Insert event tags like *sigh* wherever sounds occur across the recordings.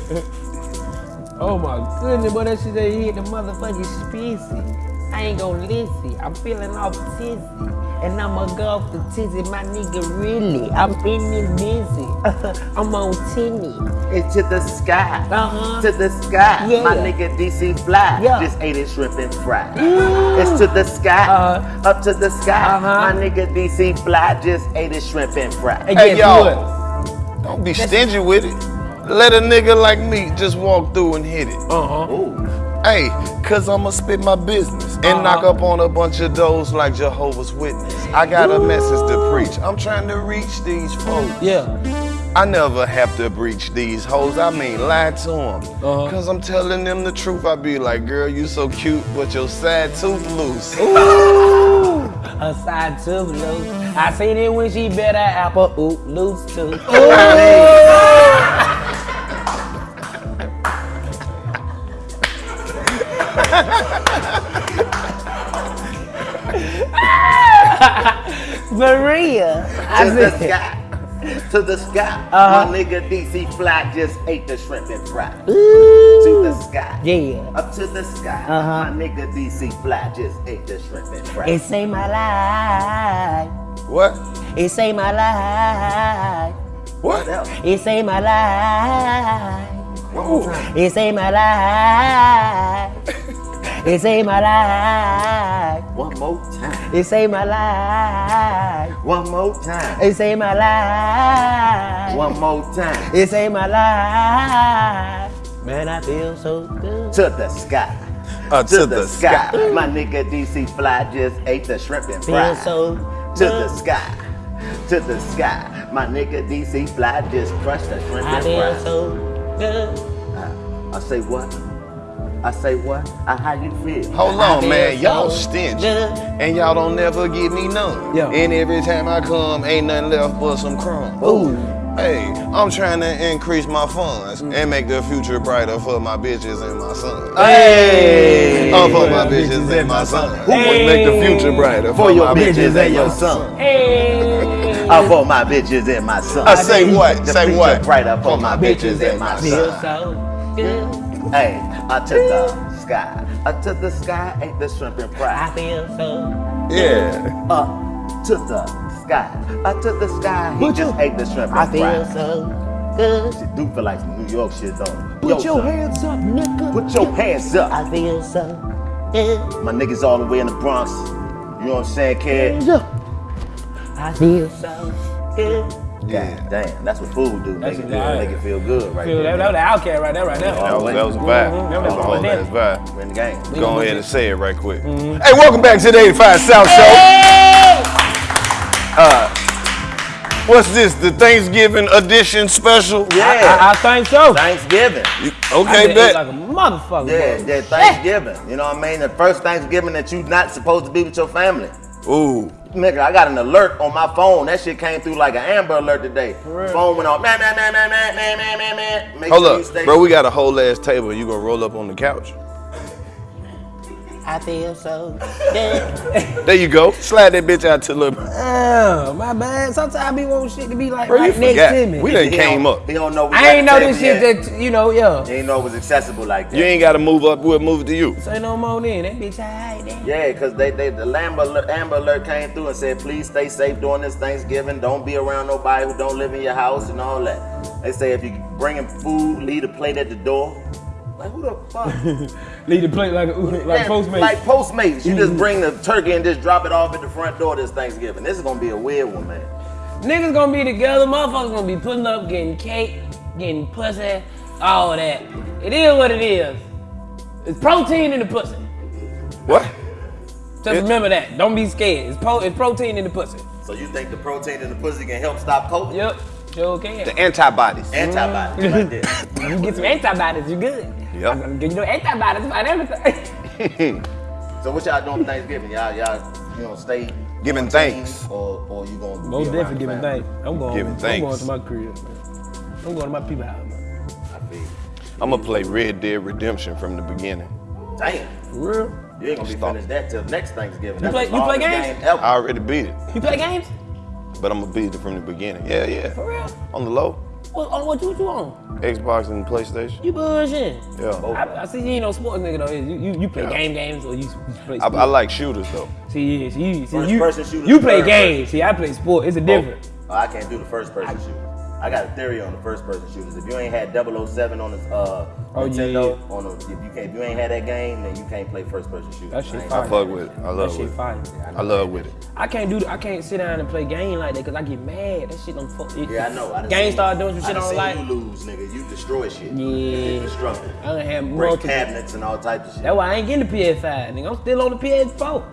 *laughs* Oh my goodness, boy, that shit they hit the motherfucking species. I ain't gonna listen. I'm feeling off tizzy. And I'ma go off the tizzy, my nigga, really. I'm in this busy. *laughs* I'm on tinny. It's to the sky. Uh-huh. To the sky. Yeah. My nigga DC fly. Yeah. Just ate it shrimp and fry. It's to the sky. Uh-huh. Up to the sky. Uh-huh. My nigga DC fly. Just ate it shrimp and fry. Hey, Hey, guess y'all. what? Don't be stingy with it. Let a nigga like me just walk through and hit it. Uh-huh. Ooh. Hey, cause I'ma spit my business and knock up on a bunch of doors like Jehovah's Witness. I got a message to preach. I'm trying to reach these folks. Yeah. I never have to breach these hoes. I mean, lie to them. Uh-huh. Cause I'm telling them the truth. I be like, girl, you so cute, but your side tooth loose. Ooh, *laughs* a side tooth loose. I seen it when she bit her apple oop loose too. *laughs* Maria, I To the sky. To the sky. Uh-huh. My nigga DC fly. Just ate the shrimp and fry. To the sky. yeah. Up to the sky. Uh-huh. My nigga DC fly. Just ate the shrimp and fry. It saved my life. What? It saved my life. What? else? It saved my life. One more time. It saved my life. *laughs* It saved my life. One more time. It saved my life. One more time. It saved my life. One more time. It saved my life. Man, I feel so good. To the sky. Uh, To, the, sky. My nigga DC fly just ate the shrimp and Feel fry. so to the sky. To the sky. My nigga DC fly just crushed the shrimp I and feel so good. Uh, I say what? I say what? I how you feel? Hold I on, man. Y'all so stingy. And y'all don't never give me none. Yeah. And every time I come, ain't nothing left but some crumbs. Ooh. Hey, I'm trying to increase my funds Mm. and make the future brighter for my bitches and my son. Hey! Oh, for my bitches and my son. Who would make the future brighter For your my bitches and your son. Hey. *laughs* Uh, for my bitches and my son. I say what? The Say future what? Brighter for my bitches and my son. Feel son. so good. Hey, I to the sky. I to the sky, ate the shrimp and I feel so Yeah. Up to the sky. Up to the sky, he Put just your- ate the shrimp and I feel fry. so good. Shit do feel like some New York shit though. Put Yo, your son, hands up, nigga. Put your hands up. I feel so good. My niggas all the way in the Bronx. You know what I'm saying, kid? I feel so good. Yeah. Damn, that's what food do. Make That's it, what- feel, make it feel good right Feel that, there. that was the outcast right there, right there. That was, that was a vibe. That was a whole ass vibe. We're in the game. Go ahead and say it right quick. Hey, welcome back to the 85 South Show. Uh, what's this? The Thanksgiving edition special? Yeah. I, I think so. Thanksgiving. You- okay, bet. like a motherfucker. Yeah, yeah, Thanksgiving. You know what I mean? The first Thanksgiving that you're not supposed to be with your family. Ooh. Nigga, I got an alert on my phone. That shit came through like an Amber Alert today. real? Phone went off. Man, man, man, man, man, man, man, man, man. Make Hold sure you up, stay. bro. We got a whole ass table. You gonna roll up on the couch? I feel so *laughs* good. There you go. Slide that bitch out to the little. Oh, my bad. Sometimes I want shit to be like Bro, you right next forgot. to me. We done He came don't- up. He don't know. we I ain't know this shit yet. that, you know, yeah. He ain't know it was accessible like that. You ain't gotta move up. We'll move to you. Say no more then. That bitch alright then. Yeah, because they, they the Amber alert, Amber alert came through and said, please stay safe during this Thanksgiving. Don't be around nobody who don't live in your house and all that. They say if you bringing food, leave a plate at the door. Like who the fuck? *laughs* Leave the plate like a, like Postmates. Like Postmates. You just mm-hmm. bring the turkey and just drop it off at the front door this Thanksgiving. This is gonna be a weird one, man. Niggas gonna be together, motherfuckers gonna be putting up, getting cake, getting pussy, all that. It is what it is. It's protein in the pussy. What? Just remember that. Don't be scared. It's, pro- it's protein in the pussy. So you think the protein in the pussy can help stop COVID? Yep, sure can. The antibodies. Antibodies mm. right there. *laughs* You get some antibodies, you good. Yep. I'm gonna give you no antibodies about everything. *laughs* So what y'all doing for Thanksgiving? Y'all, y'all, you know, stay Giving thanks. or or you gonna be Most around definitely giving thanks. I'm going. Giving I'm thanks. going to my crib. Man. I'm going to my people house. Man. I feel. I'm gonna play Red Dead Redemption from the beginning. Damn. For real? You ain't gonna be Stop. finished that till next Thanksgiving. You That's play- you play games? game. I already beat it, You play games? But I'm gonna beat it from the beginning. Yeah, yeah. For real? On the low. What, on what you, what you on? Xbox and PlayStation. You bullshitting. Yeah. I, I see you ain't no sports nigga though. You, you, you play Yeah. game games or you, you play I. I like shooters though. See, yeah, see, you, see First you, person shooters you play third games. See, I play sport. It's a difference. Oh, I can't do the first person shooters. I got a theory on the first person shooters. If you ain't had 007 on the uh, Oh, Nintendo, yeah. on the, if you can't, if you ain't had that game, then you can't play first person shooters. That shit I fire. I fuck with it. I That love shit with it. fire. I love with it. I can't do. I can't sit down and play game like that because I get mad. That shit don't fuck. It, Yeah, I know. I Game seen- start doing some shit I done don't like. you lose, nigga. You destroy shit. Yeah. You destructive. I done have Break multiple. cabinets and all types of shit. That's why I ain't getting the PS5. Nigga, I'm still on the PS4.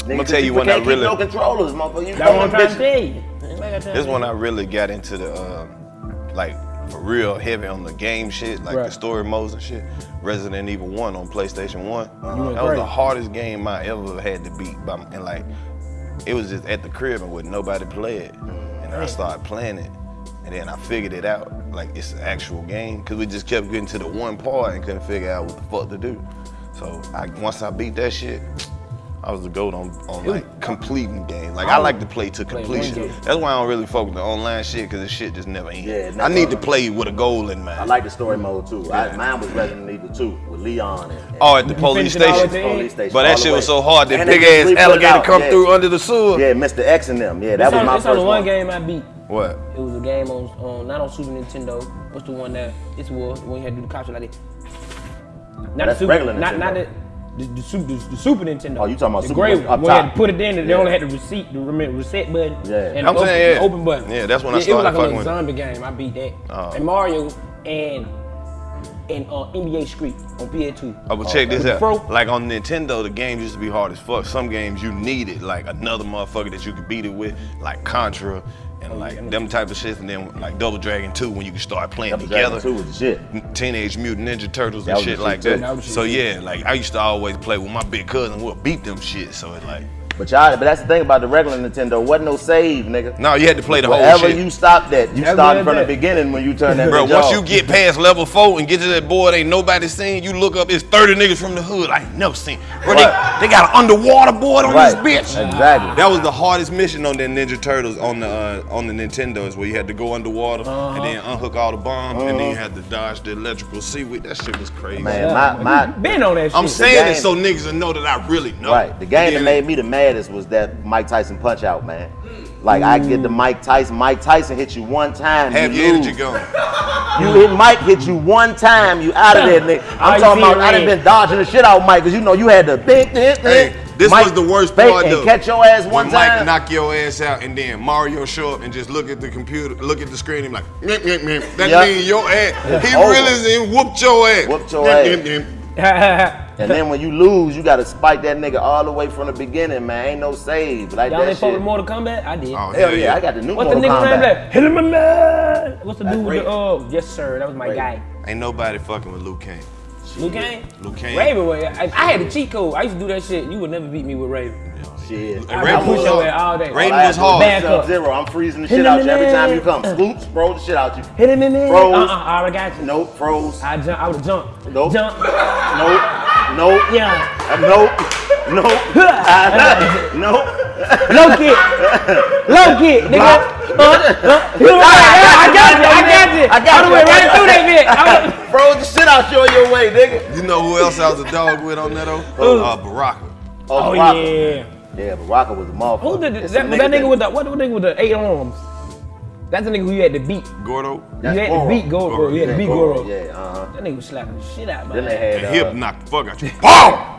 Nigga, I'ma tell you people when I really- no controllers, motherfucker. You That's what I'm trying to bitches. tell you. This one I really got into the um, like for real heavy on the game shit, like the story modes and shit. Resident Evil One on PlayStation One. You went That was the hardest game I ever had to beat. By, and like, it was just at the crib and with nobody play it. And I started playing it, and then I figured it out. Like it's an actual game, cause we just kept getting to the one part and couldn't figure out what the fuck to do. So I, once I beat that shit. I was the goat on, on like completing games. Like I oh. like to play to completion. game. That's why I don't really focus on online shit because the shit just never ends. Yeah, it I need to play with a goal in mind. I like the story mode too. I, mine was Resident Evil 2 with Leon and, and Oh, at the police all station. at the police station. But that shit was so hard. That And big ass re-put alligator come yeah. through under the sewer. Yeah, Mr. X and them. Yeah, that It's was on, my it's first only one game I beat. What? It was a game on, on not on Super Nintendo. What's the one that it's was when you had to do the capture like that? Not That's the Super, regular not not Nintendo. the, the, the, Super, the, the Super Nintendo. Oh, you talking about the Super gray Nintendo one? up When you had to put it in, and they Yeah. only had the receipt, the reset button, Yeah. and I'm the open, yeah. the open button. Yeah, that's when I it, started It was like a fucking little with it. zombie game. I beat that. Oh. And Mario and and uh, NBA Street on PS2. Oh, but check this out. Fro. Like on Nintendo, the games used to be hard as fuck. Some games you needed like another motherfucker that you could beat it with, like Contra and like yeah. them type of shit. And then like Double Dragon 2 when you could start playing Double Dragon together. 2 was the shit. Teenage Mutant Ninja Turtles and was shit like too. that. That So yeah, like I used to always play with my big cousin. We'll beat them shit. So it's like, But y'all, but that's the thing about the regular Nintendo. Wasn't no save, nigga. no, you had to play the whole Wherever shit. you stopped at, you That's started from it the beginning when you turn that Bro, once off. you get past level four and get to that board, ain't nobody seen. You look up, it's 30 niggas from the hood. I ain't never seen. Bro, Right. they, they got an underwater board on right, this bitch. exactly. That was the hardest mission on that Ninja Turtles on the uh, on the Nintendo is where you had to go underwater and then unhook all the bombs and then you had to dodge the electrical seaweed. That shit was crazy. Man, my, my, Been on that shit. I'm saying it so niggas will know that I really know. Right. The game that made me the maddest was that Mike Tyson punch out, man. Like I get the Mike Tyson. Mike Tyson hit you one time. Have you your lose. energy going. You hit Mike hit you one time. You out of there, nigga. I I'm talking about. I done red. been dodging the shit out of Mike because you know you had the big this. Hey, this was the worst fake part and though. catch your ass one when Mike knock your ass out and then Mario show up and just look at the computer, look at the screen and be like, "Meh, meh, meh." that Yeah. means your ass. He Over. really and whooped your ass. Whooped your Meh, ass. Meh, *laughs* meh. And then when you lose, you gotta spike that nigga all the way from the beginning, man. Ain't no save like Y'all that ain't fuck shit. with Mortal Kombat? I did. Oh, Hell yeah, I got the new What's the Mortal nigga name? Kombat. That hit him in the What's the That's dude with the oh yes sir, that was my Raiden. guy. Ain't nobody fucking with Liu Kang. Liu Kang? Liu Kang. Raiden. I, I had a cheat code. I used to do that shit. You would never beat me with Raven. Shit. I Raiden push was your hard. ass all day. Raiden All I was had to do hard. Back up. Sub-Zero. I'm freezing the shit out you every time you come. Scoops, throw the shit out you. Hit him in the Froze. Uh-uh, I already got you. Nope, froze. I jump. I would have jumped. Nope. Jump. Nope. Nope. Yeah. Uh, Nope. Nope. *laughs* Uh, nope. Low kick. Low kick, nigga. Uh, uh, *laughs* hit him right. I got you. I got you. I got I you. went right through that bitch. *laughs* I would've- Froze the shit out you on your way, nigga. You know who else I was a dog with on that though? Uh, Baraka. Oh Baraka. yeah. Yeah, Baraka was a motherfucker. Who did It's that? some That, that nigga with the what? The nigga with the eight arms. That's the nigga who you had to beat. Gordo. That's you had Goro. to beat Goro. Goro, You had to beat Goro, Goro. Yeah, uh-huh. That nigga was slapping the shit out, Then they had The uh, hip knocked the fuck out you. *laughs*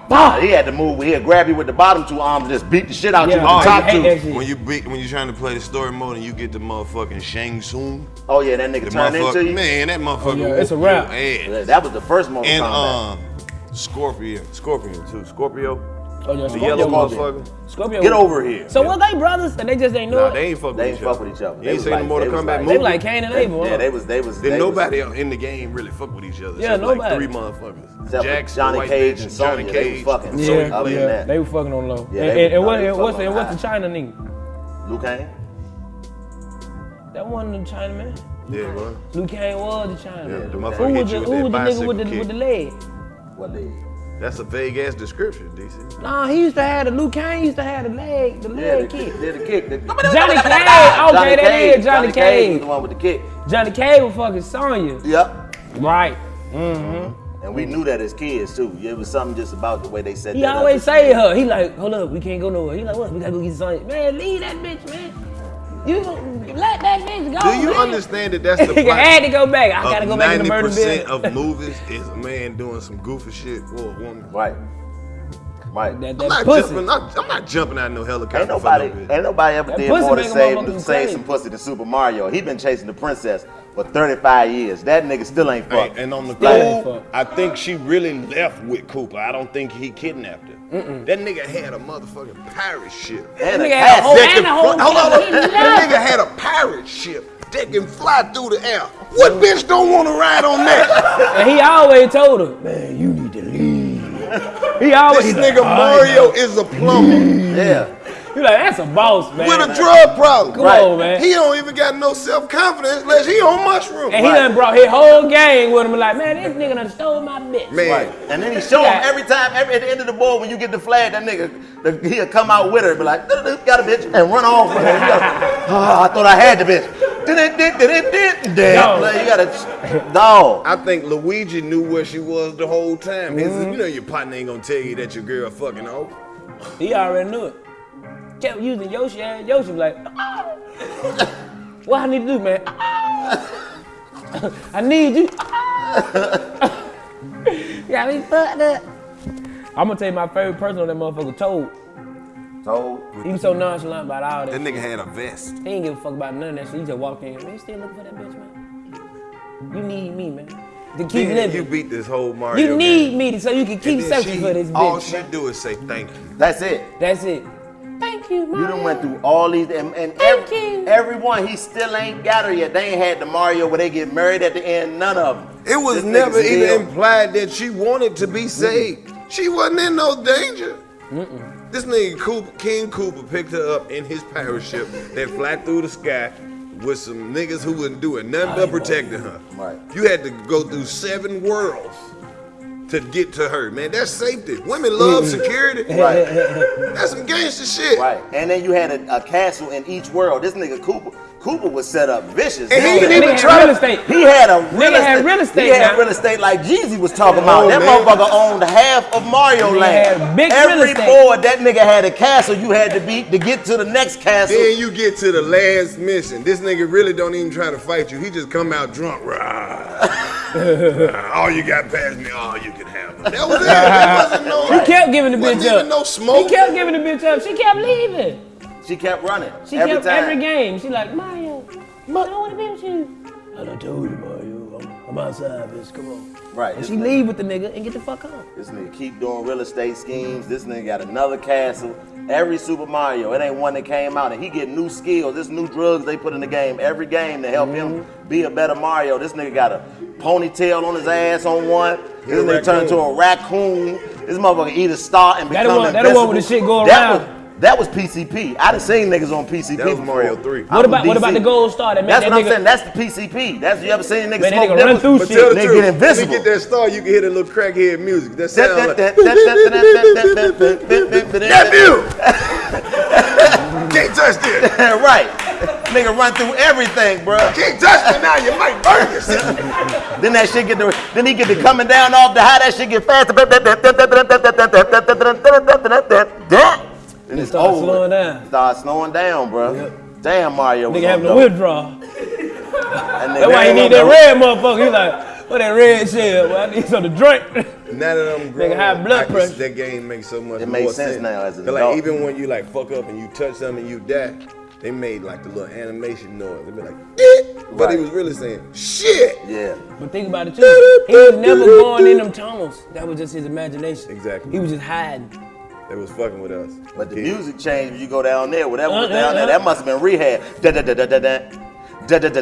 Boom! uh, he had to move. He'd grab you with the bottom two arms and just beat the shit out you Yeah, with Oh, the top two. When you beat, when you're trying to play the story mode and you get the motherfucking Shang Tsung, Oh yeah, that nigga the turned into motherfucker, you. man, that motherfucker. yeah, it's a whoop wrap. your ass. Yeah, That was the first Mortal And Kombat. um, Scorpion, Scorpion too, Scorpio, Oh, yeah, the yellow motherfucker. Scorpio. Get over here. So what they brothers and they just ain't know Nah, it? they ain't fuck with They each ain't other. fuck with each other. They ain't was seen like- the Mortal they was Kombat like- movie? They like Cain and Abel. Yeah, huh? they was. They was. Then they was- nobody else in the game really fuck with each other. Yeah, Except like nobody. three motherfuckers. Except for Jax, the Johnny white Cage bitch, and Johnny Sonya, they was fucking. and Yeah, Sonya Other than that. they were fucking on low. Yeah, and they and, and what, no, and what's, and what's the. China nigga? Liu Kang. That wasn't the China man. Yeah, bro. Liu Kang was the China Yeah, man. the Who motherfucker was hit the, you with that was the nigga with the, kick. with the leg? What leg? That's a vague ass description, DC. Nah, he used to have the Liu Kang used to have the leg, the Yeah, leg the, kick. the, the kick. The, Johnny Cage. Okay, that is Johnny was Cage. the one with the kick. Johnny Cage was fucking Sonya. Yep. Right. Mm-hmm. And we knew that as kids too. It was something just about the way they said He that. always say her. He like, hold up, we can't go nowhere. He like, what? We gotta go get Sonya. Man, leave that bitch, man. You let that bitch go. Do you man. understand that that's *laughs* the He I had to go back. I gotta go back in the murder 90% of movies is a man doing some goofy shit for a woman. Right. Right. That, I'm not, pussy. jumping, not, I'm not jumping out of no helicopter Ain't for nobody, no bitch. ain't nobody ever That did more to make a save, save some pussy than Super Mario. He been chasing the princess for 35 years. That nigga still ain't Hey, fucked. and on the Still cool. I think she really left with Koopa. I don't think he kidnapped her. That nigga had a motherfucking pirate ship. and nigga had a whole- cat. and a whole hold on, kid. He that nigga had a pirate ship that can fly through the air. What mm. bitch don't want to ride on that? And he always told her, man, you need to leave. He always this he like, nigga Mario is a plumber Yeah. He like, that's a boss, man. with a drug problem. Come on, man. He don't even got no self confidence unless he on mushroom. and he done brought his whole gang with him. Like, man, this nigga done stole my bitch. Man, Right. And then he show him Yeah. every time, every at the end of the board when you get the flag, that nigga, the, he'll come out with her, and be like, "Doo-doo-doo, got a bitch, and run off with her. Oh, I thought I had the bitch. Like, you gotta, dog. I think Luigi knew where she was the whole time. His, mm-hmm. you know your partner ain't gonna tell you that your girl fucking old. He already knew it. Kept using Yoshi ass. Yoshi was like, "Ah." what I need to do, man? Ah. I need you. Ah. *laughs* Got me fucked up. I'm gonna tell you my favorite person on that motherfucker, Toad. So, He was so nonchalant about all that. That nigga had a vest. He ain't give a fuck about none of that shit. He just walked in. Man, you still looking for that bitch, man? You need me, man. To keep Man, living. you You, beat this whole Mario You need game. me to, so you can keep searching she- for this bitch. All bitch. she man. do is say thank you. that's it. That's it. Thank you, man. You done went through all these, and, and Thank every, you. everyone, he still ain't got her yet. They ain't had the Mario where they get married at the end, none of them. It was This never even still- implied that she wanted to be saved. She wasn't in no danger. This nigga Koopa, King Koopa picked her up in his pirate ship that fly through the sky with some niggas who wouldn't do it, nothing but protecting her. Right. You had to go through seven worlds to get to her, man. That's safety. Women love mm-hmm. security. *laughs* Right. That's some gangster shit. Right. And then you had a, a castle in each world. This nigga Koopa, Koopa was set up vicious. And he didn't even try had to- real estate. He had a real Nigga estate. had real estate He had now. real estate like Jeezy was talking oh, about. Oh, that man. motherfucker owned half of Mario Nigga Land. had big real Every estate. board that nigga had a castle you had to beat to get to the next castle. Then you get to the last mission. This nigga really don't even try to fight you. He just come out drunk. Rah. Rah. *laughs* all you got past me, all you can have. That was it. There wasn't no. He kept giving the wasn't bitch even up. no smoke. He kept giving the bitch up. She kept leaving. She kept running. She every kept time. every game. She like Mario. I don't want to be with you. I done told you, Mario. I'm, I'm outside, bitch. Come on. Right. And she nigga- leave with the nigga and get the fuck on. This nigga keep doing real estate schemes. This nigga got another castle. Every Super Mario, it ain't one that came out, and he get new skills. This new drugs they put in the game. Every game to help him Mm-hmm. be a better Mario. This nigga got a ponytail on his ass on one. This nigga turned into a raccoon. This motherfucker eat a star and That become the one- that the one with the invincible. shit go That around. Was- That was PCP. I done seen niggas on PCP. That was before. Mario 3. What about what about the gold star that made That's that what I'm saying. That's the PCP. That's you ever seen niggas Man, smoke nigga run through But shit. tell the They truth, get when you get that star, you can hear that little crackhead music. That That- sound that- like, that- that- that- that- that- that- that- nephew! Can't touch this. right. Nigga run through everything, bro. Can't touch me now, you might burn yourself. Then that shit get the then he get the coming down off the high, that shit get faster. And it's start over. slowing down. Start slowing down, bro. Damn Mario. was Nigga having a on withdrawal. dope. That nigga That's why he was need that red motherfucker. He like, what that red shit? Well, I need something to drink. Now that I'm grown, Nigga, high blood I can- pressure. that game makes so much It more makes sense now as an 'Cause, adult. like even when you like fuck up and you touch something and you die, they made like the little animation noise. They be like, "Eh," but he was really saying shit. Yeah. But think about it too. He was never going in them tunnels. That was just his imagination. Exactly. He was just hiding. They was fucking with us. But the music changed when you go down there. Whatever was down there, that must have been rehab. Da da da da da da. Tell him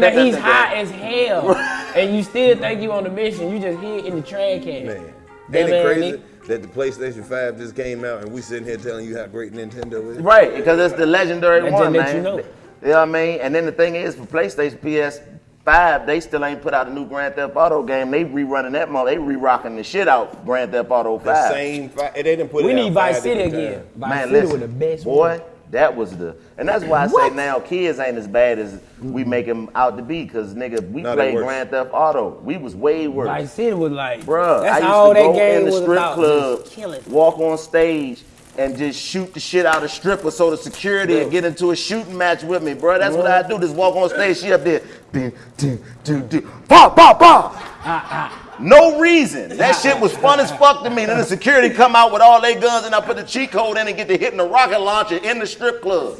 that he's hot as hell, and you still think you on the mission. You just hit in the trash can. Man, ain't it crazy? that the PlayStation 5 just came out and we sitting here telling you how great Nintendo is. Right, because it's the legendary one, man. You know. you know what I mean? And then the thing is, for PlayStation PS Five, they still ain't put out a new Grand Theft Auto game. They rerunning that mother. They re-rocking the shit out Grand Theft Auto The Five. same. Fi- they didn't put We it need Vice City again. Vice Man, City listen, was the best boy, one. that was the, and that's why I say now kids ain't as bad as we make them out to be. Cause nigga, we No, played. Grand Theft Auto. We was way worse. Vice City was like, Bruh, that's I used all to that go game in the was strip club, Just kill it. walk on stage, and just shoot the shit out of strippers so the security and get into a shooting match with me, bro. That's what I do. Just walk on stage, she up there, ding, ding, ding, ding, pop, pop, pop. No reason. That shit was fun as fuck to me. Then the security come out with all their guns and I put the cheat code in and get to hitting the rocket launcher in the strip club.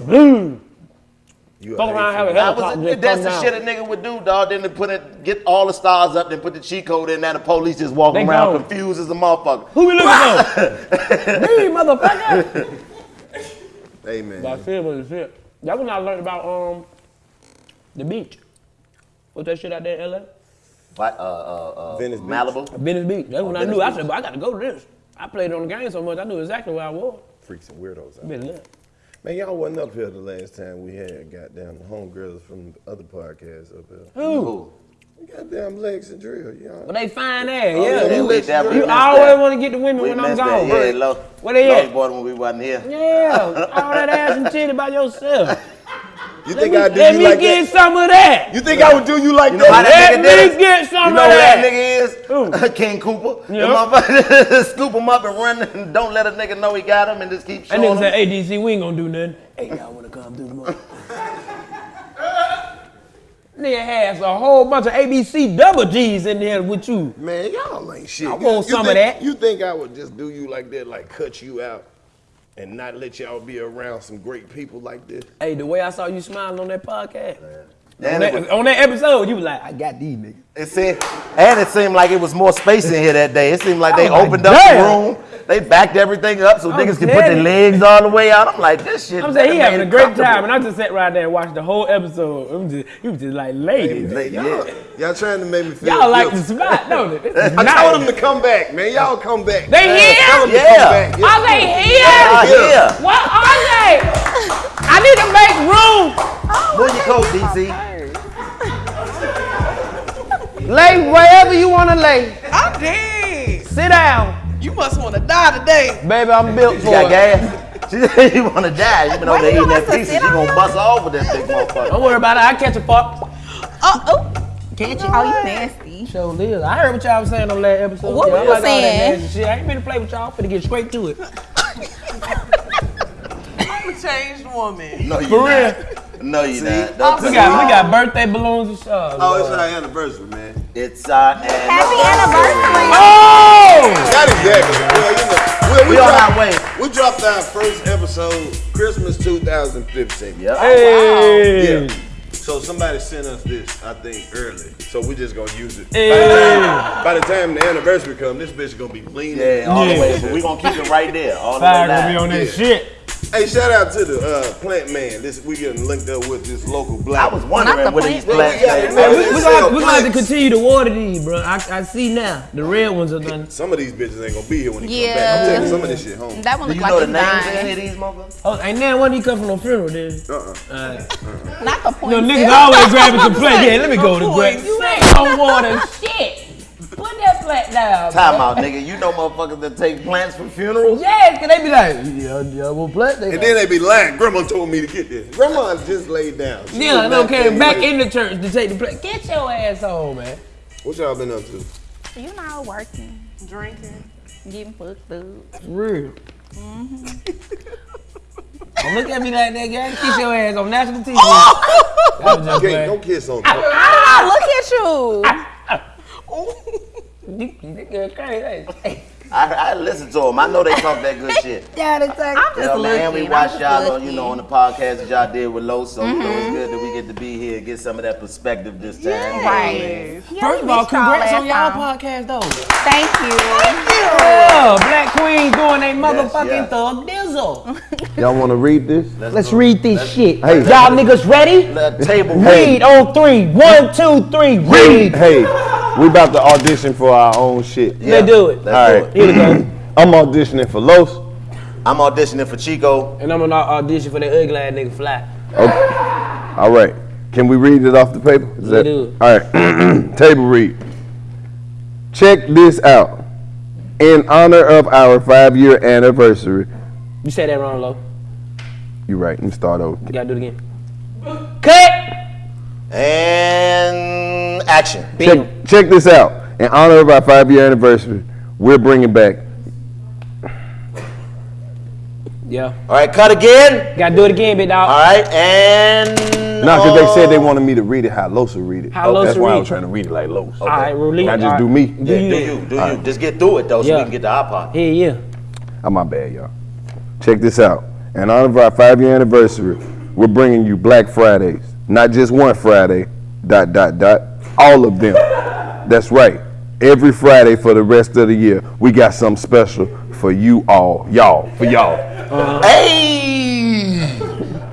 You Fuck around, have a hateful- That was helicopter the, that's the down. shit a nigga would do, dog. Then to put it, get all the stars up, then put the cheat code in, and the police just walking They around gone. confused as a motherfucker. Who we looking for? *laughs* Me, motherfucker. Hey man. Vice City was the shit. That when I learned about um the beach. What's that shit out there in LA? Like, uh, uh, uh, Venice Beach. Malibu. Venice Beach. That's when I Venice knew. I said, but I got to go to this. I played on the game so much, I knew exactly where I was. Freaks and weirdos out. Been lit. Man, y'all wasn't up here the last time we had goddamn the homegirls from the other podcasts up here. Who? Goddamn legs and Drill, y'all. But they fine there. Oh, yeah. yeah, you we- we you always want to get the women We when I'm missed gone. that. Yeah, bro. low, Where they lost at? boy when we wasn't here. Yeah, all that ass and titty by yourself. *laughs* You Let think me, I do let you me get that? some of that. You think I would do you like You know that? that Let nigga me get some You know of who that. that nigga is? Who? *laughs* King Koopa. The motherfucker *laughs* scoop him up and run and don't let a nigga know he got him and just keep That showing nigga him. said, hey, DC, we ain't gonna do nothing. Hey, y'all wanna come do the most? *laughs* Nigga has a whole bunch of ABC double G's in there with you. Man, y'all ain't shit. I want you some of that. You think I would just do you like that, like cut you out and not let y'all be around some great people like this? Hey, the way I saw you smiling on that podcast, And on, that, was- on that episode, you was like, I got these niggas. It seemed, and it seemed like it was more space in here that day. It seemed like they Oh opened up damn. the room. They backed everything up so I'm niggas could put their legs all the way out. I'm like, this shit. I'm saying he having a great time, and I just sat right there and watched the whole episode. I'm just, he was just like, ladies. Lady, Y'all, yeah. y'all trying to make me feel Y'all like the spot, don't it? *laughs* I nice. told them to come back, man. Y'all come back. They here? Tell them to Yeah. come back. Yeah. Are they here? Ah, yeah. What are they? I need to make room. Pull your coat, DC. Lay wherever you want to lay. I'm dead. Sit down. You must want to die today. Baby, I'm built She for got it. gas. She said you want to die. You been over there eating that us to pizza. She gonna bust all over that big motherfucker. Don't worry about it. I catch a fuck. Oh, oh. Catch you. Oh, you nasty. Show live. I heard what y'all was saying on that episode. What Yeah, I we like saying? shit. I ain't been to play with y'all. I'm Finna get straight to it. *laughs* I'm a changed woman. No, you For not. No, you not. Oh, Don't We got we got birthday balloons and stuff. Oh, it's our anniversary, man. It's our Happy anniversary. anniversary. Oh! Not exactly. Well, you know, we, We on dropped, our way. We dropped our first episode Christmas 2015. Yep. Hey. Yeah. So somebody sent us this, I think, early. So we just gonna use it. Hey. By the time the anniversary comes, this bitch gonna be leaning. Yeah, all Yeah. the way. But we gonna keep it right there. All the Fire way gonna be on that Yeah. shit. Hey, shout out to the uh, plant man. This we getting linked up with this local black. I was Not wondering the what these plant. plants Yeah, say. yeah, Hey, we, They we gonna, we gonna have to continue to water these, bro. I, I see now. The red ones are done. Some of these bitches ain't gonna be here when he Yeah. come back. I'm taking some of this shit home. That one Do look you like know the it's names of any dying. of these motherfuckers? Oh, ain't that one he come from no funeral, dude? Uh-uh. Not the point. No, niggas always grabbing some plant. *laughs* Yeah, let me go to No grab. point. You ain't gonna water shit. Put that plant down. Time bro. out, nigga. You know motherfuckers that take plants for funerals? Yes, cause they be like, yeah, yeah, well, plant. They And then they be lying. Grandma told me to get this. Grandma just laid down. She Yeah, was no, came back in the church to take the plate. Get your ass home, man. What y'all been up to? You know, working, Drinking. getting fucked up. For real. Mm-hmm. Don't look at me like that, guy. Kiss your ass on national TV. *laughs* Oh! That was just Can't, bad. don't kiss on me. I look at you. *laughs* *laughs* You- you crazy. Hey, I, I listen to them. I know they talk that good shit. *laughs* I'm just You know, man, looking. we I'm watched just y'all on, you know, on the podcast that y'all did with Los, so you know Mm-hmm. it's good that we get to be here and get some of that perspective this time. Right. Yeah, First of all, missed y'all congrats on y'all time. podcast, though. Thank you. Yeah, Black Queen doing a motherfucking yes. thug dizzle. *laughs* Y'all want to read this? Let's read this shit. Hey. Y'all niggas ready? The table Read on three. One, two, three. Read. Hey, we about to audition for our own shit. Let's do it. Let's All do it. Here we go. *clears throat* I'm auditioning for Los. I'm auditioning for Chico. And I'm gonna audition for that ugly ass nigga fly. Okay. All right. Can we read it off the paper? Is Yeah, do All right. *clears throat* Table read. Check this out. In honor of our five-year anniversary. You said that wrong, low. You're right. Let me start over. You gotta do it again. Cut. And action. Check, check this out. In honor of our five-year anniversary, we're bringing back. Yeah. All right, cut again. Gotta do it again, big dog. All right, and No, because they said they wanted me to read it how Losa read it. How That's Losa why I read. was trying to read it like Losa. All right, release. Can I just all right. do me? Do Yeah, you? do you, do you. Just get through it though, so Yeah. we can get the iPod. part. Yeah, yeah. Oh, my bad, y'all. Check this out. In honor of our five-year anniversary, we're bringing you Black Fridays. Not just one Friday, dot, dot, dot, all of them. That's right. Every Friday for the rest of the year, we got something special for you all. Y'all, for y'all. Hey,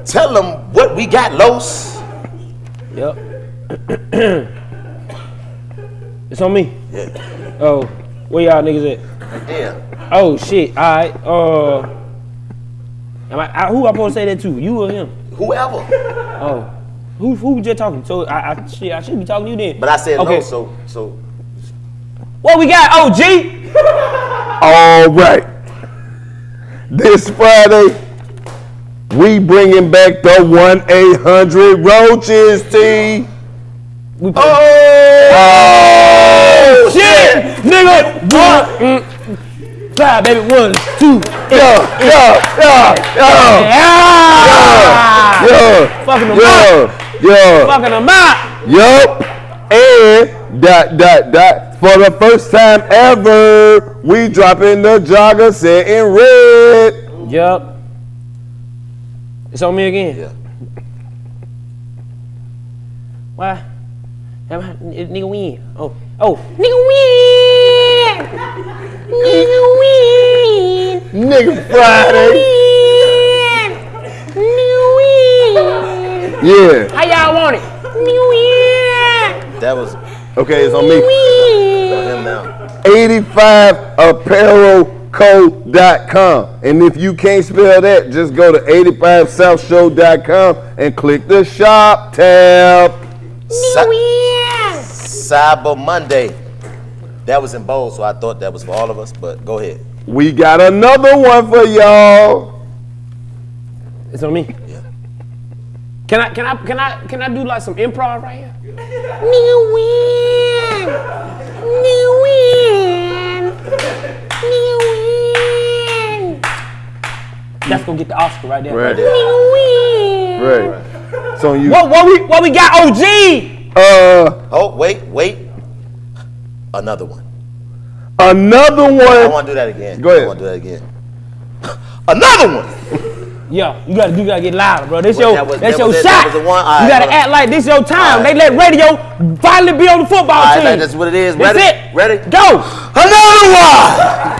tell them what we got, Los. Yep. *coughs* it's on me. Yeah. Oh, where y'all niggas at? Yeah. Oh shit. All right. Uh, am I, I, who I supposed to say that to? You or him? Whoever. Oh, who who just talking? So I, I shit. I should be talking to you then. But I said okay. Los, so so What we got? Oh, G. All right. This Friday, we bringing back the 1-800 Roaches, T. We Oh, oh shit, nigga. One, mm, five, baby. One, two, Yeah, yeah, yeah, yeah, yeah. yeah, Fucking them up. yeah, yeah. Fucking them out. Yup. And dot dot dot. For the first time ever, we dropping the jogger set in red. Yup. It's on me again. yeah. Why? Am I- n- Nigga win. Oh, oh, nigga win. Nigga win. Nigga Friday. Nigga win. Yeah. How y'all want it? Nigga win. That was Okay, it's on me. on him now. 85apparelco.com. And if you can't spell that, just go to 85southshow.com and click the shop tab. Cy- Cyber Monday. That was in bold, so I thought that was for all of us. But go ahead. We got another one for y'all. It's on me. Yeah. Can I can I can I can I do like some improv right here? Nigga win. Nigga win. Nigga win. That's gonna get the Oscar right there. Right. Nigga win. Right. It's on you. What what we what we got? OG. Uh, Oh wait, wait. Another one. another one. I want to do that again. Go ahead. I want to do that again. *laughs* Another one. Yeah, you gotta you gotta get louder, bro. This Well, your that was- that's that your shot. That was the one? You gotta act like this your time. All They let radio finally be on the football All right, team. that's what it is. That's Ready? it. Ready? Go. Another one.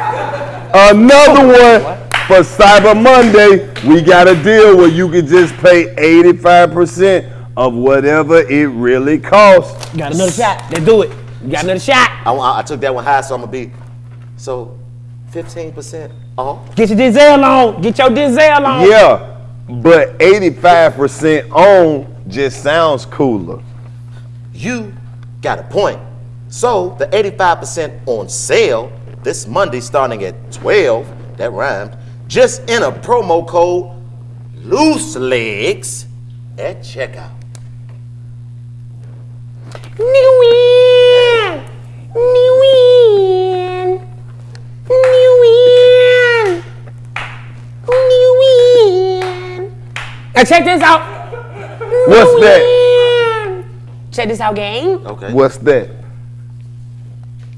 Another one for Cyber Monday. We got a deal where you can just pay 85% of whatever it really costs. Got another shot. Let's do it. You got another shot. I, I, took that one high, so I'm gonna be so 15% Get your Denzel on. Get your Denzel on. Yeah, but 85% on just sounds cooler. You got a point. So the 85% on sale this Monday starting at 12, that rhymed, just enter promo code loose legs at checkout. Nigga win. Nigga win. Nigga win. Nigga win. Now check this out. What's that? Check this out, gang. Okay. What's that?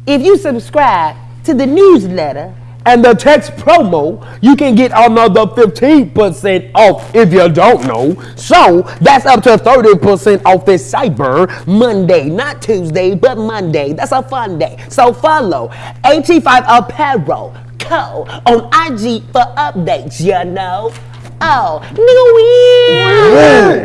If you subscribe to the newsletter and the text promo, you can get another 15% off if you don't know. So that's up to 30% off this Cyber Monday, not Tuesday, but Monday. That's a fun day. So follow 85 Apparel Co on IG for updates, you know. Oh, nigga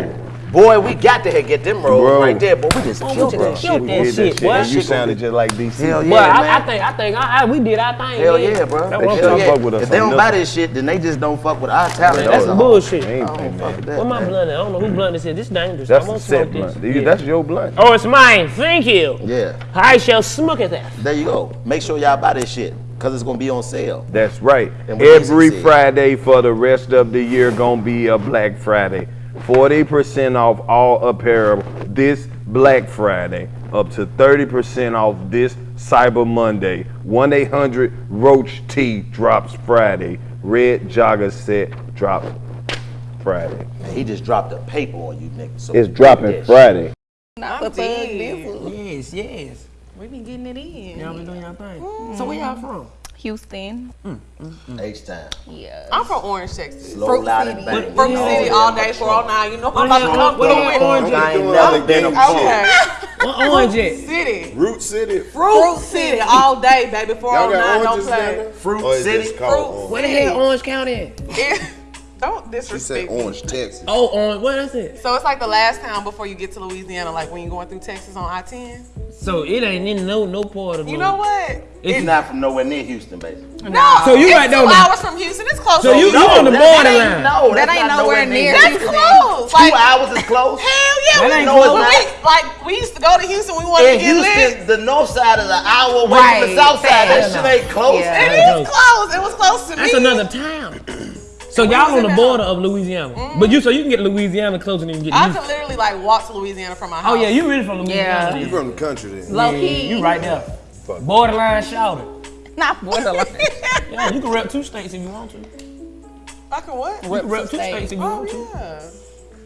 win. Boy, we got to get them rolls Bro. right there. Boy, we just killed just that killed shit. that We did shit, boy. And you sounded just like DC. Hell yeah, But I, man. I think I think I, I, we did our thing. Hell yeah, yeah, bro. That's They what I'm Hell talking fuck with us If they don't buy this shit, then they just don't fuck with our talent. That's some bullshit. Ain't, I don't fuck with that, What my man. blunt is? I don't know who blunt this is. This dangerous. That's I the won't set smoke this. blunt. You- Yeah. That's your blunt. Oh, it's mine. Thank you. Yeah, I shall smoke it then. there you go. Make sure y'all buy this shit, cause it's gonna be on sale. That's right. Every Friday for the rest of the year gonna be a Black Friday. 40% off all apparel this Black Friday. Up to 30% off this Cyber Monday. 1-800 Roach T drops Friday. Red Jogger set drops Friday. Man, he just dropped a paper on you, nigga. So It's dropping Friday. Not I'm dead. Yes, yes. We been getting it in. Y'all been doing y'all thing. Mm. So where y'all from? Houston. shit. H time. Yeah. I'm from Orange, Texas. Slow, Fruit City. and bang. Fruit City yeah, all man. day, 409. You know I'm about to come what the through hell orange I ain't never been a Okay. What orange is? City. Root City. Fruit City all day, baby. Y'all night, don't play. Fruit City? Fruit orange? Where the hell Orange County *laughs* at? Don't She disrespect said me. Orange, Texas. Oh, Orange. What is it? So it's like the last town before you get to Louisiana, like when you're going through Texas on I-10. So it ain't in no no part of You no- know what? It's not from nowhere near Houston, baby. No. So you it's right there two on hours from Houston. It's close. So you, you on the that- that borderline. ain't- No, That ain't not nowhere near That's Houston. close. Two Like, hours is close. hell yeah. That we ain't know close. when we, like, we used to go to Houston. We wanted In to get lit. Houston, the north side is an hour away from Right, the south side. That shit ain't close. Yeah. It That's is close. It was close to That's me. another town. *clears throat* So y'all on the border of Louisiana, mm. but you so you can get Louisiana closer than you can get I Houston. could literally like walk to Louisiana from my house. Oh yeah, you really from Louisiana? Yeah. then. You from the country then? Low Yeah, key. You right there. Borderline shouted. Not borderline. *laughs* Yeah, you can rep two states if you want to. I can what? can rep two states. states if you Oh want to. Oh,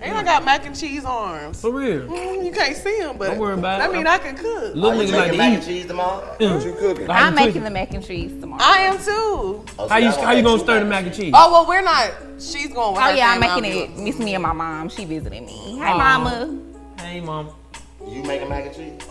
yeah. And I got mac and cheese arms. For real. Mm, you can't see them, but Don't worry about I it. mean, I can cook. Little Are you niggas like making to mac and cheese tomorrow? What you cooking? Like I'm making twist the mac and cheese tomorrow. I am too. Oh, How see, you how you gonna stir the mac mac and cheese? Oh well, we're not. She's going with Oh her yeah, I'm making it. be- Miss me and my mom. She visiting me. Hey Aw. mama. Hey mom. You making mac and cheese?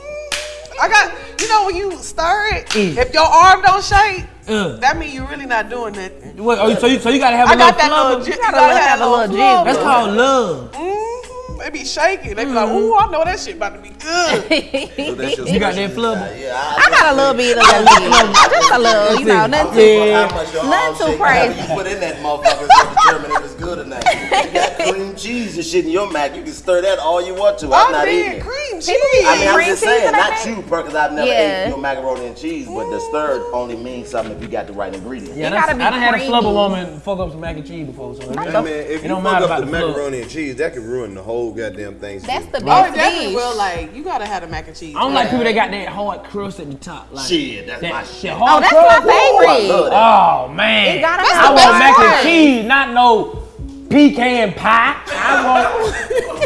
I got. You know when you stir it, Mm. if your arm don't shake, Uh, that mean you really not doing nothing. what, oh, so you so you gotta have a I little got that little. flubber? ji- You gotta gotta have have a a little little jiggle. That's called love. Mm, they be shaking. They be like, Mm-hmm. "Ooh, I know that shit about to be good." *laughs* So You got that specialty. flubber? Yeah, I got a little bit of that. *laughs* Just a little, you know, nothing too. Yeah. How Nothing too crazy. You put in that motherfucker is gonna determine if it's good or not. You got cream cheese and shit in your mac. You can stir that all you want to. I'm I'm not eating it. cream cheese. I mean, I'm Cream just saying, not mac? you, because I've never Yeah. ate your macaroni and cheese, but the mm. stirred only means something if you got the right ingredients. Yeah, It that's, I gotta be done had a creamy. flubber woman fuck up some mac and cheese before, so it, Hey, don't- man, if it you don't fuck matter up about the the macaroni and cheese, that could ruin the whole goddamn thing. That's the Oh, best it definitely will. Like you gotta have the mac and cheese. I don't like people that got that hard crust at the top. Like, Shit, that's that, my that shit. Oh, that's crust. my favorite. I love that. Oh man, It gotta That's I want mac and cheese, not no pecan pie. I want,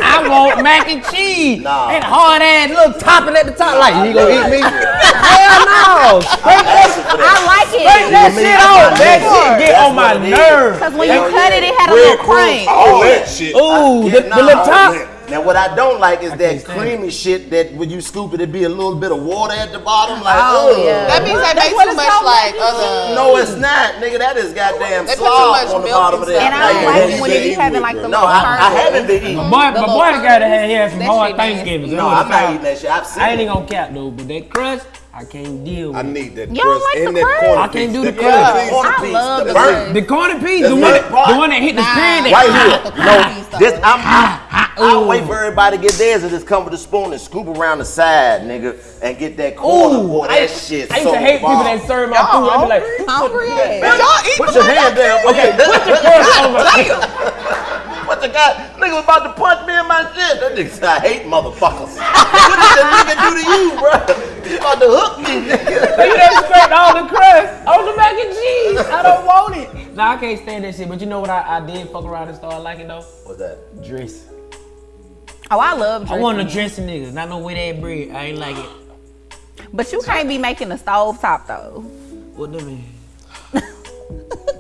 I want mac and cheese. Nah. And hard ass little topping at the top. Like you gonna eat me? *laughs* Hell no! Straight that, I like straight it. that shit on. That shit get That's on my what it is. nerves. Cause when you cut it, it had a little crank. All that shit. Ooh, the, nah, the little top. Man. Now what I don't like is that can't stand creamy shit that when you scoop it, it be a little bit of water at the bottom. Like, Oh, ugh. yeah. That means they That's make too much like mac other. Uh, no, it's not, nigga. That is goddamn They put too slop much on the milk bottom of and that. And I don't like That it is when good. it be having like the No, I, I kernel. haven't been eating. My boy, my boy little gotta have, he had some hard. Thanksgiving. No, I'm not eating that shit. I've seen I ain't even gonna cap though, but that crust, I can't deal with. I need that You don't crust like and the that crust? corn I can't do the crust. Yeah, corner I piece, love the the crust. The corner piece, That's the one, that, the one that hit the screen. That, Right here. No, Nah. this I'm. I, I'll wait for everybody to get theirs and just come with a spoon and scoop around the side, nigga, and get that corner. Ooh, boy, I, that shit. I used so to hate people that serve my food. I'd be like, Hungry Man, ass. Y'all eat Put your hand down. Okay, put your crust on my What the guy? Nigga was about to punch me in my shit. That nigga said, I hate motherfuckers. *laughs* what did that nigga do to you, bro? He about to hook me, nigga. Look at that scrape all the crust on the mac and cheese. I don't *laughs* want it. Nah, I can't stand that shit. But you know what I, I did fuck around and start liking though? What's that? Dress. Oh, I love I dressing. want a dressing niggas, not no wet ass bread. I ain't like it. But you can't be making a stove top though. What that mean? *laughs*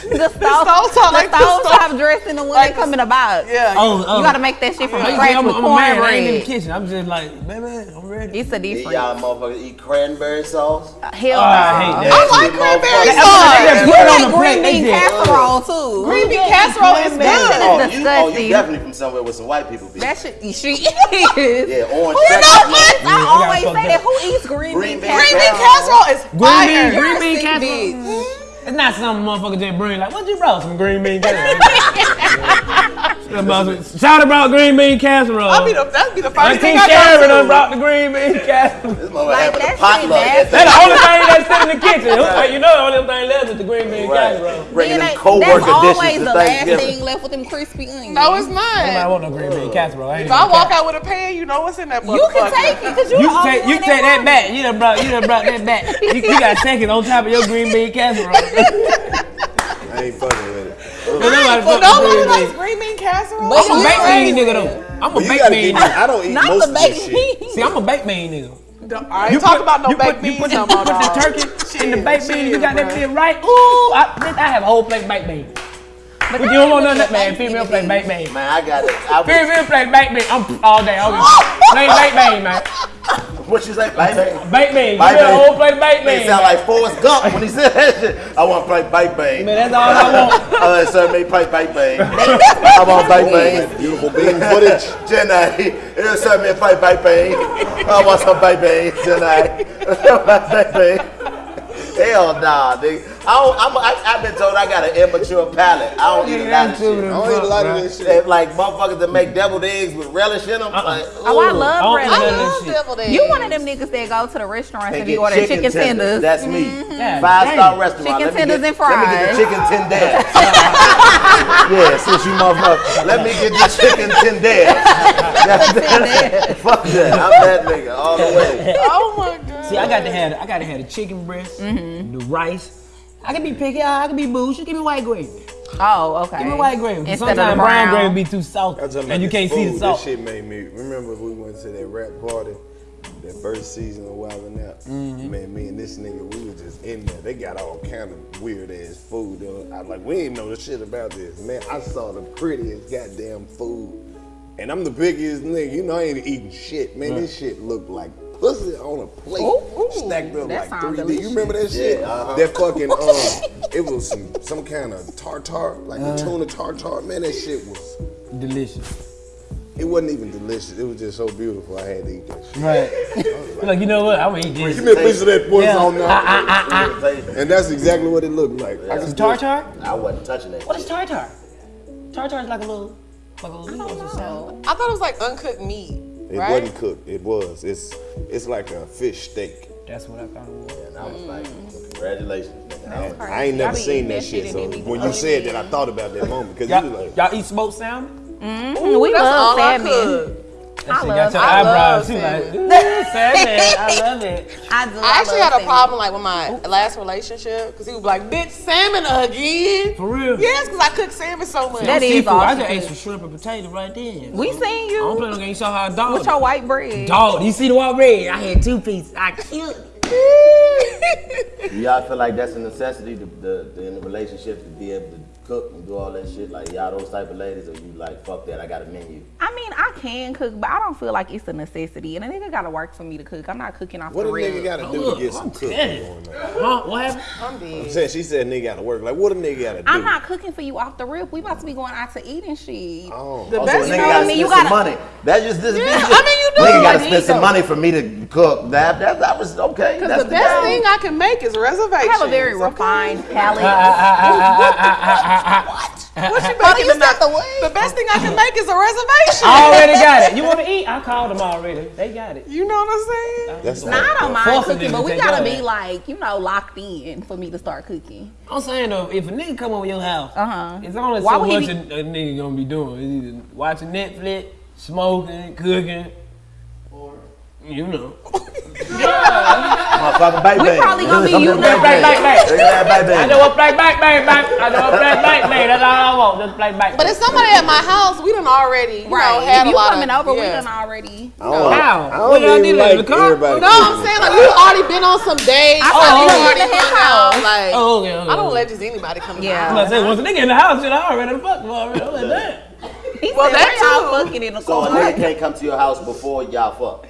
The stove, stove top, like the the stove stove- top dressing the one like that come in a box. Yeah. Oh, oh. You gotta make that shit from Like, scratch I'm, with I'm a man. I ain't in the kitchen. I'm just like, baby, I'm ready. It's a Did different. y'all motherfuckers eat cranberry sauce? Uh, hell Oh, I hate no. that. I like cranberry They sauce. put it like green bean casserole too. Green bean casserole is That shit good. Oh, is Oh, you, oh, you definitely from somewhere with some white people. That shit, she is. Yeah, orange Who pepper. knows? I I always say that. Who eats green, Green bean bean Green bean casserole? casserole is fire. green bean casserole. Bitch. It's not some motherfucker just bring like, what you brought? Some green bean casserole. *laughs* Shout about green bean casserole. That'd be the, that'd be the first Auntie thing I Sharon done go brought the green bean casserole. This motherfucker Like, having that a potluck. nasty. That's the only thing that's sitting in the kitchen. Who- like, you know, the only thing left is the green bean casserole. Right. Bringing Then them co-worker That's dishes always the last thing left with them crispy onions. No, it's Nobody not. want no green bean casserole. I If I walk care. out with a pan, you know what's in that You can take it because you, You the only take you one take that back. You done brought you that back. You, you got seconds on top of your green bean casserole. I ain't fucking with it. Nobody But fuck nobody with green likes bean. green bean casserole. But I'm a you baked bean nigga though. I'm a you baked gotta bean get. nigga. I don't eat Not most the of this baked shit. See, I'm a baked bean nigga. I ain't talking about no you baked put, you put, no you put the dog. turkey in the Shit, baked bean. You shit, got that bruh. shit right. Ooh, I, I have a whole plate baked bean. But you don't want none of that, man. Female plate baked bean. Man, I got it. I Female plate baked bean. I'm all day. I'm plain baked bean, man. what you say, baby? Baked bean. Give Baked me a bean. whole plate of baked It bean. sound like Forrest Gump when he said that shit. I want to play baked bean. Man, that's all I want. *laughs* Uh, sir, me play baked bean. I want baked bean. Beautiful bean footage. Jenny, it'll serve me a plate baked. I want some baked beans tonight. baked bean. Hell nah, nigga. I don't, I'm, I, I've been told I got an immature palate. I don't eat a lot of I don't eat a lot of this shit. They- Like motherfuckers that make deviled eggs with relish in them. Uh-uh. Like, Oh, I love I bread. don't eat none of I that love shit. deviled eggs. You one of them niggas that go to the restaurants and get order ordering chicken, tenders. That's me. Mm-hmm. Yeah, Five star damn. restaurant. Chicken let me tenders get, and Let me get the chicken tenders. *laughs* yeah, since you motherfucker. Let me get the chicken tenders. *laughs* That's that. *laughs* Fuck that. I'm that nigga all the way. Oh my god. See, I got to have I got to have the chicken breast, Mm-hmm. the rice. I can be picky. I can be bougie. Give me white gravy. Oh, okay. Give me white gravy. 'cause Instead of Sometimes brown brown. gravy be too salty, I'm and you can't see the food, salt. This shit made me remember we went to that rap party, that first season of Wild 'N Out. Mm-hmm. Man, me and this nigga, we was just in there. They got all kind of weird ass food. though. I was like, we ain't know the shit about this. Man, I saw the prettiest goddamn food. And I'm the biggest nigga. You know I ain't eating shit. Man, this shit looked like pussy on a plate. Ooh, ooh, stacked up that like sounds 3D. delicious. You remember that shit? uh-huh. That fucking *laughs* um it was some some kind of tartar, like a tuna tartar. Man, that shit was Delicious. it wasn't even delicious. It was just so beautiful. I had to eat that shit. Right. *laughs* like you know what? I'm gonna eat this. Give me a piece of that pussy Yeah. on Ah, now. And that's exactly what it looked like. I Some could tartar? I wasn't touching that. What is tartar? Tartar is like a little, like a little. what's it sound? I thought it was like uncooked meat. It right? wasn't cooked. It was. It's it's like a fish steak. That's what I thought it was. And I was like, congratulations, nigga. I ain't never seen that that shit. shit So and then be when you said that, I thought about that moment because you was Y'all, like, y'all eat smoked salmon? Mhm, we That's love all I salmon. Could. That shit love- got your I eyebrows love too. Like, salmon. I *laughs* love it. I do. I actually love had a problem like with my last relationship because he was like, "Bitch, salmon again." For real. Yes, because I cook salmon so much. That is Seafood. I just ate some shrimp and potato right then. We seen you. I don't you play no game. You saw how I dog. with your white bread. Dog, you see the white red? I had two pieces. I killed it. *laughs* Do y'all feel like that's a necessity to, the, the, in the relationship to be able to cook and do all that shit? Like y'all those type of ladies, or you like fuck that? I got a menu. I mean, I can cook, but I don't feel like it's a necessity. And a nigga gotta work for me to cook. I'm not cooking off what the a rib. nigga got to do Look, to get I'm some cooking dead. going on? Huh? What happened? I'm dead. I'm saying she said nigga got to work. Like what a nigga got to do? I'm not cooking for you off the rip. We about to be going out to eat and shit. Oh. The oh, Also, best nigga thing gotta I mean, spend you some gotta- money. That's just this. Yeah, this I mean, you do. Nigga gotta spend some money for me to cook. That that, that was okay. Because That's the best game. thing I can make is reservations. I have a very refined palate. *laughs* *laughs* *laughs* What you *laughs* Oh, making you tonight? the what? The best thing I can make is a reservation. I already got it. *laughs* You want to eat? I called them already. They got it. You know what I'm saying? That's Nah, I don't mind Forcing cooking, but we gotta all be that. like, you know, locked in for me to start cooking. I'm saying though, if a nigga come over your house, Uh-huh. it's only Why so much be- a, a nigga gonna be doing. It's either watching Netflix, smoking, cooking, or you know. Motherfucker Fucking bang We bang. probably gonna be you to now. bang Bang, bang, bang. Look at that bang I bang. know what play back, bang, bang. I know what play back, bang. That's all I want. Just play back. But if somebody at my house, we done already, you know, Right. had If a you lot coming of, over, we yeah. done already. I don't, How? I What don't y'all even did in like the car? everybody. No, I'm saying like you already been on some dates. I or thought you you already was in his hung out. house. Like, Oh, okay, okay. I don't let just anybody come. to my Yeah. I'm saying, once a nigga in the house, shit, I already fucked him already. I'm like, that. He Well, said, that y'all fucking in the So a nigga can't come to your house before y'all fuck.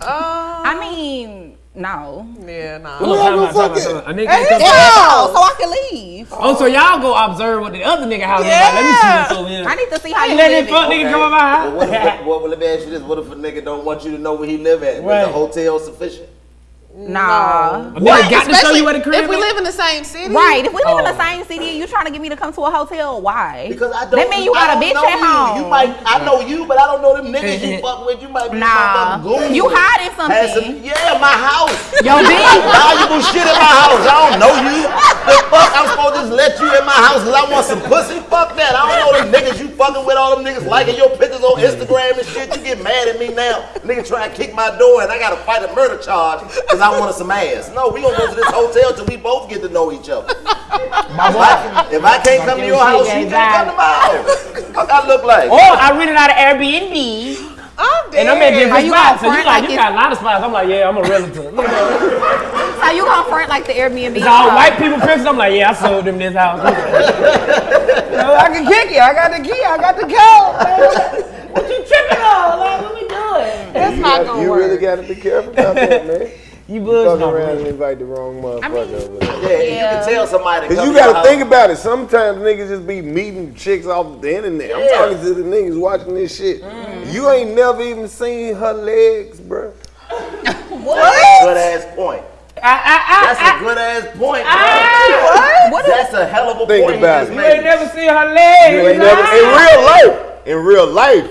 Uh, I mean, no. yeah, nah. Hold on, time out, time out, time out. A nigga can't come- Yeah, so I can leave. Oh, so y'all go observe what the other nigga house is like. Let me see what's over here. I need to see how you Let live. this fuck nigga come in my But house. what if, what, what, let me ask you this: What if a nigga don't want you to know where he live at? Right. Is the hotel sufficient? Nah. A nigga got to show you where the crib If we live in the same city, Right. If we live in the Oh. same city and you trying to get me to come to a hotel, why? Because I don't. That mean you I got a don't bitch at you. home. You might. I know you, but I don't know them niggas you fuck with. You might be Nah. some goon. You hiding Had some, something. yeah, my house. Yo, bitch. Valuable shit in my house. I don't know you. The fuck? I'm supposed to just let you in my house because I want some pussy? Fuck that. I don't know them niggas you fucking with. All them niggas liking your pictures on Instagram and shit. You get mad at me now. Nigga try to kick my door and I gotta fight a murder charge because I wanted some ass. No, we gonna go to this hotel till we both get to know each other. If I, if I can't come to your house, you can't come to my house. What I look like? Or I rented out of Airbnb. I'm dead. And I'm at different you spots. So you front like, like you it's- got a lot of spots. I'm like, yeah, I'm a realtor. You know, So you gonna front like the Airbnb? it's all white people pictures. I'm like, yeah, I sold them this house. You know, *laughs* I can kick you. I got the key. I got the code. What you tripping on? Like, what we doing? That's not gonna You work. really gotta be careful about that, man. You Fuck around and invite the wrong motherfucker over there. Yeah, and you can tell somebody. Cause you gotta think house. about it. Sometimes niggas just be meeting chicks off the internet. I'm talking to the niggas watching this shit. Mm. You ain't never even seen her legs, bruh. What? That's a good ass point. I, That's I, a good ass point, bro. I, What? That's a hell of a Think point about you it. you ain't never seen her You legs. ain't never in real life. In real life,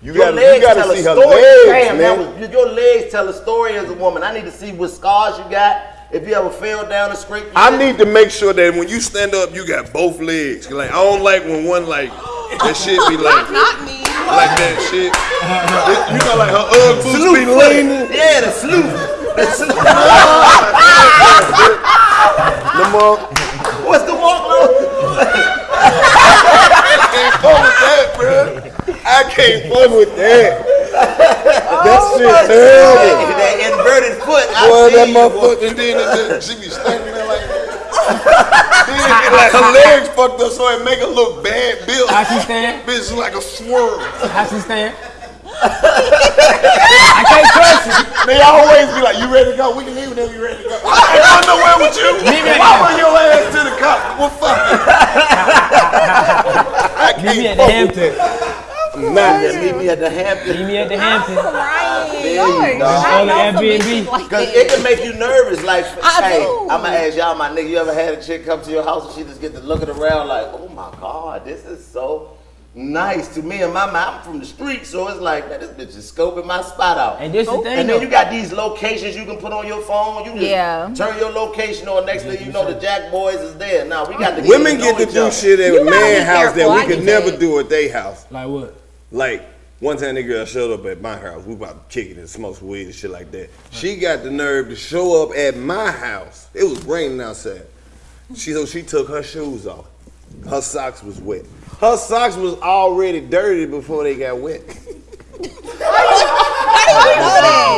you Your gotta you legs gotta tell see a her story. legs, Damn, man. that was, your legs tell a story as a woman. I need to see what scars you got. If you ever fell down and scraped your I shit. need to make sure that when you stand up, you got both legs. Like I don't like when one like that shit be like Not me. like that shit. It- *laughs* you know, like her Ugg boots be leaning. Yeah, the sleuth. The sleuth. What's the walk low? *laughs* can't fuck with that, bro. I can't fuck with that. Oh that shit terrible. that inverted foot. I Boy, see that you, boy. motherfucker, and then it just, she be standing there like that. Then like her legs fucked up, so it make her look bad built. How she stand? Bitch like a swirl. How she stand? *laughs* I can't trust you. They always be like, "You ready to go? We can leave whenever you ready to go." *laughs* I ain't going nowhere with you. Leave me Why bring your ass to the cop? Well, fuck. *laughs* I can't at the fuck with Hampton. Nah, Yeah, meet me at the Hampton. Meet me at the Hampton. There you go. On the Airbnb. Cause it can make you nervous. Like, I hey, do. I'ma ask y'all, my nigga. You ever had a chick come to your house and she just get to looking around like, oh my god, this is so nice to me and my mind. I'm from the street, so it's like, man, this bitch is scoping my spot out. And this the thing, And then you got these locations you can put on your phone. You just Yeah. turn your location on. Next thing you know, the Jack Boys is there. Now we got the Women get to do shit at a man house that we I could never do at their house. Like what? Like one time, that girl showed up at my house. We about to kick it and smoke some weed and shit like that. She got the nerve to show up at my house. It was raining outside. She so she took her shoes off. Her socks was wet. Her socks was already dirty before they got wet. *laughs* *laughs*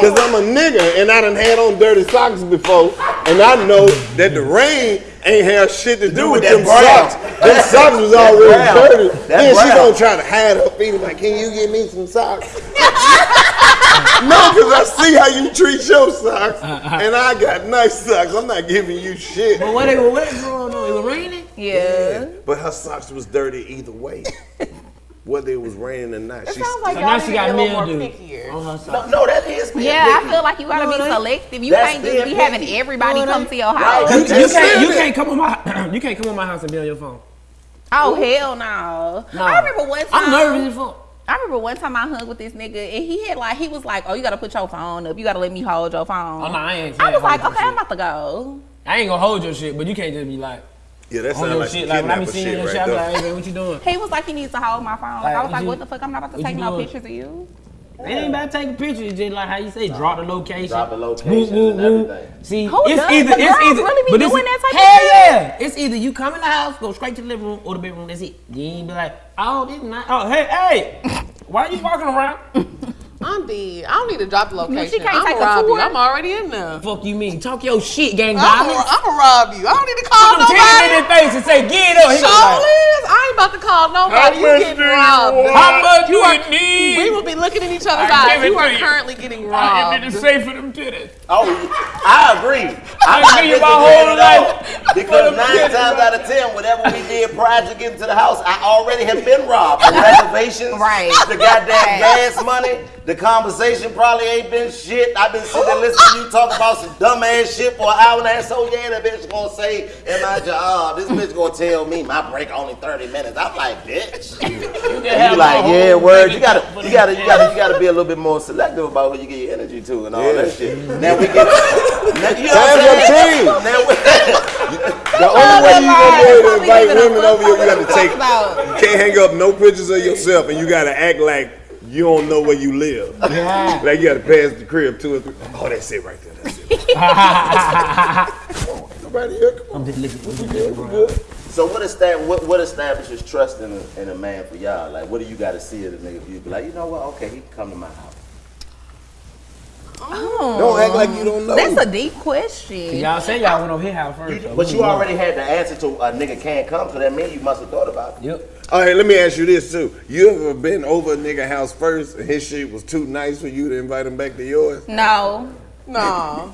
Cause I'm a nigga and I done had on dirty socks before, and I know that the rain ain't have shit to do with with them brown. socks. Them socks was already brown. dirty. That then she brown. gonna try to hide her feet and like, can you give me some socks? *laughs* no, cause I see how you treat your socks, uh-huh. and I got nice socks. I'm not giving you shit. But what they were wet growing on? It was raining? Yeah. But her socks was dirty either way, *laughs* whether it was raining or not. She Sounds like So y'all now she got a little more mildew pickier. on her No, side. no, that is being Yeah, I feel like you gotta No, be it selective. You That's can't just be having picky. everybody No, come to your house. You, just you can't *clears throat* you can't come on my you can't come on my house and be on your phone. Oh hell no! Nah. I remember one time. I'm nervous as fuck. I remember one time I hung with this nigga and he had like he was like, "Oh, you gotta put your phone up. You gotta let me hold your phone." Oh, no, I ain't I was like, "Okay, I'm about to go." I ain't gonna hold your shit, but you can't just be like yeah, that on sounds like shit. Like when I be seeing shit your right shit, I'm like, hey man, what you doing? He was like, "He needs to hold my phone." Like, I was like, you- "What the fuck? I'm not about to what take no pictures of you." It ain't about taking pictures. It's just like how you say, drop the location. Drop the location Woo, woo, woo. everything. See, Who it's does? either The it's either really be but this doing is- that type of hell shit? yeah. It's either you come in the house, go straight to the living room or the bedroom. That's it. You ain't be like, oh, this not. Oh, hey, hey, why are you walking around? *laughs* I'm dead. I don't need to drop the location. she can't I'm take gonna a rob you. I'm already in there. Fuck you mean? Talk your shit, gang I'm gonna violence. rob you. I don't need to call Put them titties in nobody. face and say, get up. He Show gonna be like, is. I ain't about to call nobody. You getting robbed. How much You you are- need? We will be looking at each other's eyes. give You are you. currently getting I robbed. need to say for them titties. Oh, I agree. I'm I not give you my whole life. Because nine times out of ten, whatever we did prior to getting to the house, I already have been robbed. The reservations, Right. the goddamn Right. gas money, the conversation probably ain't been shit. I've been sitting there listening to you talk about some dumb ass shit for an hour and a half. So yeah, that bitch gonna say in my job, this bitch gonna tell me my break only 30 minutes. I'm like, bitch. You you like, yeah, word. You gotta, you gotta, you gotta, you gotta be a little bit more selective about who you get your energy to and all Yeah. that shit. Now we get, *laughs* now, you know Have your I'm team. Now we, *laughs* *laughs* The only way you gonna be able to invite women over here, you gotta take. You can't hang up no pictures of yourself, and you gotta act like you don't know where you live. *laughs* Yeah. Like you gotta pass the crib two or three. Oh, that's it right there. That's it. *laughs* Nobody here. Come on. I'm just looking. We good. We good. so what, estab- what, what establishes trust in a, in a man for y'all? Like, what do you gotta see in a nigga for you? Be like, you know what? Okay, he can come to my house. Oh. Don't act like you don't know. That's a deep question. Y'all say y'all went over his house first. You- so but we you know. already had the answer to a nigga can't come, so that means you must have thought about it. Yep. All right, let me ask you this too. You ever been over a nigga house first, and his shit was too nice for you to invite him back to yours? No. No.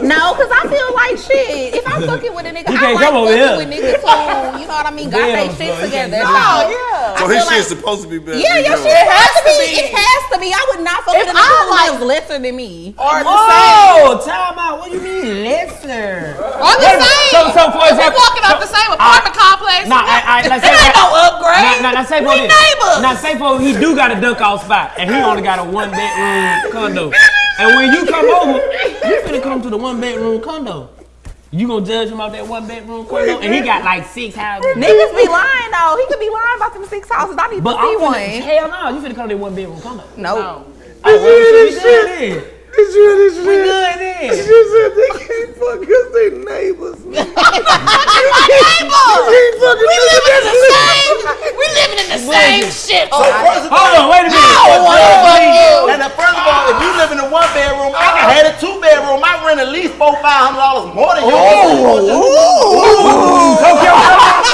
No, because I feel like shit. If I'm fucking with a nigga, You I like fucking with niggas who, you know what I mean, got Damn, their shit bro, together. do So, Oh, yeah. So his feel shit's like- supposed to be better. Yeah, your shit has to be. be. It has to be. I would not fuck If with a I nigga who like- lives lesser than me. Or the same. Oh, time out. What do you mean lesser? Or the Wait, same. So, so for If we example, walking up the same apartment complex. Nah, I, I, let's say ain't no upgrade. Nah, nah, nah, say for We neighbors. Now say for he do got a duck off spot, and he only got a one bedroom condo. And when you come over, you *laughs* finna come to the one bedroom condo. You gonna judge him off that one bedroom condo, and he got like six houses. Niggas be lying though. He could be lying about them six houses. I need But to see I'm finna, one. hell no, you finna come to that one bedroom condo. Nope. No. Oh, well, we good then. This shit, this shit. We good then. She said they can't fuck because they neighbors. you We living in the same. We living in the same shit. So first of all, Hold on, wait a minute. I wanna fuck you. and then first of all, if you live in a one bedroom, I can have a two bedroom. I rent at least four, five hundred dollars more than yours. Talk your,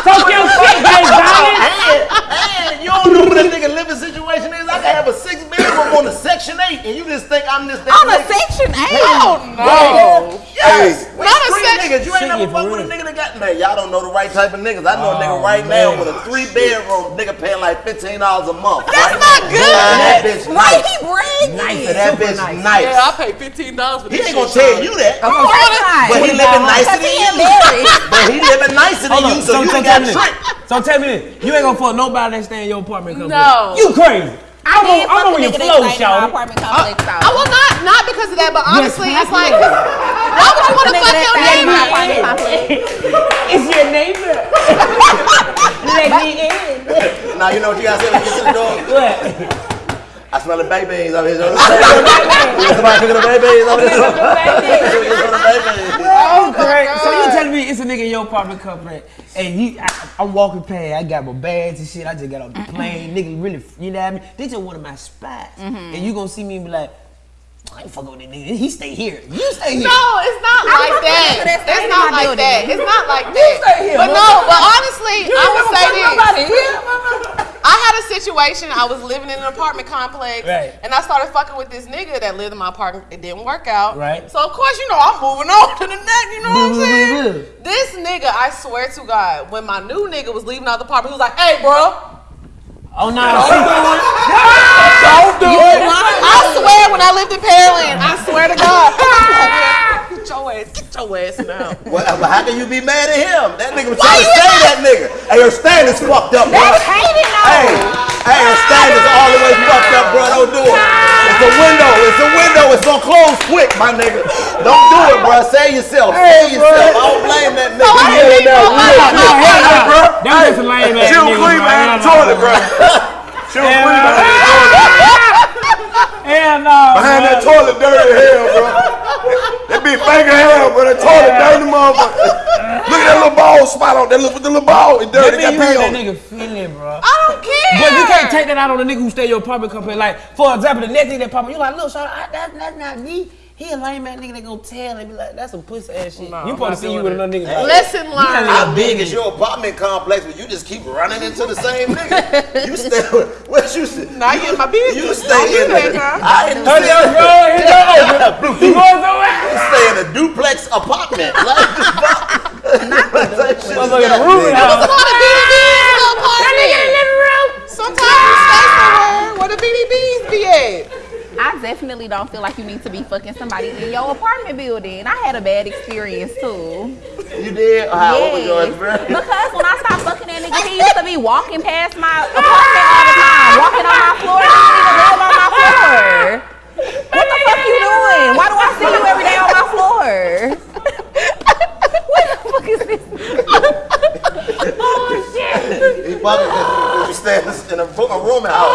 talk your shit, Jay Zion. And, and you don't know what a nigga living situation is. I can have a six bedroom on a section eight, and you just think I'm this. that On a section eight. Oh no. Yes. We Not a street section- niggas. You ain't Shit, never yeah, fuck with a nigga that got man. Y'all don't know the right type of niggas. I know a nigga Oh, right now with a three bedroom nigga paying like fifteen dollars a month. That's right? not good. And that bitch Why nice. he bragging? Nice. And that Super bitch nice. nice. Yeah, I pay fifteen dollars for He ain't gonna tell you that. Of course not. But he living nicer than he you. But he living nicer than you, so you so ain't tell got me tricked. So tell me this. You ain't gonna fuck nobody that stay in your apartment complex. No. You crazy. I I'm did on, I'm fuck on a your flow, that stayed in my shawty. apartment complex I will not, not because of that, but honestly, it's like, possibly. why would you want to Nigga fuck that your stayed in neighbor? apartment. It's *laughs* your neighbor. *laughs* Let me in. *laughs* Now you know what you gotta say when you get to the door. What? I smell the baked beans over here. Somebody cooking the baked beans over here. Cooking the baked beans. Oh, great. So you telling me it's a nigga in your apartment complex, and you, I, I'm walking past, I got my bags and shit. I just got off the plane, nigga. Really, you know what I mean? This just one of my spots, and you gonna see me and be like, I ain't fucking with this nigga. He stay here. You stay here. No, it's not like that. nigga It's not like building. that. It's not like stay that. here, But no, but honestly, You I ain't would say this. nobody here. *laughs* I had a situation. I was living in an apartment complex, Right. and I started fucking with this nigga that lived in my apartment. It didn't work out, Right. So of course, you know, I'm moving on to the next. You know what I'm Boo, boo, saying? boo, boo. This nigga, I swear to God, when my new nigga was leaving out the apartment, he was like, "Hey, bro." Oh no, see, do it! Don't do it. I swear, when I lived in Pearland, I swear to God. *laughs* Get your ass, get your ass now. Well, how can you be mad at him? That nigga was trying to stay that nigga. Hey, your standards fucked up, bro. That's hating though. Hey, hey, your standards all the way fucked up, bro. Don't do it. It's a window. It's a window. It's gonna close quick, my nigga. Don't do it, bro. Save yourself. Save yourself. I don't blame that nigga. I Yeah, didn't now, know real I- shit. no, hell Hey, no. bro. That was just a lame ass Chill nigga, clean bro. behind the Hell no. toilet, bro. Chill Hell clean no. behind the toilet. Hell no. Behind that bro. toilet dirty as hell, bro. That big finger hell, bro. That toilet dirty motherfucker. Look at that little ball spot on that little, the little ball. It That dirty. mean Got you pee on that nigga feeling, bro. I don't care. But you can't take that out on the nigga who stay your apartment complex. Like, for example, the next thing that pop up, you like, look, Sean, I, that's not me. He a lame ass nigga that gonna tell and be like, that's some pussy ass shit. No, you I'm supposed to see you with another nigga. like, Lesson learned. How big is your apartment complex where you just keep running into the same nigga? *laughs* You stay what you stay? Now you in my business. You stay in that, the girl. I didn't Hurry up, say- bro. Hit your open. *laughs* You going somewhere? You stay in a duplex apartment. Like, that shit is Motherfucker in the not room big. house. Come on, the BDBs little apartment. Sometimes you stay somewhere where the BDBs be at. I definitely don't feel like you need to be fucking somebody in your apartment building. I had a bad experience too. You did? How what was your Yes. experience? *laughs* Because when I stopped fucking that nigga, he used to be walking past my *laughs* apartment all the time, walking on my floor. He didn't even live on my floor. What the fuck you doing? Why do I see you every day on my floor? what the fuck is this? oh shit! He fucking because you stay in a, a room house.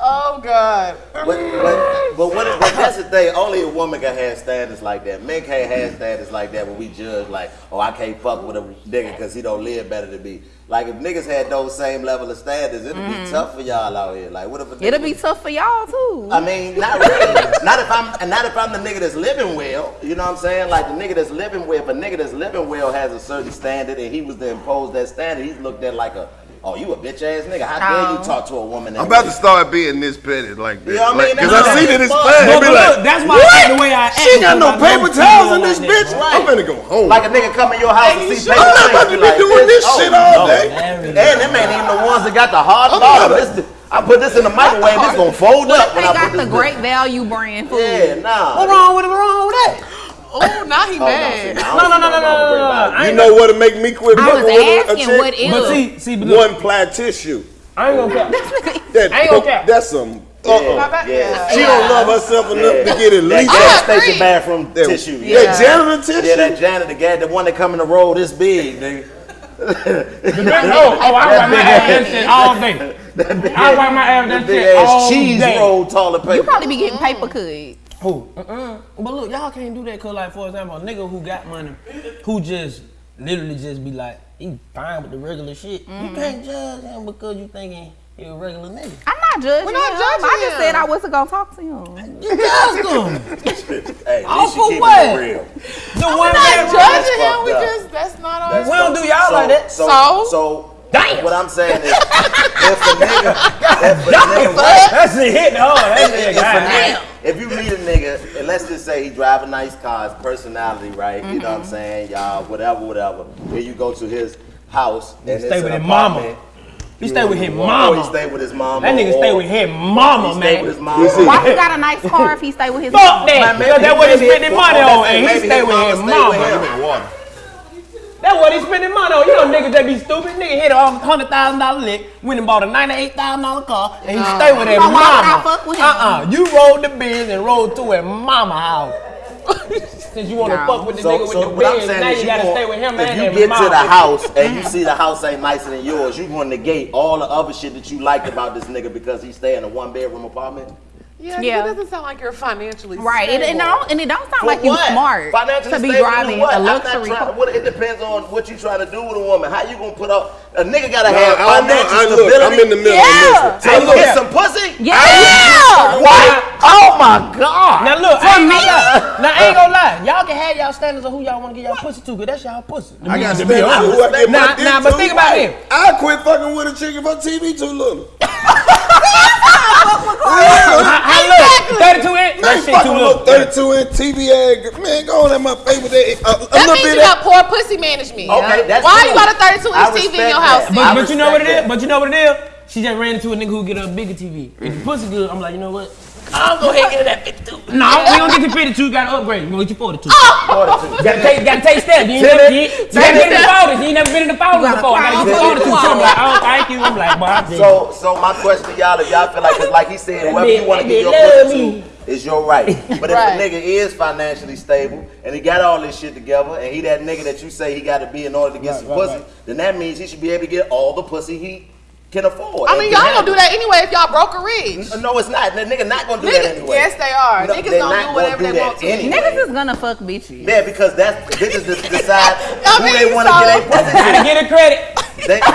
Oh God. But, but, but, what, but that's the thing. Only a woman can have standards like that. Men can't have mm-hmm. standards like that when we judge like, oh, I can't fuck with a nigga because he don't live better than me. Like if niggas had those same level of standards, it'd be mm-hmm. tough for y'all out here. Like what if a nigga It'll be tough for y'all too. I mean, not really. not if I'm and not if I'm the nigga that's living well. You know what I'm saying? Like the nigga that's living well. If a nigga that's living well has a certain standard and he was to impose that standard, he's looked at like a, oh, you a bitch ass nigga. How dare you talk to a woman? That I'm about way? to start being this petty like this. Yeah, I mean, Because I see not that it's fun. fun. But, be like, look, that's why I the way I act. she ain't got no paper towels in this bitch. that. I'm finna go home. Like a nigga come in your house and see paper I'm not about to be like, doing this oh, shit all day. And them ain't even the ones that got the hard I'm bottom. I put this in the microwave. This gonna fold What up if when they I got put the this. great value brand food? Yeah, nah. What wrong with it? What wrong with that? Oh, now he Oh, mad. No, no, no, no, no, nothing wrong with no, no, You know what'll make me quit I was with a asking chick? what is. But see, see, but look, One ply tissue. I ain't gonna cap. That, I ain't gonna cap. That's some. Yeah, Uh-uh. yeah. She don't love herself enough to get at least gas I agree. station bathroom that, tissue. that janitor tissue. Yeah, that janitor, the guy, the one that come in the roll this big, nigga. *laughs* Oh, oh, I wipe my ass that shit all day. I wipe my ass that Big shit ass all cheese roll toilet paper. You probably be getting paper cut. Who? Uh-uh. But look, y'all can't do that cause like for example, a nigga who got money, who just literally just be like, he fine with the regular shit. Mm-hmm. You can't judge him because you thinking he a regular nigga. I'm not judging We're not him. judging I just him. said I wasn't gonna talk to him. You judged him. *laughs* *laughs* Hey, at All least for what? it real. The one Not judging him. We up. just that's not our. That's We don't do y'all like that. So, So? so Damn. what I'm saying is, if a nigga, if a nigga, That's it hit hard. That's if, it. if, a nigga, if you meet a nigga, and let's just say he drive a nice car, his personality, right? You know what I'm mm-hmm. saying? Y'all, whatever, whatever. Here you go to his house and stay it's with his mama. apartment. He stay with his Or he stay with his mama. That nigga stay with his mama, He stay with his mama. Why he got a nice car if he stay with his Fuck mom? that. Man, that's what he maybe- spending money or on, and he stay with his mama. With That's what he spending money on. You know niggas that be stupid. Nigga hit a hundred thousand dollar lick, went and bought a ninety-eight thousand dollar car, and he stay with his So I mama. fuck with him? Uh-uh. You rolled the biz and rolled to his mama house. *laughs* Since you want to No. fuck with the So, nigga so with what the I'm saying now is you you gotta gon- stay with him if and you his get mama. to the house and you see the house ain't nicer than yours, you gonna negate all the other shit that you liked about this nigga because he stay in a one bedroom apartment. Yeah, Yeah. it doesn't sound like you're financially Right. It, it don't and it don't sound For like you what? smart Financially to be driving to what? a I'm not luxury trying- car. what- it depends on what you trying to do with a woman. How you gonna put up a nigga gotta Nah, have I financial I look. stability. I'm in the middle Yeah. on this one. So you look. get some pussy? Yeah. What? Oh my god. Now look, I ain't gonna lie. Now I ain't gonna lie. Y'all can have y'all standards of who y'all want to get y'all pussy to, cause that's y'all pussy. I got to to be be honest. who I get Nah, my dick nah, but think about it. I quit fucking with a chick if her TV too little. *laughs* *laughs* How, how look? 32 inch? That shit too little. little 32 inch TV ad. Man, go on at my face with that. A, a That means bit you got poor pussy management. Okay, that's Why cool. you got a 32 inch TV in your house? But- But, you know what it respect is? that. But you know what it is? she just ran into a nigga who get a bigger TV. If the pussy good, I'm like, you know what? I'll go ahead and get her that 52. No, we don't get you 52. You gotta upgrade. We're gonna get you 42. Forty-two. Gotta take, gotta take steps. You ain't never, you, you gotta get in the folders. You ain't never been in the folders gotta before. I gotta get crawl the through folders. the I'm like, oh, thank you. I'm like, boy, I'm So, so my question to y'all, if y'all feel like, 'cause like he said, whoever you want to They get your love pussy me. to is your right. *laughs* But if Right. a nigga is financially stable and he got all this shit together, and he that nigga that you say he got to be in order to get some pussy, then that means he should be able to get all the pussy he can afford. I mean, y'all gonna do that anyway if y'all broke or rich. No, it's not. The nigga not gonna do that Niggas, anyway. yes, they are. No, Niggas gonna not do gonna whatever do they want to. anyway. Niggas is gonna fuck bitches. Yeah, because that's bitches that *laughs* decide I who they want to so- get a pussy Gotta get her credit. They, *laughs*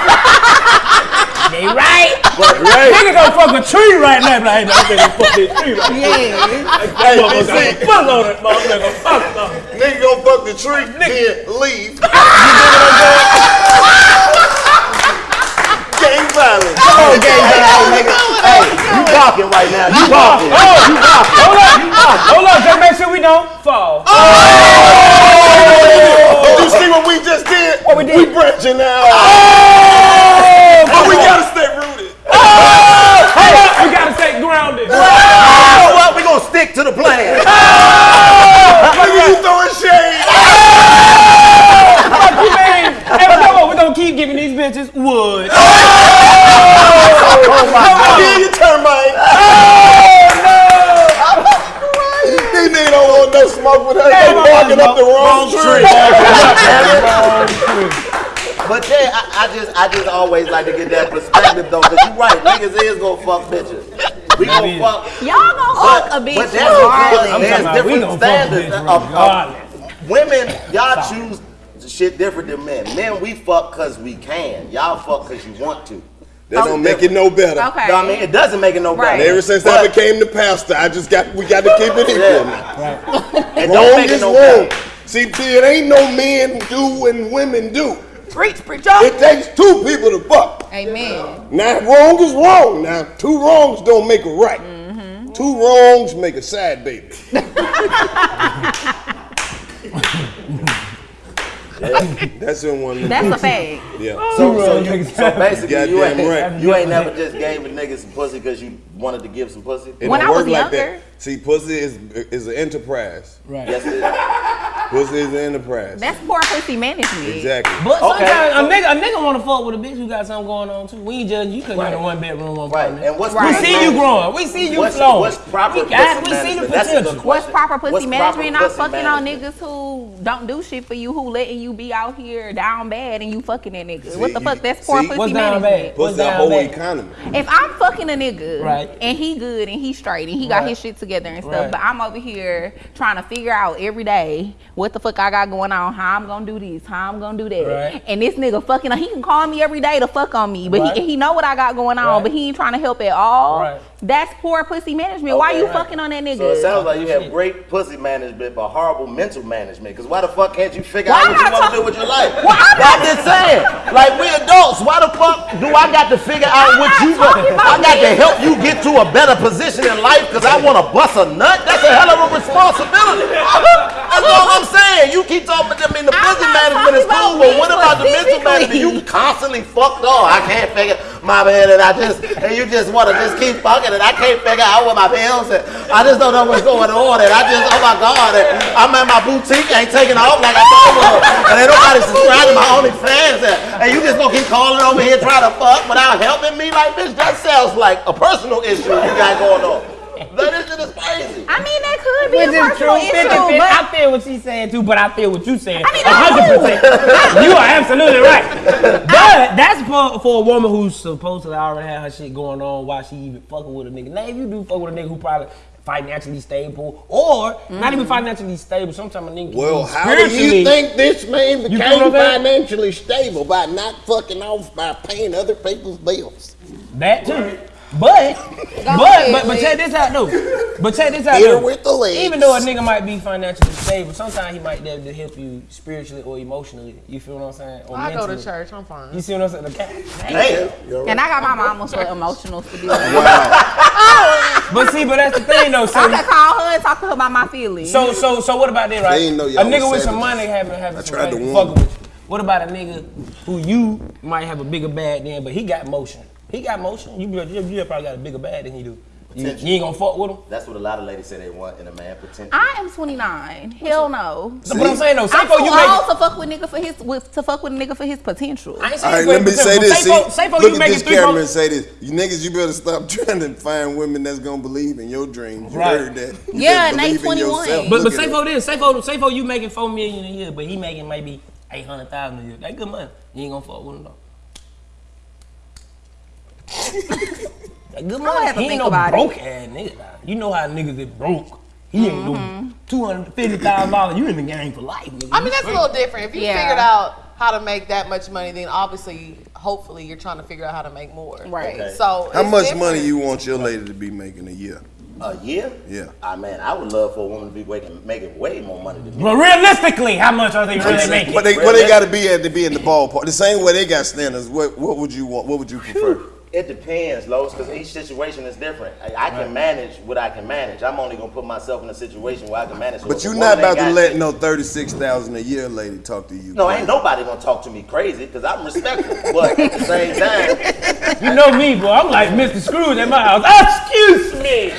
They right. but Nigga gonna fuck a tree right now. Like, hey, man, I'm finna fuck this tree right now. Yeah. hey, you see, Fuck on it, motherfucker. Fuck on it. Nigga gonna fuck the tree, then leave. *laughs* Gang violence. Oh, okay, hey, hey, nigga, hey, you talking right now? You talking? Hold up. Hold up. Just make sure we don't fall. Oh! oh! Did you see what we just did? What we did? We branching out. But we gotta stay rooted. Hold up. We gotta stay grounded. You know what? We gonna stick to the plan. Nigga, you throwing shade. Fuck you, man. Hey, but no, we gonna keep giving these bitches wood. Oh, yeah, you termite. These niggas don't want no smoke with us. They Damn, barking up the wrong wrong tree. But yeah, I, I just, I just always like to get that perspective though, cause you're right, niggas is gonna fuck bitches. We gonna fuck. Y'all gonna fuck a bitch But that's because regardless. I'm there's we different gonna fuck a standards of, of women. Y'all choose shit different than men. Men, we fuck cause we can. Y'all fuck cause you want to. That don't make it no better. Okay. You know what I mean? It doesn't make it no Right. better. Ever since I became the pastor, I just got we got to keep it *laughs* equal now. it don't Wrong make it is no wrong. better. See, see, it ain't no men do and women do. Preach, preach It takes two people to fuck. Amen. Now, wrong is wrong. Now, two wrongs don't make a right. Mm-hmm. Two wrongs make a sad baby. *laughs* That's in one. That's a fact. Yeah. So, so, you, so basically, you Goddamn ain't, right. you ain't never just gave a nigga some pussy because you wanted to give some pussy. It When don't I was work like younger- that. See, pussy is is an enterprise. Right. Yes, it is. Pussy is an enterprise. That's poor pussy management. exactly. But Okay. sometimes a nigga, a nigga want to fuck with a bitch who got something going on too. We ain't judging you because you're in a one bedroom, one Right. apartment. And what's We Right. pussy see you growing. We see you What's, flowing. what's proper we got, pussy we see the management? That's a good potential. What's proper pussy What's proper management? Not pussy fucking on niggas who don't do shit for you, who letting you be out here down bad and you fucking that nigga. what the you- fuck? That's poor see? pussy What's down management. bad? What's Pussy our down whole bad? economy. If I'm fucking a nigga Right. and he good and he straight and he got Right. his shit together and stuff, Right. but I'm over here trying to figure out every day what the fuck I got going on, how I'm gonna do this, how I'm gonna do that. Right. And this nigga fucking, he can call me every day to fuck on me, but Right. he, he know what I got going on, Right. but he ain't trying to help at all. That's poor pussy management. Why Okay. you Right. fucking on that nigga? So it sounds like you have great pussy management, but horrible mental management. Because why the fuck can't you figure Why out what you want to do with your life? Well, I'm I'm just saying, like we adults, why the fuck do I got to figure out I'm what you talking I got to help you get to a better position in life because I want to bust a nut? That's a hell of a responsibility. That's all I'm saying. You keep talking to me, the pussy management is cool, but what about the mental management? You constantly fucked up. I can't figure my man and I just and you just want to just keep fucking and I can't figure out what my bills and I just don't know what's going on and I just oh my god and I'm at my boutique ain't taking off like I thought was and ain't nobody subscribed to my OnlyFans and, and you just gonna keep calling over here trying to fuck without helping me like bitch that sounds like a personal issue you got going on. Like, this shit is crazy. I mean, that could be Which a is personal true. issue, 50. but I feel what she's saying too, but I feel what you're saying. I mean, hundred oh. percent. You are absolutely right. But that's for for a woman who's supposed to already have her shit going on while she even fucking with a nigga. Now, if you do fuck with a nigga who probably financially stable or not even mm-hmm. financially stable, sometimes a nigga Well, how do you think this man became feel what I'm saying? financially stable by not fucking off by paying other people's bills? That too. But, but, but, but check this out though. But check this out Hit her though. with the legs. Even though a nigga might be financially stable, sometimes he might be able to help you spiritually or emotionally. You feel what I'm saying? Or I go to church. I'm fine. You see what I'm saying? Okay. Damn. and I got my mama for emotional stability. *laughs* But see, but that's the thing though. So I So, can call her and talk to her about my feelings. so, so, so, what about that, right? They didn't know a y'all nigga with some money having having I some to money warn fucking with you. What about a nigga who you might have a bigger bag than, but he got motion. He got motion. You, you, you probably got a bigger bag than he do. You, you ain't gonna fuck with him. That's what a lot of ladies say they want in a man potential. I am 29. Hell no. But I'm saying though, I'm Safo, too you old make. to fuck with nigga for his with, to fuck with a nigga for his potential. I ain't All saying right, let me say potential. this. See, Safo, Safo, look you at this camera and say this. You niggas, you better stop *laughs* trying to find women that's gonna believe in your dreams. You Right. heard that? You Yeah, better and they 21. yourself. But but Look at Safo this, Safo, Safo, you making four million a year, but he making maybe eight hundred thousand a year. That good money. You ain't gonna fuck with him though. That good gonna money. have to He ain't no about it. broke ass nigga. now. You know how niggas is broke. He ain't no two hundred fifty thousand dollars. You in the game for life, nigga. I mean, that's a little different. If you Yeah. figured out how to make that much money, then obviously, hopefully, you're trying to figure out how to make more. Right. Okay. So How much different. money you want your lady to be making a year? A year? Yeah. Ah man, I would love for a woman to be making, making way more money than me. But realistically, how much are they really making? What they what they got to be at to be in the ballpark? The same way they got standards. What what would you want? What would you prefer? It depends, Lois, because each situation is different. I, I can manage what I can manage. I'm only gonna put myself in a situation where I can manage. But you're not about to let shit- no thirty six thousand a year lady talk to you. No, ain't nobody gonna talk to me crazy because I'm respectful. but at the same time, You know me, boy. I'm like Mr. Scrooge at my house. Excuse me.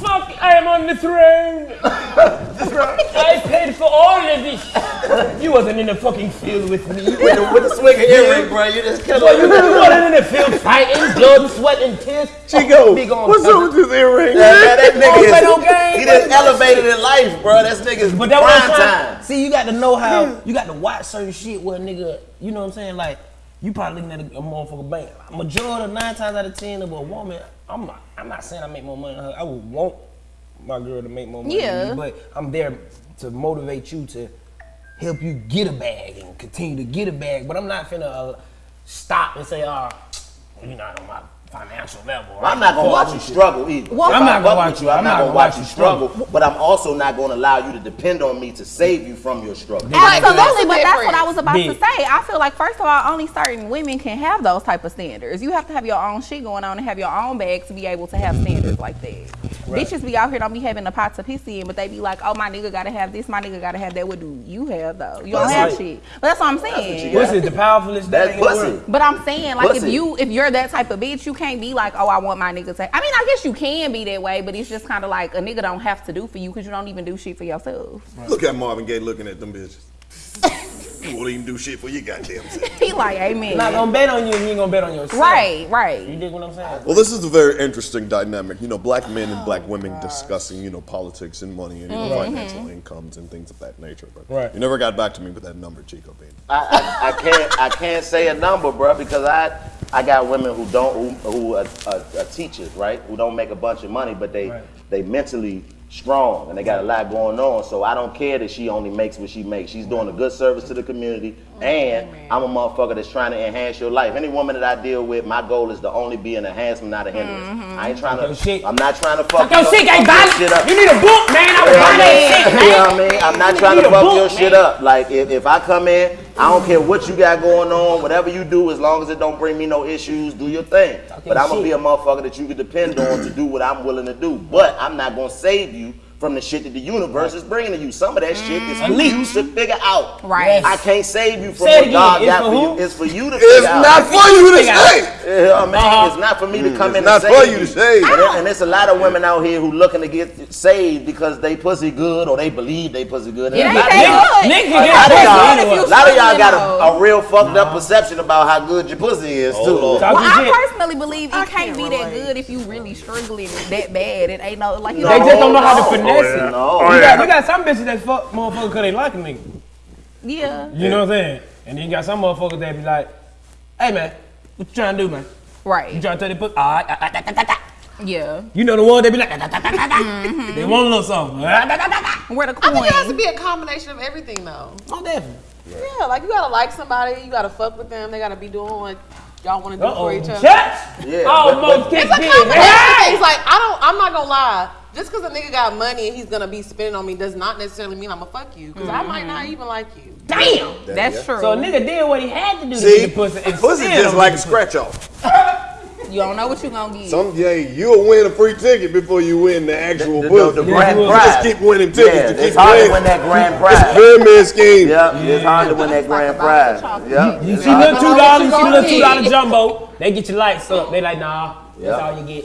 *laughs* fuck? I am on the throne. *laughs* I paid for all of this. You wasn't in the fucking field with me. with the, with the swinging earring, bro, you just killed Boy, you wasn't in the field fighting, blood, sweat, and tears. Chico, Big on what's up with this earring? That, that, that nigga is, games, he just elevated in life, bro. That's niggas But that prime time. See, you got to know how hmm. you got to watch certain shit where a nigga, you know what I'm saying? Like, you probably looking at a, a motherfucker bank. Majority, nine times out of ten of a woman, I'm not, I'm not saying I make more money than her. I would want my girl to make more money Yeah. than me, but I'm there to motivate you to help you get a bag and continue to get a bag. But I'm not finna uh, stop and say, oh, you're not on my financial level. I'm not gonna watch you struggle either. Well, I'm not gonna watch you. I'm, I'm not gonna watch you struggle, but I'm also not gonna allow you to depend on me to save you from your struggle. Absolutely, but that's what I was about to say. I feel like first of all, only certain women can have those type of standards. You have to have your own shit going on and have your own bag to be able to have standards like that. Bitches be out here don't be having the pot of piss in, but they be like, oh my nigga gotta have this, my nigga gotta have that. What do you have though? You don't Pussy. have shit. But that's what I'm saying. you What's it, the powerfulest That's thing pussy. But I'm saying, like, if you if you're that type of bitch, you can't be like, oh, I want my nigga to. I mean, I guess you can be that way, but it's just kind of like a nigga don't have to do for you because you don't even do shit for yourself. Look at Marvin Gaye looking at them bitches. You won't even do shit for your goddamn self. *laughs* He like, amen. Not gonna bet on you, and you ain't gonna bet on yourself. Right, right. You right. dig what I'm saying? Well, this is a very interesting dynamic. You know, black men and black women discussing, you know, politics and money and you know, mm-hmm. financial incomes and things of that nature. But Right. you never got back to me with that number, Chico Bean. I, I, I can't I can't say a number, bro, because I I got women who don't who, who are, are, are teachers, right? Who don't make a bunch of money, but they Right. they mentally strong and they got a lot going on. So I don't care that she only makes what she makes. She's doing a good service to the community, mm-hmm. and I'm a motherfucker that's trying to enhance your life. Any woman that I deal with, my goal is to only be an enhancement, not a hindrance. Mm-hmm. I ain't trying to. shit. I'm not trying to fuck. Your- shit, ain't fuck shit up. You need a book, man. I would buy that shit, man. You know what *laughs* I mean? I'm not You trying to fuck book, your shit up. Like if, if I come in, I don't care what you got going on, whatever you do, as long as it don't bring me no issues, do your thing. But I'm gonna be a motherfucker that you can depend on to do what I'm willing to do. But I'm not gonna save you from the shit that the universe is bringing to you. Some of that shit is for you to figure out. Right. I can't save you from Say what. God It's got for for you. It's for you to It's figure out. not for you to save. out. say. You know what I mean? Uh-huh. It's not for me to come It's in not and for you to save. And, there- and there's a lot of women out here who looking to get saved because they pussy good or they believe they pussy good. And It a ain't lot of that good. Nigga a can lot of y'all, pussy if you anyway. a lot of y'all got a, a real fucked up perception about how good your pussy is too. Well, I personally believe it can't, be that good if you really struggling that bad. It ain't no like you They just don't know how to finesse Oh, yeah. it. No. You got, you got some bitches that fuck motherfuckers because they like a nigga. Yeah, You know what I'm saying? And then you got some motherfuckers that be like, hey man, what you trying to do, man? Right. You trying to tell the pussy? All right, ah, ah, ah, ah, ah, ah." Yeah. You know the one that be like, ah, ah, ah, ah, ah. they want a little something. Ah, ah, ah, ah, ah. Where the I think it has to be a combination of everything, though. Oh, definitely. Yeah, like you gotta like somebody, you gotta fuck with them, they gotta be doing what y'all want to do Uh-oh. for each other. Shots! Yeah, Almost but- kicked It's a combination of Hey! things. Like I don't, I'm not gonna lie. Just because a nigga got money and he's gonna be spending on me does not necessarily mean I'm gonna fuck you. Because I might not mm-hmm. even like you. Damn! That's true. So a nigga did what he had to do to See, get the pussy. and pussy still just like a scratch off. you don't know what you're gonna get. Some day you'll win a free ticket before you win the actual The, pussy. the, the grand You prize. just keep winning Yeah, tickets. you it's keep hard to winning. win that grand It's prize. pyramid scheme. Yep, it's hard to win that grand prize. Yep. You it's see hard little two dollars, you see little two dollar jumbo. They get your lights up. They like, nah, Yeah. that's all you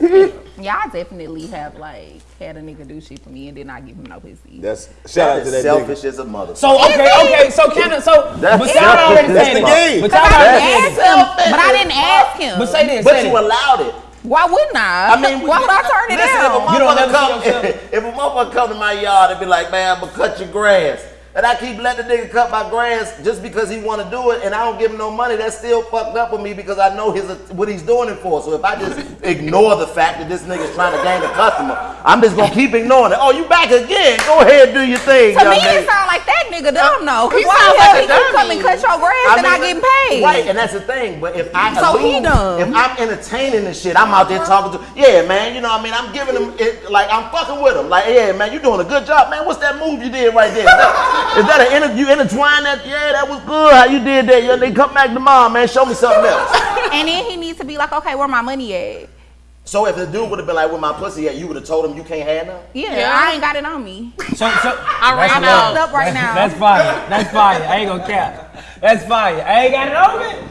get. *laughs* Yeah, I definitely have like had a nigga do shit for me and then I give him no pussy. That's shout out to That is that selfish nigga. as a mother. So okay, okay, so kind of so, That's but y'all already selfish. said That's it. the game. But Cause y'all I already didn't said it. him, but I didn't ask him. But say this, But say you this. allowed it. Why wouldn't I? I mean, why would I turn it listen, down? If a motherfucker come, see yourself- *laughs* if a motherfucker come to my yard and be like, man, I'm gonna cut your grass. And I keep letting the nigga cut my grass just because he wanna do it and I don't give him no money, that's still fucked up with me because I know his what he's doing it for. So if I just *laughs* ignore the fact that this nigga's trying to gain a customer, I'm just gonna keep ignoring it. Oh, you back again. Go ahead, do your thing, To me, lady. it sound like that nigga dumb though. Cause He why sounds like he dummy. coming cut your grass and not getting paid? Right, and that's the thing. But if I So he dumb. if I'm entertaining the shit, I'm out there uh-huh. talking to, yeah, man. You know, what I mean, I'm giving him it, like I'm fucking with him. Like, yeah, man, you doing a good job, man. What's that move you did right there? *laughs* Is that an inter, you intertwine that? Yeah, that was good. How you did that? Yeah, they come back tomorrow, man. Show me something else. And then he needs to be like, okay, where my money at? So if the dude would have been like, "Where my pussy at?" You would have told him you can't have none. Yeah, Yeah. I ain't got it on me. So, so I ran out. Fucked up right now. That's fire. That's fire. I ain't gonna cap. That's fire. I ain't got it on me.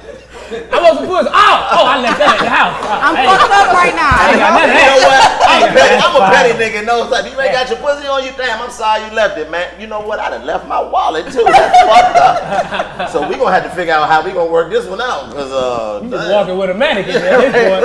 I want some pussy. Oh, oh, I left that at the house. Oh, I'm hey. fucked up right now. I ain't got now. none of You know what? I'm a petty, I'm a petty nigga. No, it's like, you ain't got your pussy on you. Damn, I'm sorry you left it, man. You know what? I done left my wallet too. That's *laughs* fucked up. So we gonna have to figure out how we gonna work this one out, cause uh, You just damn. walking with a mannequin at this point.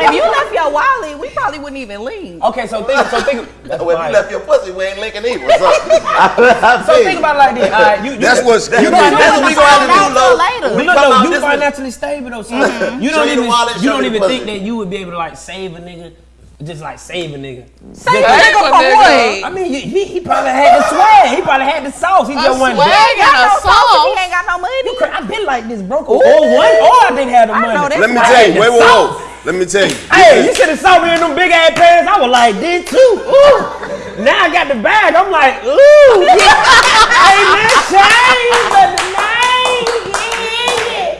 If you left your wallet, we probably wouldn't even leave. Okay, so think, so think. *laughs* That's Well, if you left your pussy, we ain't linking either. So, *laughs* I, I So think about it like this. All right, you, you, That's what's That's you what that's what we gonna have to do, Find out Lo. later. When we Look come though, out you this one- financially stable though, so you don't you the even wallet, you don't even think that you would be able to like save a nigga, just like save a nigga. Say Just- nigga for nigga. what? I mean, he, he, he probably had the swag. He probably had the sauce. He A just wasn't swag there. and a Got no sauce sauce. He ain't got no money. You I've been like this, broke or oh, one, or I didn't have the money. Let me tell you. Wait, wait, Sauce. wait. Let me tell you. Hey, you should have saw me in them big ass pants. I was like this too. Ooh. Now I got the bag. I'm like, ooh. *laughs* hey man, change but the name. Yeah.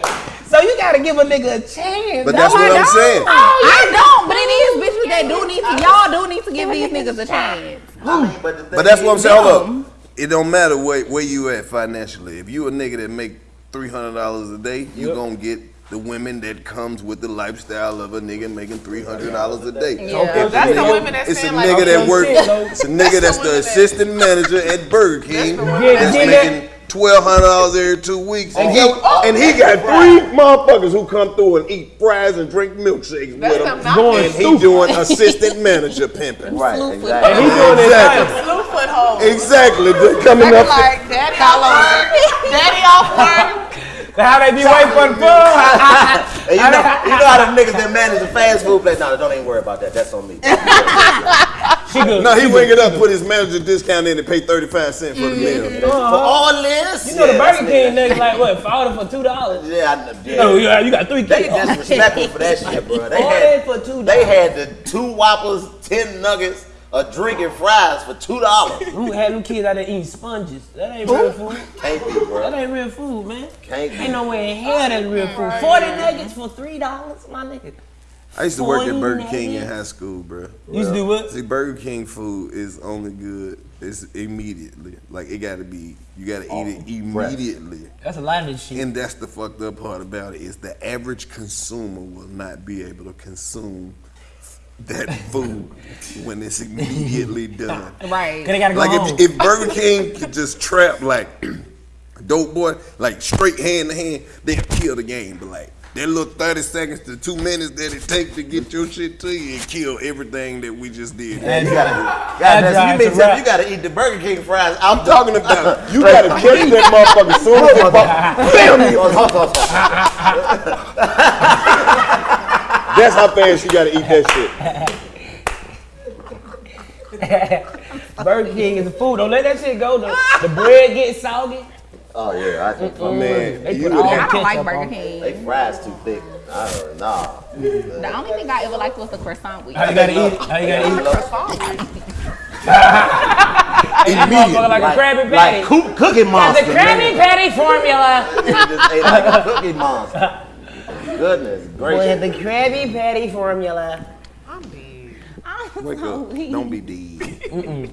So you gotta give a nigga a chance. But that's No, I what I'm don't. saying. Oh, I don't, but it is bitches that do need to. Y'all do need to give these niggas a chance. I mean, but, But that's what I'm saying. Hold up. It don't matter where, where you at financially. If you a nigga that make three hundred dollars a day, you Yep. gonna get the women that comes with the lifestyle of a nigga making three hundred dollars a day. Yeah. If That's the nigga- women that It's a stand like, nigga okay, that work. shit, though. It's a nigga that's the the women that- assistant *laughs* manager at Burger King the women that- that's Yeah, making twelve hundred dollars every two weeks, and he Oh, and he got three motherfuckers who come through and eat fries and drink milkshakes That's with them him, not Going and he stupid. doing assistant manager pimping. Right, And exactly. he doing his Exactly. thing. Blue foothold. Exactly. They're They coming be up. like, daddy off work. *laughs* Daddy off work. How they be waiting for the food? And *laughs* you know, *laughs* you know how them niggas that manage the fast food place? No, don't even worry about that. That's on me. *laughs* She good. No, he ring it up, put his manager discount in, and pay thirty five cents for the mm-hmm. meal. Uh-huh. For all this, You know the Burger King niggas like what? Order for two dollars. Yeah, I, yeah. Oh uh, yeah, you got three They disrespectful for that shit, bro. They had for two they had the two whoppers, ten nuggets, a drink and fries for two dollars. *laughs* Who had them kids out there eating sponges? That ain't real food. Can't be, bro. That ain't real food, man. Can't be. Ain't no way in hell that's real food. Forty nuggets for three dollars, my nigga. I used to work at Burger King in high school, bro. You used to do what? See, Burger King food is only good. It's immediately. Like it got to be. You got to eat it oh, immediately. That's a lot of this shit. And that's the fucked up part about it is the average consumer will not be able to consume that food when it's immediately *laughs* done. Right. Cause they gotta go Like home. if, if Burger King could just trap like *clears throat* dope boy, like straight hand to hand, they'll kill the game. But like that little thirty seconds to two minutes that it takes to get your shit to you and kill everything that we just did. Man, you gotta, *laughs* That goddamn, you, a mean you gotta eat the Burger King fries. I'm I'm talking about *laughs* you gotta catch that motherfucker as soon as it pop. That's how fast you gotta eat that shit. *laughs* Burger King is the food. Don't let that shit go. The, the bread get soggy. Oh yeah, I think Man, They you would all I don't like Burger. King. they fries too thick. I don't know. The only thing I ever liked was the croissant with. How you gotta eat it? How you gotta eat it? Eat *laughs* the motherfucker like, a Krabby Patty. Like cook, Cookie the Monster. Krabby man. Patty formula. *laughs* You just ate like a Cookie Monster. Goodness With gracious. the Krabby Patty formula. i'm d wake up. Don't be dead.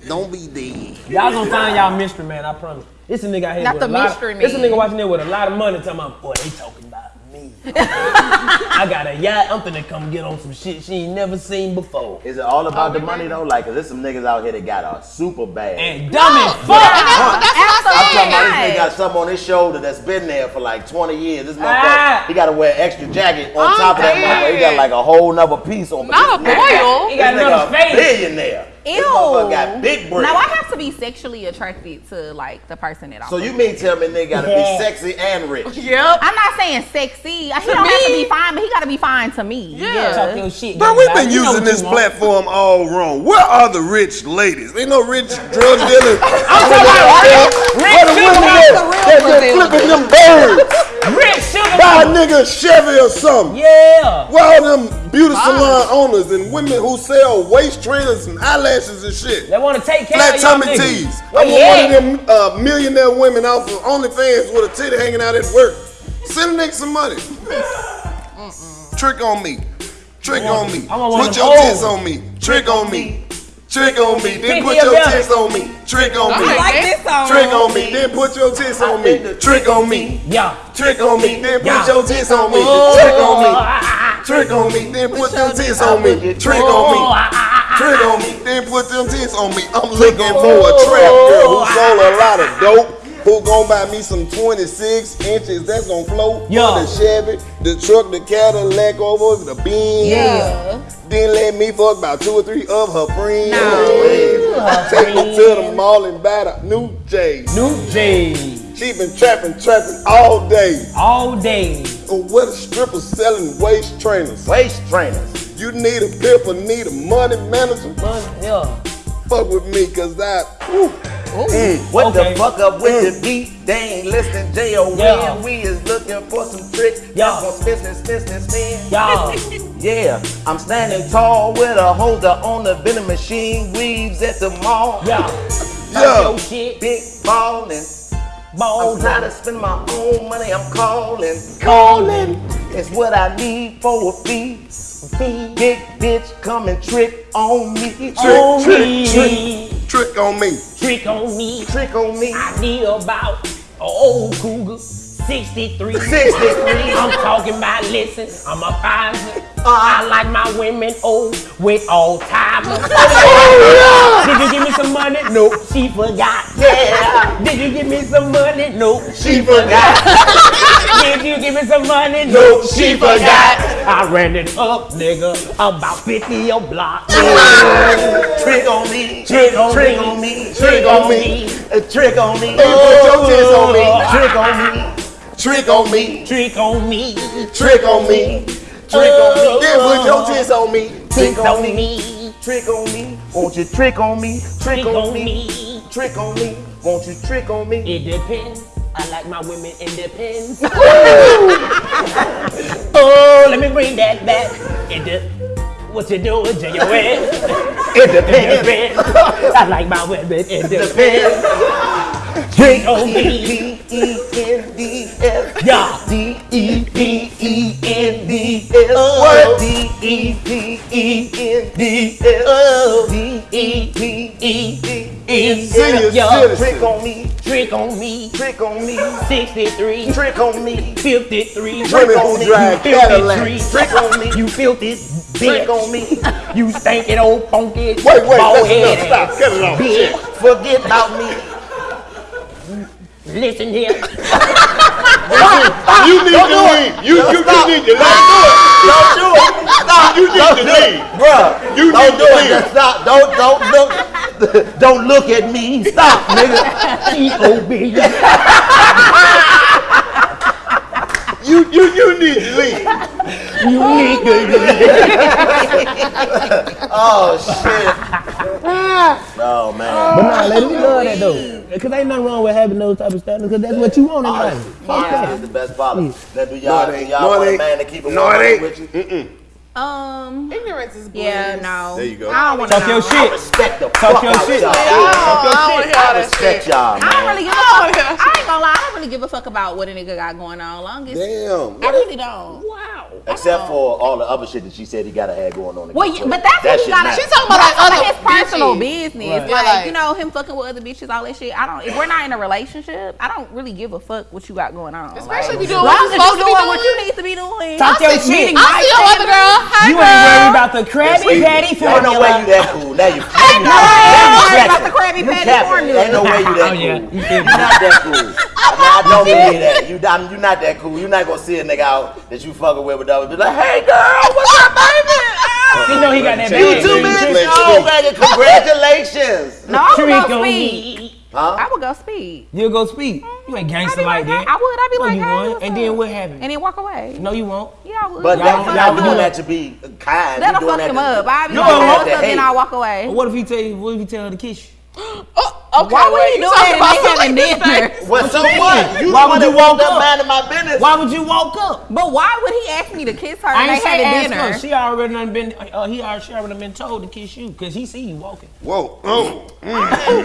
Don't be dead. Y'all gonna find y'all mystery man, I promise. This a nigga out here Not with the a lot mystery of, This a nigga watching there with a lot of money talking about, boy, they talking about me. me. I got a yacht. I'm finna come get on some shit she ain't never seen before. Is it all about the money though? Like, 'cause there's some niggas out here that got a super bag. And dumb as And fuck. that's, that's what I'm I talking about this nigga got something on his shoulder that's been there for like 20 years. This Ah. he gotta wear extra jacket on I'm top of that motherfucker. He got like a whole nother piece on. Not a this boil. He got another a face. billionaire. This Ew. got big bread. Now I have to be sexually attracted to like the person that I'm. so you with. mean tell me they gotta Yeah. be sexy and rich? *laughs* Yep. I'm not saying sexy. He don't have to be fine, but he got to be fine to me. Yeah. Talk your shit. But we've been You using this platform all wrong. Where are the rich ladies? Ain't no rich drug dealers. *laughs* I'm talking about rich, rich sugar They're flipping them birds. *laughs* Rich sugar Buy a nigga a Chevy or something. Yeah. Where all them beauty salon owners and women who sell waist trainers and eyelashes and shit? They want to take care Flat of y'all tummy tees. I want one of them uh, millionaire women off of OnlyFans with a titty hanging out at work. Send a nigga some money. Trick on me. Trick on me. I want one Put your tits on me. Trick on me. Trick on me. Then put your tits on me. Trick on me. like Like this. this song. Trick on me. Then put your tits on me. Trick on me. Yeah. Trick on me. Then put your tits on me. Oh, Trick on me. Trick on me, then put them tits on me. Trick on me. Oh, Trick on me, then put them tits on me. I'm looking for a trap girl who sold a lot of dope. Who gon' buy me some 26 inches that's gon' float Yeah. the Chevy, the truck, the Cadillac over the Benz. Yeah. Then let me fuck about two or three of her friends. No. Take her to the mall and buy the new J. New J. She been trapping, trapping all day. All day. Oh, what a stripper selling waist trainers. Waist trainers. You need a pimp or need a money manager? Money, yeah. Fuck with me, cause I. Whew. Mm. What Okay. the fuck up with the mm. beat? They ain't listening, J.O. Yeah. We is looking for some tricks. Yeah. That's for business, business, man. Y'all. Yeah, *laughs* I'm standing tall with a holder on the vending machine. Weaves at the mall. Yeah. Yeah. Talk shit. Big ballin'. Balls. I'm trying to spend my own money. I'm calling. Calling. It's what I need for a fee. fee. Big bitch come and trick on me. Trick, On trick, me. Trick on me. Trick on me. trick on me. I need about an old cougar. 63. 63. I'm talking about, listen, I'm a fiver. Uh-uh. I like my women old with all timers. *laughs* Oh, Did you give me some money? No, she forgot. Yeah, Did you give me some money? No, she forgot. *laughs* Did you give me some money? No, she forgot. I ran it up, nigga, about 50 a block. Trick on me. Trick on trick me. on me. Trick on me. A uh, trick on me. Put your oh. tits on me. Trick on me. Trick on me. Trick on me. Trick on me. Trick on me. Oh, then put your oh. tits on me. Trick on me. Trick on me. Won't you trick on me? Trick on me. Trick on me. Won't you trick on me? It depends. I like my women independent. *laughs* oh, let me bring that back. It de- what you doing, J-O-S? It depends. I like my women independent. Trick on me. D-E-N-D-S. Yeah. D-E-P-E-N-D-S. What? D-E-P-E-N-D-S. Oh. D-E-P-E-N-D-S. Senior citizen. Trick on me. Trick on me. Trick on me. 63. Trick on me. 53. Women who drive Cadillacs. Trick on me. You filthy Trick bitch. On me. *laughs* You stinking old funky Wait, wait, bald head Stop. Cut it off. bitch. Forget about me. Listen here. You need to leave. You, you, you need to leave. Don't do it. Stop. You need to leave. Bruh, You don't need do to it. leave. Just stop. Don't don't look. Don't look at me. Stop, nigga. T.O.B. *laughs* You, you, you need to leave. *laughs* You need to leave. *laughs* Oh shit. *laughs* Oh man. But nah, lady, we love that though. Cause ain't nothing wrong with having those type of standards, cause that's what you want in life. Fuck Honesty that. is the best policy. Now, do No, y'all, it do ain't. y'all No, want it a ain't. man to keep it No, it ain't. with you? Mm-mm. Um. Ignorance is bliss. Yeah. No. There you go. I don't want Talk to your know. shit. Respect the Talk fuck your out shit. y'all. I Talk your don't shit. hear all I that respect shit. y'all, I don't really give a Oh, fuck. yeah. I ain't gonna lie. I don't really give a fuck about what a nigga got going on. Long as Damn. I really don't. Wow. Except oh. for all the other shit that she said he gotta have going on. Well, yeah, but that's That what he got. matters. She talking about like other his personal bitches. business. Right. Like, like- you know, him fucking with other bitches, all that shit. I don't. If we're not in a relationship, I don't really give a fuck what you got going on. Especially like, if you doing long what as you supposed to be doing what you need to be doing. Talk your shit. I see your other girl. Hi, You girl. ain't worried about the Krabby See, Patty Ain't no way you that cool. Now you. Hey, you girl, you worried about the Krabby You Patty formula. Ain't no way you that *laughs* Oh, cool. You *laughs* You're not that cool. I, I don't believe that. You, I'm, you're not that cool. You're not gonna see a nigga out that you fucking with with others. Be like, hey girl, what's up, baby? *laughs* You know he got that You bag. too, Flex bitch. speed. Oh, baby, congratulations. *laughs* No, I would Trick go speed. Huh? I would go speed. You'll go speed. You ain't I'd gangster like like, that. I would. I'd be No, like, you hey, won't. And up? then what happened? And then walk away. No, you won't. Yeah, I would. But Y'all that, fuck y'all doing that to be kind. That'll fuck him up. I'd be You like, hey, what's up? Then. I'll walk away. What if he tell you? What if he tell her to kiss you? *gasps* Oh. Oh, okay, Why would wait, he do you talking that about and they having something dinner? Well, so what? You Why would you walk up up? minding my business. Why would you walk up? But why would he ask me to kiss her I ain't they had ask dinner? her. She already done been. Uh, he already, she already been told to kiss you because he see you walking. Whoa. Oh. How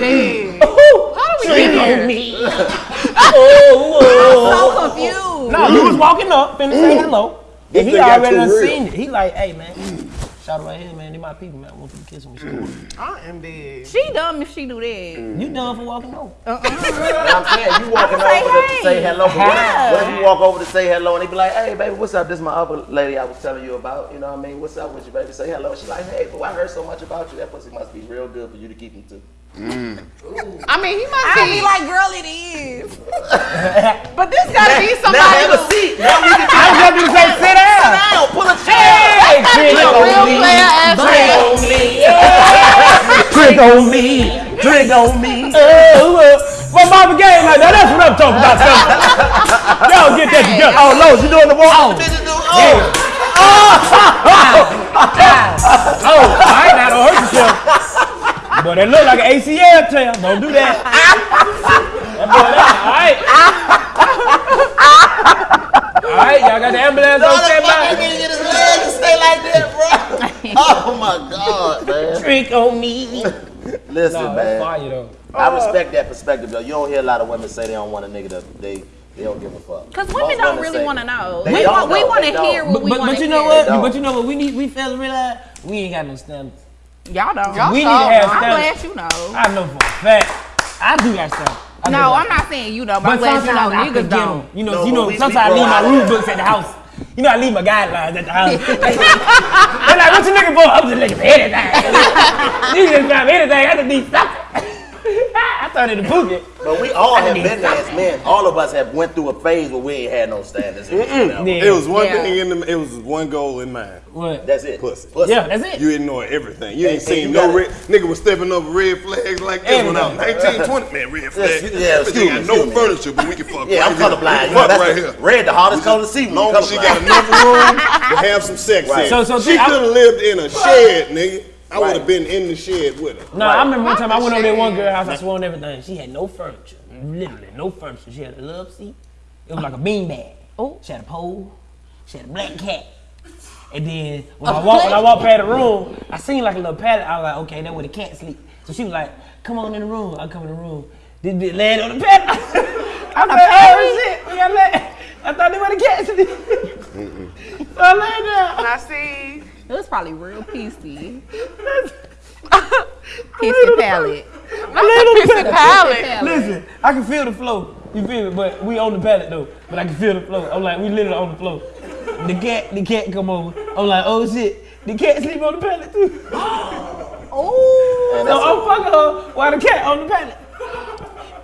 do we get here? me. *laughs* oh, so confused. No, you was walking up, finna say hello. And he thing got already too done real. seen it. He like, hey man, shout out right here, man. They my people, man. I want you to kiss me. I am dead. She dumb if she do that. You done for walking over. Uh-uh. *laughs* You know what I'm saying? You walking Say over to hey. say hello. But what, Yeah. if, what if you walk over to say hello and they be like, hey, baby, what's up? This is my other lady I was telling you about. You know what I mean? What's up with you, baby? Say hello. She like, hey, but I heard so much about you. That pussy must be real good for you to keep me too. I mean, he must I'd be. be like, girl, it is. *laughs* but this gotta be somebody. Now somebody have a seat. *laughs* Now we can I was about to say, sit down. down. Pull a chair. Hey, trick a on me. player ass Drink nigga. on me. Trick on me. Drink on me. Oh, well, Marvin Gaye like that. That's what I'm talking about. son. *laughs* Y'all get that together. Oh, no, she doing the walk. Oh, oh, all right, now don't hurt yourself. But it look like an ACL tear. Don't do that. That boy, that- all right. All right, y'all got the ambulance on standby. get his legs to stay like that, bro. *laughs* oh my God, man. Trick on me. Listen, No, man. that's fire though. I respect that perspective, though. You don't hear a lot of women say they don't want a nigga that they they don't give a fuck. Because Most women don't really want to know. They We don't want, we want to hear what But, we but, want but you know hear. what? But you know what? We need we fellas realize we ain't got no standards. Y'all don't. Y'all We need to sure have I'm standards. glad you know. I know for a fact. I do got stuff. I No, I'm not saying you know, but I'm But glad you know sometimes I niggas don't. them. You know, No, you know. we- we sometimes I leave my out of rule books at the house. You know, I leave my guidelines at the house. *laughs* They're like, "What you looking for?" I'm just looking for anything. you can just grab anything. I just need something. I thought it a Phuket. But we all have been there as men. All of us have went through a phase where we ain't had no standards. Yeah. It was one Yeah. thing in the. It was one goal in mind. What? That's it. Pussy. Yeah, that's it. You ignore everything. You ain't And- and seen you no red nigga was stepping over red flags like this when I was 19, 20. Man, red flag. Yes, yeah, This excuse me, got no me. furniture, but we can fuck Yeah, right I'm here. colorblind. We You can know, fuck that's right the, here. red, the hardest color to see. when long as she colorblind. got enough room to have some sex Right. in. So- so she could have lived in a shed, nigga. I would have been in the shed with her. No, Right. I remember one time I went over there one girl house. I swore on everything. She had no furniture, literally no furniture. She had a love seat. It was like a bean bag. Oh, she had a pole. She had a black cat. And then when I walked, when I walked past the room, I seen like a little pallet. I was like, okay, that's where the cat sleep. So she was like, come on in the room. I come in the room. This bitch laying on the pallet. *laughs* I'm like, oh shit, we got lay. I thought they were the cat sleep. so I laid down. I see. It was probably real PC. *laughs* Pissy pallet. Pissy pallet. Listen, I can feel the flow. You feel me? But we on the pallet though. But I can feel the flow. I'm like, we literally on the floor. The cat, the cat come over. I'm like, oh shit. The cat sleep on the pallet too. *gasps* Oh. And So that's I'm fucking her while the cat on the pallet.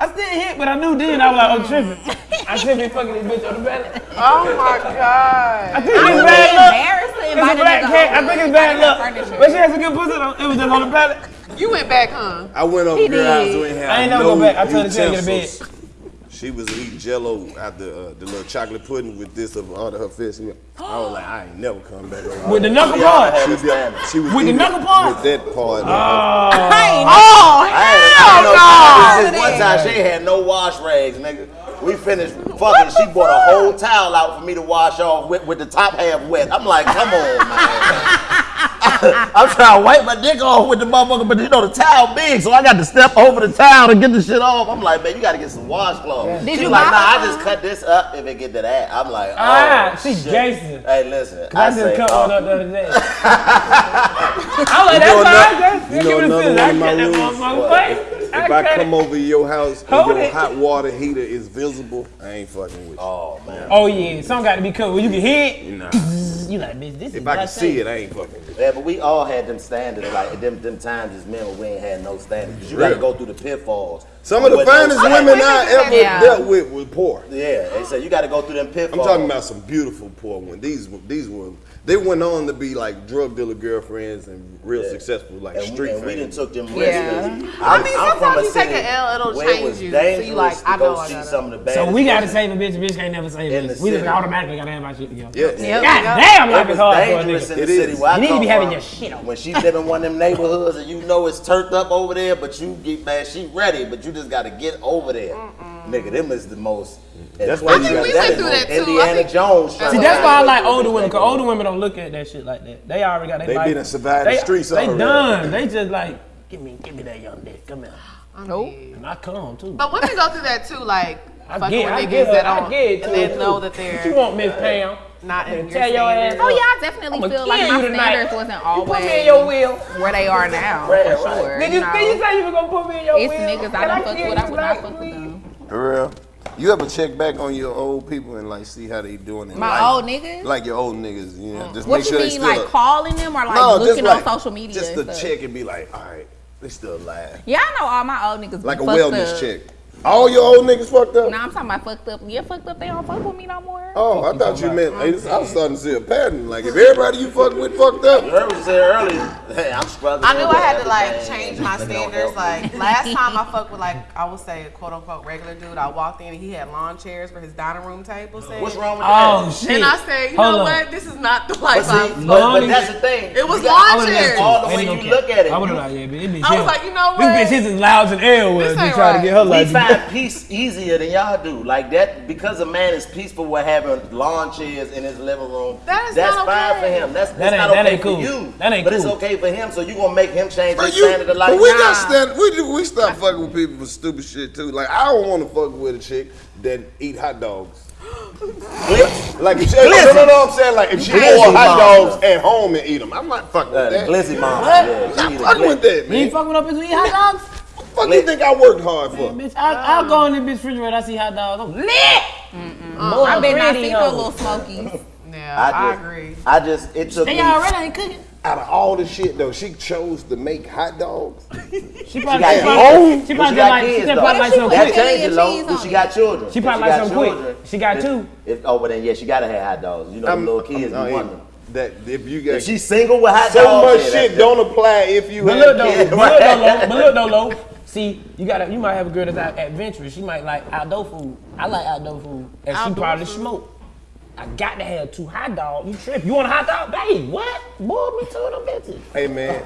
I still hit, but I knew then I was like, oh, I'm tripping. I should be fucking this bitch on the pallet. Oh my god. I think I it's would bad luck. embarrassed to It's a black cat. I think it's bad luck. But she has a good pussy. though. It was just on the pallet. You went back, huh? I went over He to her house did. and we ain't had I ain't never no go back. I told her she had to get a utensils. She was eating jello out the uh, the little chocolate pudding with this up under her fist. I was like, I ain't never come back over. With the knuckle y'all part. she, a she was With the eating knuckle part? With that part. Oh. Oh, I had, hell I no. had no, this one time she had no wash rags, nigga. We finished fucking. She bought a whole towel out for me to wash off with, with the top half wet. I'm like, come on, man. *laughs* I'm trying to wipe my dick off with the motherfucker, but you know the towel big, so I got to step over the towel to get the shit off. I'm like, man, you got to get some washcloths. Did She you like, buy nah, I just cut this up if it get to that. I'm like, oh, Ah, she shit. Jason. Hey, listen, I, I, just say, cut oh, one up the other day. *laughs* I'm like, You know that's fine. you know give it another. I one of my cut rules? motherfucker What? face. If I cut come it. over your house and Hold your it. hot water heater is visible, I ain't fucking with you. Oh man. Oh yeah, something got to be cut where you can hit. Nah. *laughs* You like, bitch, this is If I can see it, I ain't fucking. Yeah, but we all had them standards, like them them times as men when we ain't had no standards. you got to go through the pitfalls. Some of the With no finest standards. women I ever Yeah. dealt with were poor. Yeah, they said you got to go through them pitfalls. I'm talking about some beautiful poor ones. These these were they went on to be like drug dealer girlfriends and real Yeah. successful like and, street we, and we done famous. took them risks. Yeah. I'm, I mean, I'm sometimes you take an L, it'll where it change was you. So you like, to I go know I see gotta- some of the bad. So we gotta save a bitch. A bitch can't never save In us. We just automatically gotta have our shit together. Yeah. Yep. God damn, It life was is hard for a dangerous nigga. in the city is. You need to be having your shit on. When she live in one of them neighborhoods and you know it's turned up over there, but you get man, she ready, but you just gotta get over there. Nigga, them is the most. That's why I you think got- we that went through that too. Indiana think- Jones. See, that's why I like older women, cause older women don't look at that shit like that. They already got their They life. been and survived the they, streets They already. done. They just like, give me, give me that young dick. Come here. Nope. And I come too. But women go through that too, like I fucking get, with I niggas get, that I don't, get it and to they know that they're What you want, Miss Pam? not in your Tell your ass standards. Oh yeah, I definitely I'ma feel like my you tonight. standards wasn't You put me in your wheel. where they are now, Right, for sure. Did you you, know? did you say you were gonna put me in your it's wheel? niggas I don't fuck with. I would not fuck with them. For real. You ever check back on your old people and like see how they doing in My life? old niggas? Like your old niggas, you know, mm. just What make you sure they mean, still like calling them or like no, just looking like, on social media? Just to check and be like, all right, they still alive. Yeah, I know all my old niggas. Like a wellness up. check. All your old niggas fucked up? No, I'm talking about fucked up. Yeah, fucked up. They don't fuck with me no more. Oh, I thought you meant. I was starting to see a pattern. Like if everybody you fucking with fucked up, You heard what you said earlier. Hey, I'm struggling. I knew I had to like everything. change my standards. Like last time I fucked with like I would say a quote unquote regular dude. I walked in and he had lawn chairs for his dining room table. Saying, What's wrong with Oh that? shit. And I said, you Hold know on. what? This is not the But, life see, I'm. but, Lawn but that's the thing. It was got- lawn I would've chairs. all the Ain't way no you cap. look at it. I would you- have like, yeah, bitch, it bitch I was here. like, you know This bitch is as loud as L was This uh, to ain't try to get her We like. Find peace easier than y'all do. Like that, because a man is peaceful with having lawn chairs in his living room. That is that's not fine okay. for him. That's, that's ain't- not that okay ain't for cool. you. That ain't but it's okay for him. So you gonna make him change Bro, his you, standard of life. but we Nah. got stand. We we stop fucking with people for stupid shit too. Like I don't want to fuck with a chick that eat hot dogs. Like if she, no, no, no, I'm saying like if she Glizzy bought hot mama. dogs at home and eat them, I'm not fucking with that. glizzy mom. What? Yeah, I'm she not fucking with glizzy. that, You ain't man. fucking up his eat hot dogs? Fuck you think I worked hard for? Bitch, I, I'll go in this bitch refrigerator. I see hot dogs. I'm lit. Uh, I bet not pretty see no little smokies. *laughs* Yeah, I I, just- agree. I just it took They already ain't cooking. Out of all the shit though, she chose to make hot dogs. *laughs* She probably, got she kids. probably, she She probably got like, kids, she though. probably like What if she That put quick. chili changes though. cheese She got children. She probably got like some quick. children, She got two. If, oh, well then yeah, she gotta have hot dogs. You know, I'm- the little kids I'm- be uh, wanting. That if you got If she's single with hot so dogs, so much yeah, shit don't apply if you But have look though, but look though, *laughs* but look though, low. See, you gotta, you might have a girl that's out adventurous. She might like outdoor food. I like outdoor food, and she Outdoor probably food. smoke. I got to have two hot dogs. You trip? You want a hot dog, babe? What? Boil me two of them bitches. Hey man,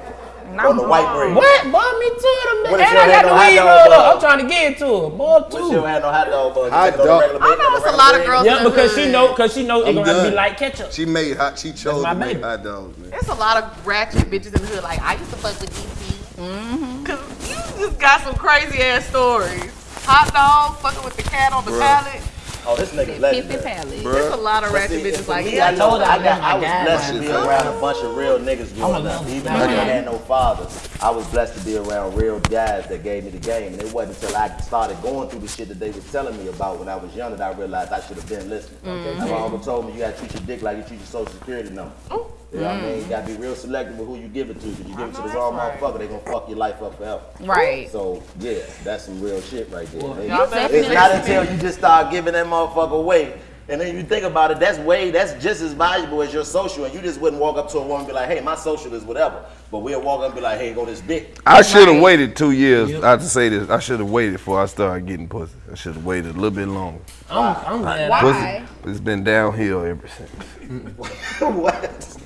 on the white bread. What? Boil me two of them bitches. And I ain't got no the hot weed dog rolled bun? up. I'm trying to get it to her. Boil But she two. don't have no hot dog buns. Hot Take it on dog- I bread, know it's a lot of regular girls. Yeah, because she know, because she know it's gonna have to be like ketchup. she made hot. She chose my to make hot dogs, man. There's a lot of ratchet bitches in the hood. Like I used to fuck with DC. Mm-hmm. Cause you just got some crazy ass stories. Hot dog, fucking with the cat on the Bruh. pallet. Oh, this nigga's Pissy legendary. pallet. There's a lot of ratchet bitches like me, that. I know told her I I got. I was blessed to be around a bunch of real niggas growing up. Even though I fat. had no fathers, I was blessed to be around real guys that gave me the game. And it wasn't until I started going through the shit that they was telling me about when I was young that I realized I should have been listening. Mm-hmm. My uncle told me you gotta treat your dick like you treat your social security number. You know what I mean? You gotta be real selective with who you give it to. Because you give it to the wrong right. motherfucker, they gonna fuck your life up forever. Right. So yeah, that's some real shit right there. They- y'all it's not until you just start giving that motherfucker away. And then you think about it, that's way, that's just as valuable as your social. And you just wouldn't walk up to a woman and be like, hey, my social is whatever. But we'll walk up and be like, hey, go this dick. I should have waited two years. I have to say this. I should have waited before I started getting pussy. I should have waited a little bit longer. I'm, I'm glad. Why? Pussy, it's been downhill ever since. *laughs* what?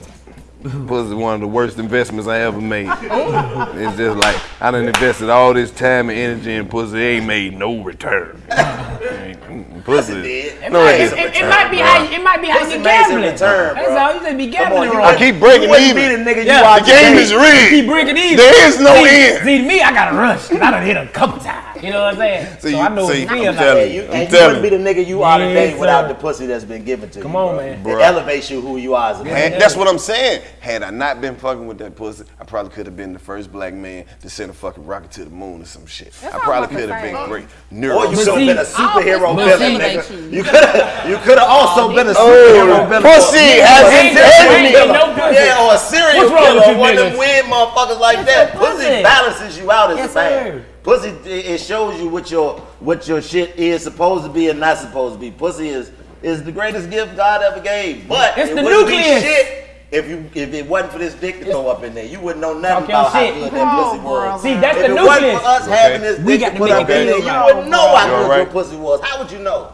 Pussy one of the worst investments I ever made. It's just like I done invested all this time and energy in pussy, ain't made no return. *laughs* Pussy. did. No, it It, ain't. it, it might be how you, it might be how you gambling. return, That's all. You just be gambling on, you. I keep breaking You even. be the nigga Yeah. you The game is rigged. Keep breaking even. There is no see, end. See, me, I got to rush. 'cause I done hit a couple times. You know what I'm saying? *laughs* See, so you- I know see, it's I'm real. telling Like, you, and you wouldn't be the nigga you are today Yes, without sir. the pussy that's been given to Come you. on, bro. man. It Bruh. elevates you who you are as a man. Had- that's what I'm saying. Had I not been fucking with that pussy, I probably could have been the first black man to send a fucking rocket to the moon or some shit. I I'm probably could have been great. Or you could have been a superhero I'll villain, nigga. you. You could have, you could have also been a Oh, superhero villain. pussy has ain't- integrity. ain't no pussy. Yeah, or a serial killer, or one of them weird motherfuckers like that. Pussy pussy. balances you out as a man. Sir. Pussy, it it shows you what your what your shit is supposed to be and not supposed to be. Pussy is is the greatest gift God ever gave. But It's it the wouldn't be nucleus. shit if you if it wasn't for this dick to throw up in there. You wouldn't know nothing Talk your about how good that pussy was. See, that's if the it wasn't for us having this We dick got to to put make up it in there, you wouldn't know how good alright? your pussy was. How would you know?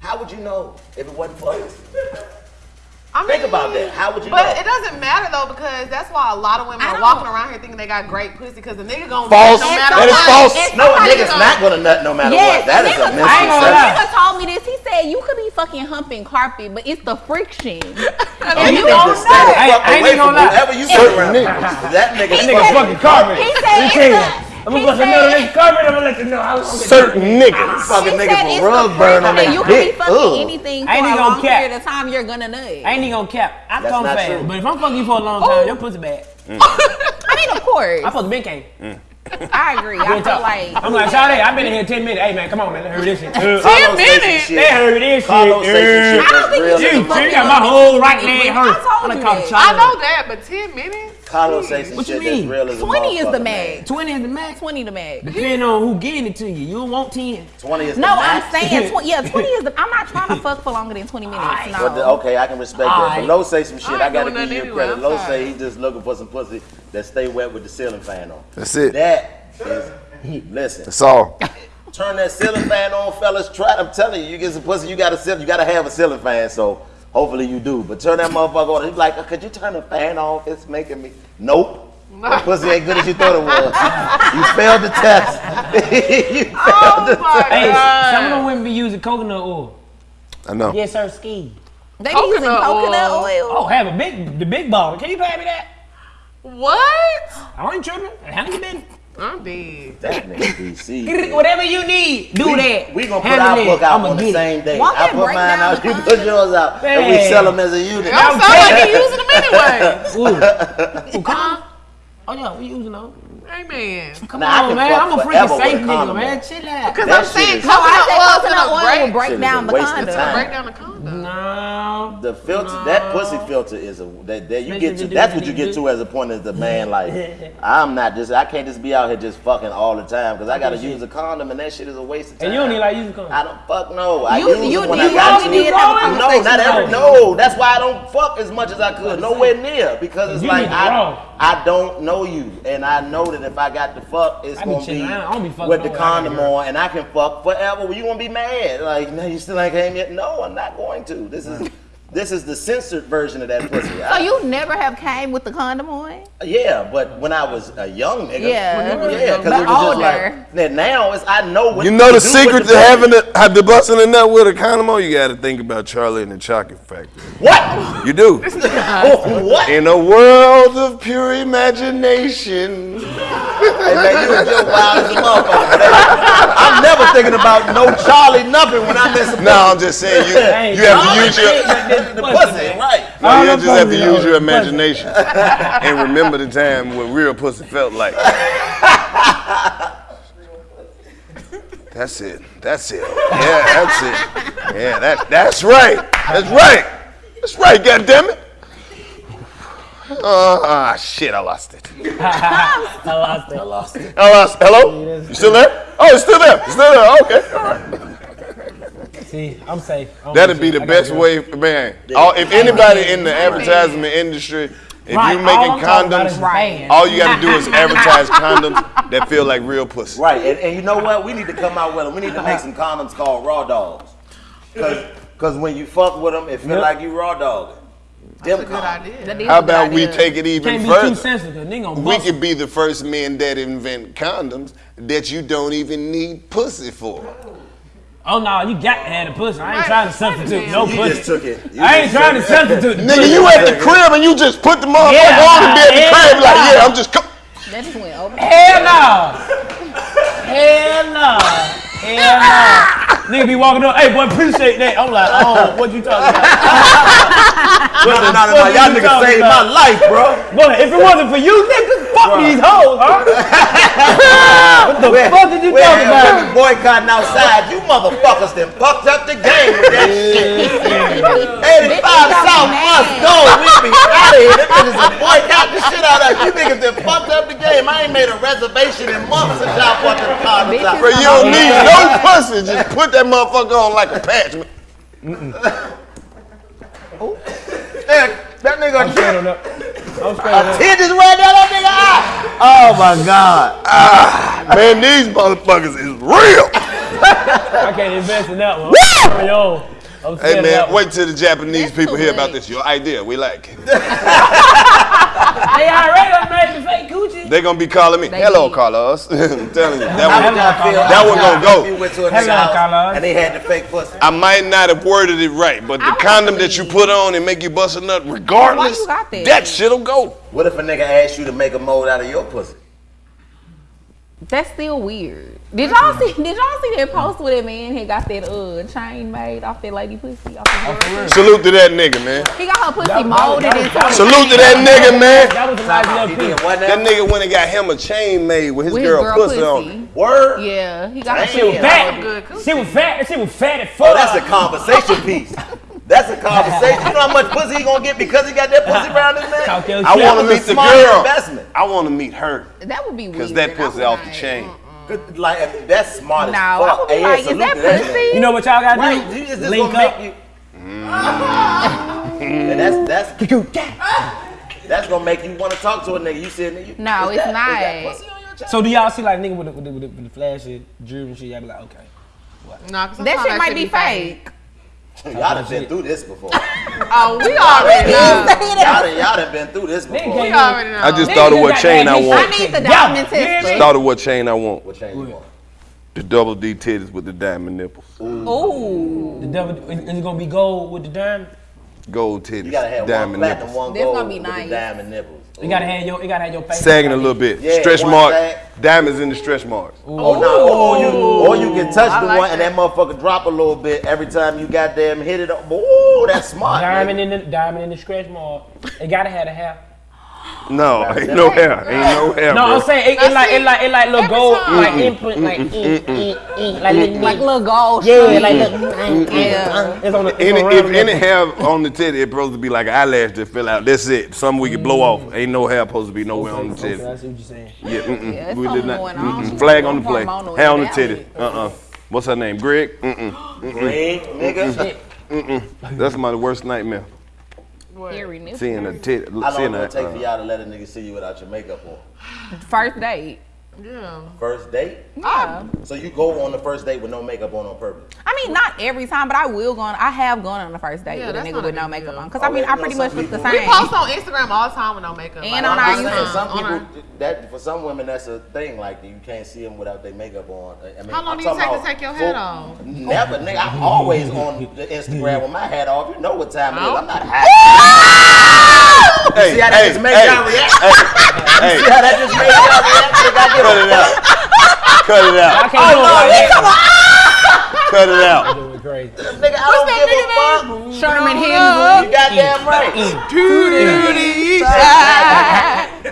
How would you know if it wasn't for us? I mean, Think about that. How would you But know? it doesn't matter though because that's why a lot of women are walking around here thinking they got great pussy because the nigga gonna False. nut no matter That is what. false. And No, a nigga's gonna- not gonna nut no matter Yes, what. That is a nigga, I ain't gonna misconception. lie. nigga told me this. He said you could be fucking humping carpet, but it's the friction. *laughs* And and you you don't to stay fuck I ain't away from gonna lie. whoever you get Certain around. That nigga That nigga fucking carpet. He said me it's tell you. the- I'm gonna bust a said- nut on this carpet. I'm gonna let you know how long it Certain niggas. fucking niggas said will it's rug the burn on friction. their You can be fucking Ugh. anything for a long gonna cap. period of time. You're gonna nut. I ain't even gonna cap. I That's come not fast, true. but if I'm fucking you for a long time, your pussy bad. *laughs* I mean, of course. I supposed to been came. I agree. I feel like I'm like, Sade, I've been in here 10 minutes. Hey, man, come on, man. Let hear *laughs* this shit. Carlos say some minutes? shit. They heard this shit. Carlos shit I don't think real you in Gee, the fucking you got my whole right leg hurt. I told you. I know that, but ten minutes. Carlos say some What you shit that's mean? real as 20 is the motherfucker, max. 20 is the max. 20 the max. Depending on who getting it to you. You don't want 10. 20 is the No, I'm saying 20. *laughs* Yeah, 20 is the. I'm not trying to fuck for longer than 20 minutes. No. But the- okay, I can respect that. Alright. But Lo say some shit. I I, gotta give you nothing credit. anyway, Lo I'm say fine. he just looking for some pussy that stay wet with the ceiling fan on. That's it. That is, listen. That's all. Turn that ceiling fan on, fellas. Try. I'm telling you, you get some pussy. You gotta sit. You gotta have a ceiling fan. So hopefully you do. But turn that motherfucker on. He's like, uh, could you turn the fan off? It's making me. Nope. That *laughs* pussy ain't good as you thought it was. you failed the test. *laughs* you failed Oh the my Hey, god. some of them women be using coconut oil. I know. Yes, sir, ski. They be using Coconut coconut oil. oil. Oh, have a big, the big bottle. Can you pay me that? What? I ain't tripping. Handle your business. I'm dead. That nigga DC. *laughs* Whatever you need, do we, that. We gonna put Handle our it. book out I'ma on the get it. same day. Won't I put mine out, *laughs* you put yours out, and we sell them as a unit. I'm sound like you using them anyway. *laughs* Ooh. Ooh, come on. Oh, yeah, we using those. Amen. Come Now, on, man. I'm a freaking forever with safe a nigga, man. Chill out. Because I'm saying is- No, I coconut said oil's coconut gonna break, break Shit is down a the waste of condom. time. break down the condom. No. The filter, that pussy filter is a that, that you Make get sure to. That's what you get you to as a point as the man. Like, *laughs* I'm not just. I can't just be out here just fucking all the time because I gotta use a condom and that shit is a waste of time. And you don't even like using condom. I don't fuck no. I You- use you- it when you I got already to. did have a no, not every. No, that's why I don't fuck as much as I could. Nowhere near because it's You like I, grow. I don't know you, and I know that if I got to fuck, it's I gonna be, chilling. Be with the no condom gotta on, and I can fuck forever. Well, you gonna be mad? Like, no, *laughs* you still ain't came yet? No, I'm not going to. This is. This is the censored version of that pussy. *clears throat* So I- you never have came with the condom on? yeah, but when I was a young nigga, Yeah. yeah, because But it was just older. like. Now, now it's I know what You know to the do secret to having pussy. the, have the busting a nut with a condom on? You got to think about Charlie and the Chocolate Factory. what? You do. *laughs* what? In a world of pure imagination. Hey man, you just wild as a motherfucker. I'm never thinking about no Charlie nothing when I miss a No, I'm just saying you, *laughs* Hey, you have to use your the pussy, right? no, you just have to use your imagination and remember the time when real pussy felt like. That's it. That's it. Yeah, that's it. Yeah, that that's right. That's right. That's right. God damn it. Ah, shit! *laughs* I lost it. I lost it. I lost it. I lost. Hello? You still there? Oh, it's still there. It's still there. Okay. All right. See, I'm safe. I'm That'd safe. be the I best you. way, man. All, if anybody in the advertisement industry, if Right, you're making I'm talking about is condoms, right. all you got to do is *laughs* advertise condoms that feel like real pussy. Right, and, and you know what? We need to come out with them. We need to make some condoms called raw dogs. Cause, Cause when you fuck with them, it feel Yep. like you raw dogging. Them Good idea. That is How a good about we take it even Can't be too further? sensitive. We could be the first men that invent condoms that you don't even need pussy for. Oh no, you got to have the pussy. I ain't trying to substitute no You pussy. just took it. You I ain't trying to took it. substitute. the Nigga, pussy. you at the crib and you just put the motherfucker Yeah, on and be at the yeah, crib like, yeah. yeah, I'm just. Co- That just went over. Hell no. Hell no. Hell no. Nigga be walking up, hey boy, appreciate that. I'm like, oh, what you talking about? No, no, no, no, no. Y'all niggas saved about? my life, bro. Boy, if it wasn't for you, nigga, fuck these hoes, huh? *laughs* what the We're- fuck did you we're- talking about? we're boycotting outside. You motherfuckers done fucked up the game with that shit. 85 South must go. We'll be out of here. Them niggas are boycotting the shit out of you. You niggas done fucked up the game. I ain't made a reservation in months since y'all fucking the condoms out. Bro, you don't need no pussy. Just put that motherfucker on like a patch. Hey, That nigga Straight on up. I'm straight on up. Tear just ran down that nigga eye. Oh my God. Ah. Man, these motherfuckers is real. I can't invest in that one. I'm Yo, I'm Hey scared of that man, wait till the Japanese That's people hear late. about this. Your idea, we like it. *laughs* They already done made the fake coochie. They gonna be calling me. They Hello, did. Carlos. *laughs* I'm telling you, that one. That one gonna go. You went to a Hello, house Carlos. and they had the fake pussy. I might not have worded it right, but the I would condom that you put on and make you bust a nut, regardless, Why you got that? that shit'll go. What if a nigga asked you to make a mold out of your pussy? That's still weird. Did y'all see? *laughs* Did y'all see that post where that man had got that uh chain made off that lady pussy? Off the? Salute to that nigga, man. He got her pussy That- that- molded that- into. that- a Salute to that nigga, man. That was a nice He little did piece. what That nigga went and got him a chain made with his With girl, girl pussy, pussy. on it. Word? Yeah, he got her Damn. She was fat. molded. Good coochie. She was fat. She was fat as Oh, that's a conversation piece. *laughs* That's a conversation. You know how much pussy he gonna get because he got that pussy around his neck? I want to meet the girl. investment. I want to meet her That would be weird. because that pussy would off the not- chain. Good, Like I mean, that's smart No, as I fuck. would be like, is that to that pussy? You know what y'all gotta Right, do? you just, just Link gonna up. make you. And that's that's that's gonna make you want to talk to a nigga. You said nigga. No, is it's that not. pussy on your? So do y'all see like nigga with the, with the, with the, with the flash shit, jewelry and shit? Y'all be like, okay. Nah, 'cause That sometimes shit might be fake. Y'all done been through this before. Oh, we already know. y'all done been through this before. We already know. I just thought of what chain that I bitch want. I need the diamond you hear. Thought of what chain I want. What chain you want? The double D titties with the diamond nipples. Ooh. The double is is it gonna be gold with the diamond? Gold titties. You gotta have one diamond platinum, nipples. one That's gold gonna be with the diamond nipples. You gotta have your, you gotta have your face. Sagging a little bit. Yeah, stretch one mark. sag. Diamonds in the stretch marks. Oh no! Or you, or you can touch I the like one and that motherfucker drop a little bit every time you goddamn hit it. up. Ooh, that's smart. Diamond nigga. in the diamond in the stretch mark. It gotta have a hair. *gasps* No, ain't no hair. Ain't no hair, No, bro. I'm saying it, it like it like it like little Every gold time. like imprint like like little Like little gold. yeah string. like little ink, ink, Yeah. Uh, it's on the it's Any, on if any hair on the titty, it's supposed to be like an eyelash that fell out. That's it. Something we can blow off. Mm. Ain't no hair supposed to be nowhere on the Okay, titty. I see what you're saying. Yeah. Yeah, we did not. Flag on the play. Hair on the titty. Uh-uh. What's her name? Greg? Mm-mm. Greg, nigga. That's my worst nightmare. Hairy nipple. Seeing a titty. How long Seeing it a, gonna take for uh, y'all to let a nigga see you without your makeup on? First date. Yeah. First date? Yeah. So you go on the first date with no makeup on on purpose? I mean, not every time, but I will go on. I have gone on the first date Yeah, with a nigga not a with no makeup deal. on. Because Oh, I mean, I pretty much look the same. We post on Instagram all the time with no makeup. And Like, on I'm our just I'm saying, saying some on our- people that for some women that's a thing like you can't see them without their makeup on. I mean, How long I'm do you talking take to take your full- hat off? Never, nigga. I'm always on the Instagram with my hat off. You know what time it is. I'm not *laughs* happy. Hey, See how that hey, just made hey, y'all react? hey, See how that just made y'all react to the goddamn cut it out. Cut it I out. can't do it like that. Oh, cut it out. Doing crazy. Nigga, I don't give a fuck. Mm-hmm. Sherman You Hemsley. goddamn right.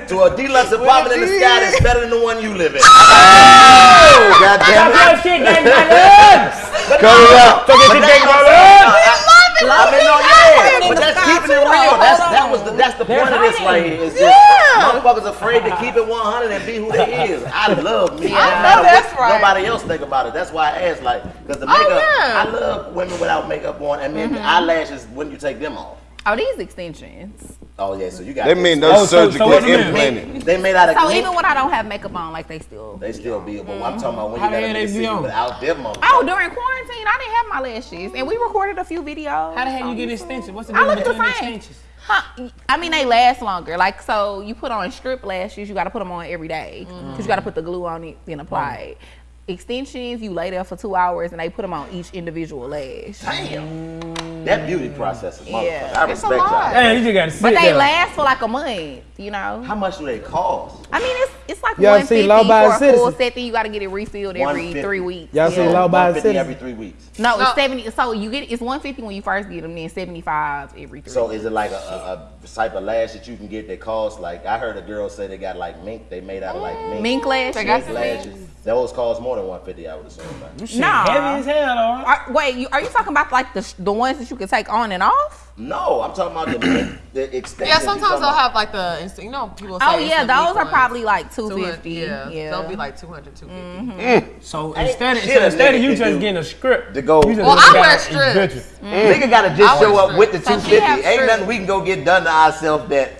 To a deluxe apartment in the sky that's better than the one you live in. Oh, goddamn Stop it. your shit, gang, my *laughs* legs. Cut it out. Fuck But it, that's gang, what my I'm saying. legs. I- I mean, no, yeah, but the that's sky keeping it real. That's that was the that's the They're point of this right here. It's just motherfuckers afraid to keep it 100 and be who they is. I love me. Yeah. *laughs* I know that's right. Nobody else think about it. That's why I asked, like, because the Oh, makeup. yeah. I love women without makeup on, and then the mm-hmm. eyelashes when you take them off. Oh, these extensions. Oh yeah, so you got. They this. mean Oh, those so- so surgically what you mean? implanted. they made out of. So mink. even when I don't have makeup on, like they still. They still be, but I'm talking about when How you got the hell to see be you on? without them motherfuckers. Oh, during quarantine, I didn't have my lashes, and we recorded a few videos. How the hell you on get extensions? What's the I difference look the between same. extensions? Huh, I mean, they last longer. Like, so you put on strip lashes, you got to put them on every day because you got to put the glue on it, then apply mm. it. Extensions, you lay there for two hours and they put them on each individual lash. Damn. That beauty process is motherfucker. Yeah. I It's a respect lot. y'all. Damn, you just gotta sit But they there. last for like a month, you know. How much do they cost? I mean, it's it's like Y'all one see fifty Law for Abiding a full set. Then you got to get it refilled every three weeks. Y'all see Yeah. Law Abiding 150 Citizen? every three weeks. No, No. it's seventy. So you get it's one fifty when you first get them, then seventy five every three. So weeks. is it like a, a, a type of lash that you can get that costs like I heard a girl say they got like mink they made out of like mm. mink, mink lash? They got mink lashes. Those cost more than 150 I would assume. Right? Shit, Nah. Heavy as hell, though. Are, wait, you, are you talking about like the the ones that you can take on and off? No, I'm talking about the the extension. Yeah, sometimes they'll have like the, inst- you know, people oh, say Oh yeah, those are ones. probably like two 200. Yeah, Yeah, they'll be like 200, 250. Mm-hmm. Mm. So Ain't instead of, shit so a instead of nigga you can just do getting a script, to go- you just Well, I wear strips. invention. Mm-hmm. Nigga gotta just show up with the strips. So she 250. Ain't nothing we can go get done to ourselves that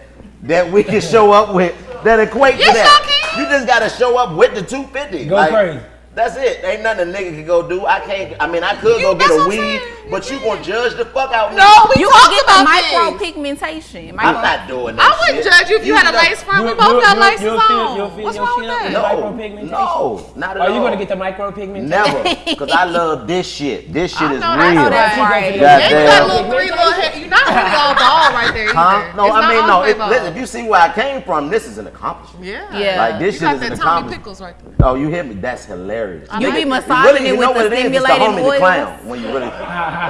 that we can show up with that equate to that. y'all. You just gotta show up with the 250. Go crazy. That's it. Ain't nothing a nigga can go do. I can't. I mean, I could You- go get a what weed, but you gonna judge the fuck out of me. No, we you talked can get about the micro pigmentation. I'm not doing that. I wouldn't shit. judge you if you, had a know- lace front. We both got you- laces you'll feel- on. you'll What's wrong with that? No, Micropigmentation? no, not at Are you gonna get the micropigmentation? Never, *laughs* because I love this shit. This shit is know, I real. know that's that. right. God And you got little three little hair. You're not really all bald right there. Huh? No, I mean no. If, listen, if you see where I came from, this is an accomplishment. Yeah. Yeah. Like this You shit got is an that Tommy accomplishment. Pickles right there. Oh, you hear me? That's hilarious. You be It massaging you it know with what the it is? It's the stimulating homie, the oils. clown. When you really, *laughs*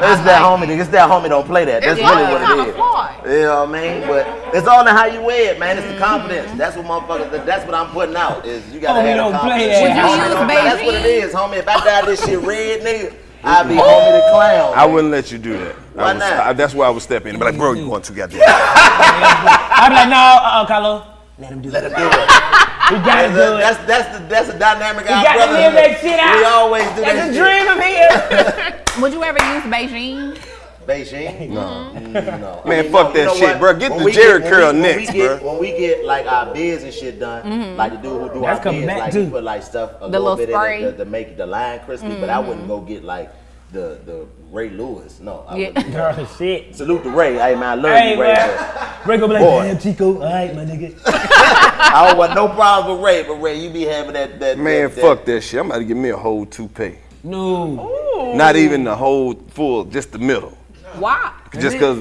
it's that homie. It's that homie. Don't play that. That's It's really what it is. fly. You know what I mean? But it's all in how you wear it, man. It's the confidence. That's what motherfuckers. That's what I'm putting out. Is you gotta Homie have the don't play that. Would you Homie use don't That's what it is, homie. If I dye this shit red, nigga, *laughs* I'd be homie the clown. I wouldn't let you do that. Why I was, not? I, that's why I would step in. But like, bro, you going too goddamn. *laughs* I'd be like, no, uh-uh, Carlo. Let him do Let it. him do it. We gotta That's, do it. that's that's the that's the dynamic our got to brothers live do. that shit out. We always do That's that a shit. dream of his. *laughs* Would you ever use Bigen? Bigen? Mm-hmm. No. Mm-hmm. no. I Man, mean, fuck no, you that know shit, what? bro. Get When the we Jerry get- curl when we- when next, we get, bro. When we get like our beards and shit done, mm-hmm. like the dude who do That's our coming beards, like too. he put like stuff a The little little bit spray. in it to, to make the line crispy, but I wouldn't go get like the the Ray Lewis. No. I Yeah. wouldn't. Girl, shit. Salute to Ray. Hey man, I love Hey, you, Ray. man. Break up like, Boy. damn, Chico. All right, my nigga. But I don't want no problems with Ray, but Ray, you be having that that Man, that, fuck that shit. I'm about to give me a whole toupee. No. Not even the whole full, just the middle. Why? Just cause,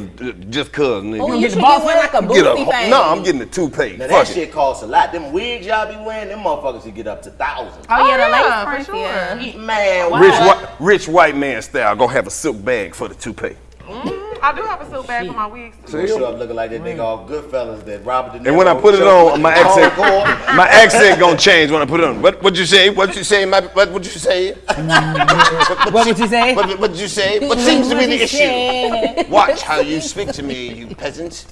just cause, nigga. Oh, you get should the get boss one like a Get a boosty thing. no, I'm getting the toupee. Now Fuck that it. shit costs a lot. Them wigs y'all be wearing, them motherfuckers should get up to thousands. Oh yeah, the Oh, lace for sure. yeah. Man, Rich, white, rich white man style. Gonna have a silk bag for the toupee. I do have a silk bag for my wigs. You show up looking like that nigga all Goodfellas that Robert De Niro. And when I put it on, my accent, *laughs* my accent gonna change when I put it on. What what you say? What you say? My what would you say? what, What would you say? What what you say? What seems to be the issue? Watch how you speak to me, you peasant.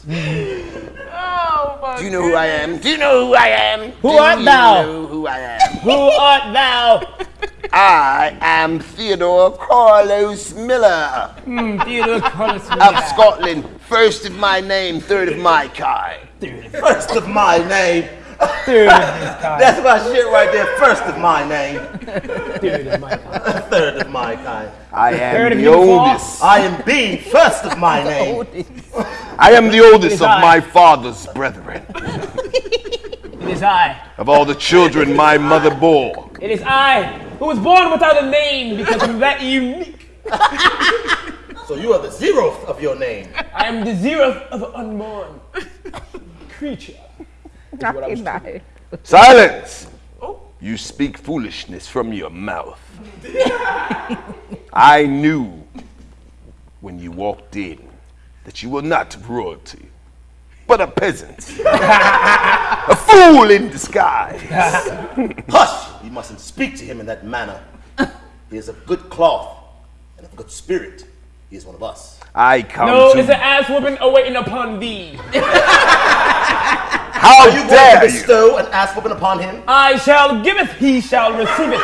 Oh, Do you know who I am? Do you know who I am? Who Do art you thou? know who I am? Who art thou? I am Theodore Karlous Miller Hmm, Theodore Carlos of Scotland, first of my name, third of my kind. First of my name. Third of his *laughs* kind. That's my shit right there. First of my name. Third of my kind. *laughs* Third of my kind. I am of the oldest. I am being first of my *laughs* name. I am the oldest of I. my father's brethren. It is I. Of all the children my mother bore. It is I who was born without a name because I'm that unique. So you are the zeroth of your name. I am the zeroth of an unborn creature. Nice. Silence! Oh. You speak foolishness from your mouth. *laughs* I knew when you walked in that you were not royalty, but a peasant. *laughs* a fool in disguise. *laughs* Hush! You mustn't speak to him in that manner. He is of good cloth and of good spirit. He is one of us. I come No, to. it's an ass whooping awaiting upon thee. *laughs* How Are you going to dare you? bestow an ass whooping upon him? I shall giveth, he shall receive it.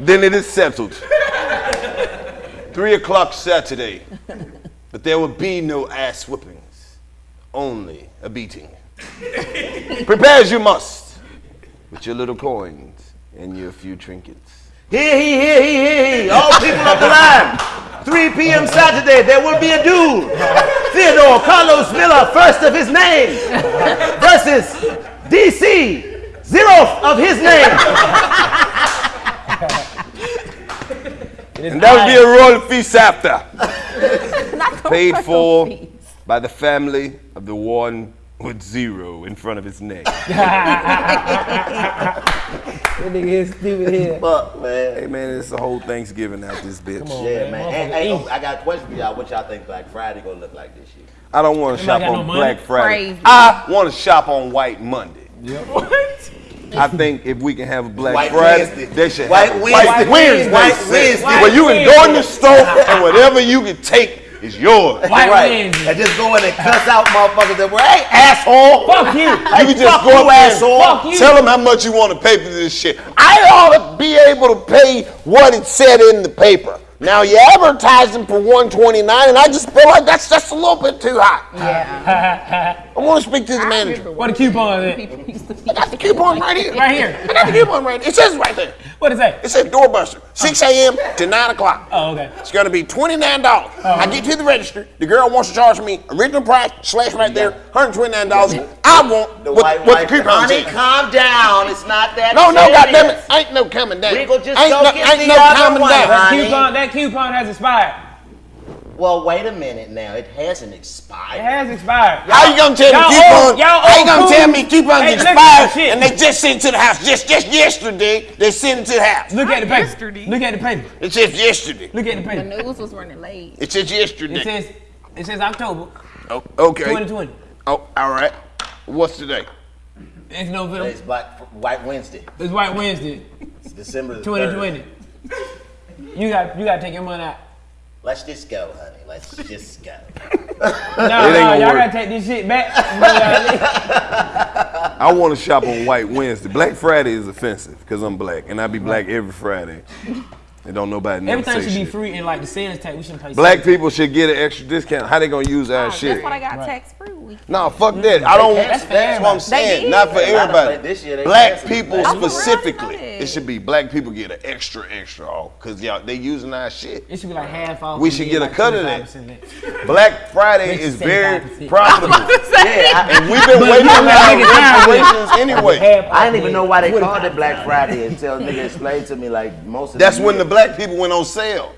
Then it is settled. *laughs* Three o'clock Saturday. But there will be no ass whippings, only a beating. *laughs* Prepare as you must with your little coins and your few trinkets. Hear, he, hear, he, hear, he. All people of the line. 3 p.m. Saturday, there will be a duel. Theodore Karlous Miller, first of his name, versus DC, zeroth of his name. And that would be a royal feast after. *laughs* Not Paid for feast. by the family of the one with zero in front of his name. *laughs* That nigga is stupid here. Fuck, man. hey man, it's the whole Thanksgiving out this bitch. Yeah, man. And, hey, oh, I got a question for y'all. What y'all think Black Friday gonna look like this year? I don't want to shop got no on. Black Friday. Crazy. I want to shop on White Monday. *laughs* I *laughs* think if we can have a Black White Friday, Wednesday. they should White have a Wednesday. White Wednesday. White sis. Wednesday. Where you can go in the store *laughs* and whatever you can take is yours. White right. Wednesday. And just go in and cuss out motherfuckers that were, hey, asshole. Fuck you. You can just fuck go you, up asshole. Fuck you. tell them how much you want to pay for this shit. I ought to be able to pay what it said in the paper. Now you advertising for 129 and I just feel like that's just a little bit too high. Yeah. *laughs* I want to speak to the manager. What a coupon is it? People eh? used to be I got the coupon right here. Right here. I got the coupon right here. It says right there. What is that? It says doorbuster, 6 a.m. to 9 o'clock. Oh, okay. It's gonna be $29. I get to the register. The girl wants to charge me original price, slash right there, $129. I want The what, white what the coupon Honey, says. calm down. It's not that No, no, serious. goddamn it. Ain't no coming down. We gon' just ain't go no, get ain't the no other coming one, down. honey. Coupon, that coupon has expired. Well, wait a minute now. It hasn't expired. It has expired. How you gonna tell Y'all me coupon? y'all how you gonna tell me coupons Hey, expired and they just sent it to the house just just yesterday? They sent it to the house. Look at the paper. Yesterday. Look at the paper. It says yesterday. Look at the paper. The news was running late. It says yesterday. It says it says October oh, okay. 2020. Oh, all right. What's today? It's November. It's Black White Wednesday. It's White Wednesday, It's December the 3rd. 2020. You got you got to take your money out. Let's just go, honey. Let's just go. *laughs* No, ain't no, y'all gotta take this shit back. *laughs* I want to shop on White Wednesday. Black Friday is offensive because I'm black, and I be black every Friday. And don't nobody never Everything say should be free and like the sales tax. We shouldn't pay. Black sales people should get an extra discount. How they gonna use our shit? That's what I got tax free week. No, fuck that. I don't. That's That's, for what I'm saying. Not for did. A lot of everybody. this year they black people Black Oh, for real? I didn't specifically. know. It should be black people get an extra, extra off because y'all they using our shit. It should be like half off. We should then get a cut of that. Black Friday is very profitable, *laughs* Yeah, and we've been waiting you on gotta make it our time. reparations anyway. I, didn't even know why they called it Black Friday until a nigga explained to me like most of That's when the year- black people went on sale.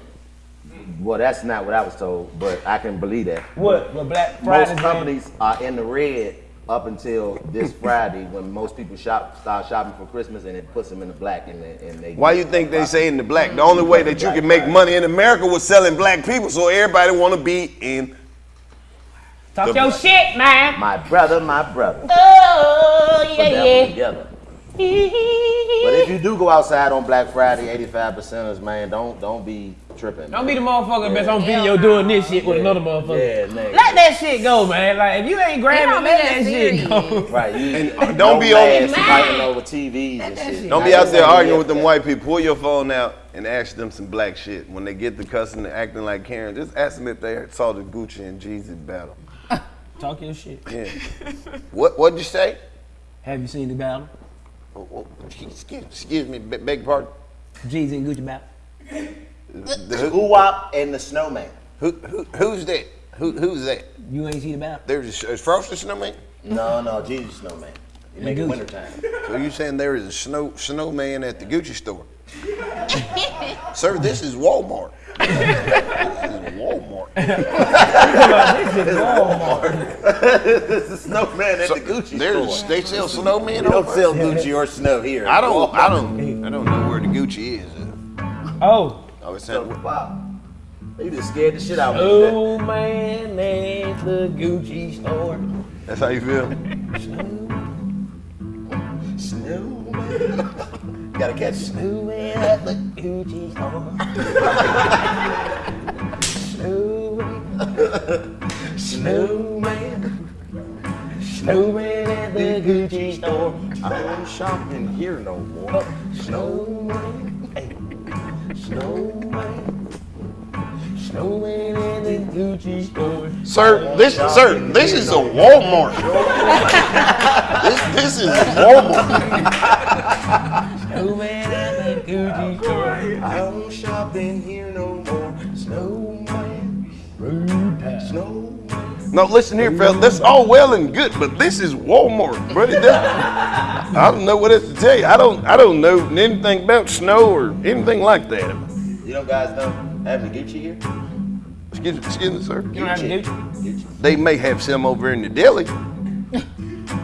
Well, that's not what I was told, but I can believe that. What? What Black Friday? Most companies are in the red up until this Friday when most people shop start shopping for Christmas and it puts them in the black and they, and they Why you think they say in the black? The only way that you can make money in America was selling black people, so everybody want to be in. Talk the your black. shit, man. my brother, my brother. Oh yeah yeah. together. But if you do go outside on Black Friday, 85 percenters, man, don't don't be tripping. Don't be the motherfucker that's on video doing this shit with another motherfucker. Yeah, nigga. Let that shit go, man. Like if you ain't It grabbing, don't let that that shit go. *laughs* Right, you, And, uh, don't be on- masks fighting over TVs and shit. Don't be out there arguing with them white people. Pull your phone out and ask them some black shit. When they get the cussing and acting like Karen, just ask them if they saw the Gucci and Jeezy battle. Talk your shit. Yeah. what What'd you say? Have you seen the battle? Oh, oh, excuse, excuse me, be- beg your pardon. Jeezy and Gucci battle. The, who, Uwap and the snowman. who, who, who's that? Who, who's that? You ain't see the battle? There's a, is Frosty Snowman. No, no, Jesus snowman. You make it Gucci. wintertime. So you saying there is a snow snowman at the Gucci store? *laughs* Sir, this is Walmart. This is Walmart. the snowman at So the Gucci there's, store. They sell snowmen We don't over sell Gucci or snow here. I don't, I don't, I don't know where the Gucci is. Oh, Oh, was So, wow. You just scared the shit out of me. oh man, at the Gucci store. that's how you feel. Snow. *laughs* Snowman. Gotta catch snow. Snowman at the Gucci store. Snowman, Snowman. snowman at the Gucci store. I don't shop in here no more. Snowman, hey, snowman, snowman at the Gucci store. Sir, this, sir, this is a Walmart. *laughs* this, this is Walmart. Snowman at the Gucci store. I don't shop in here no more. Snowman. Snowman. No, listen here, fella. That's all well and good, but this is Walmart, buddy. That- I don't know what else to tell you. I don't. I don't know anything about snow or anything like that. You know, guys don't have any Gucci here. Excuse, excuse me, sir. You don't have to. Gucci, They may have some over in the deli.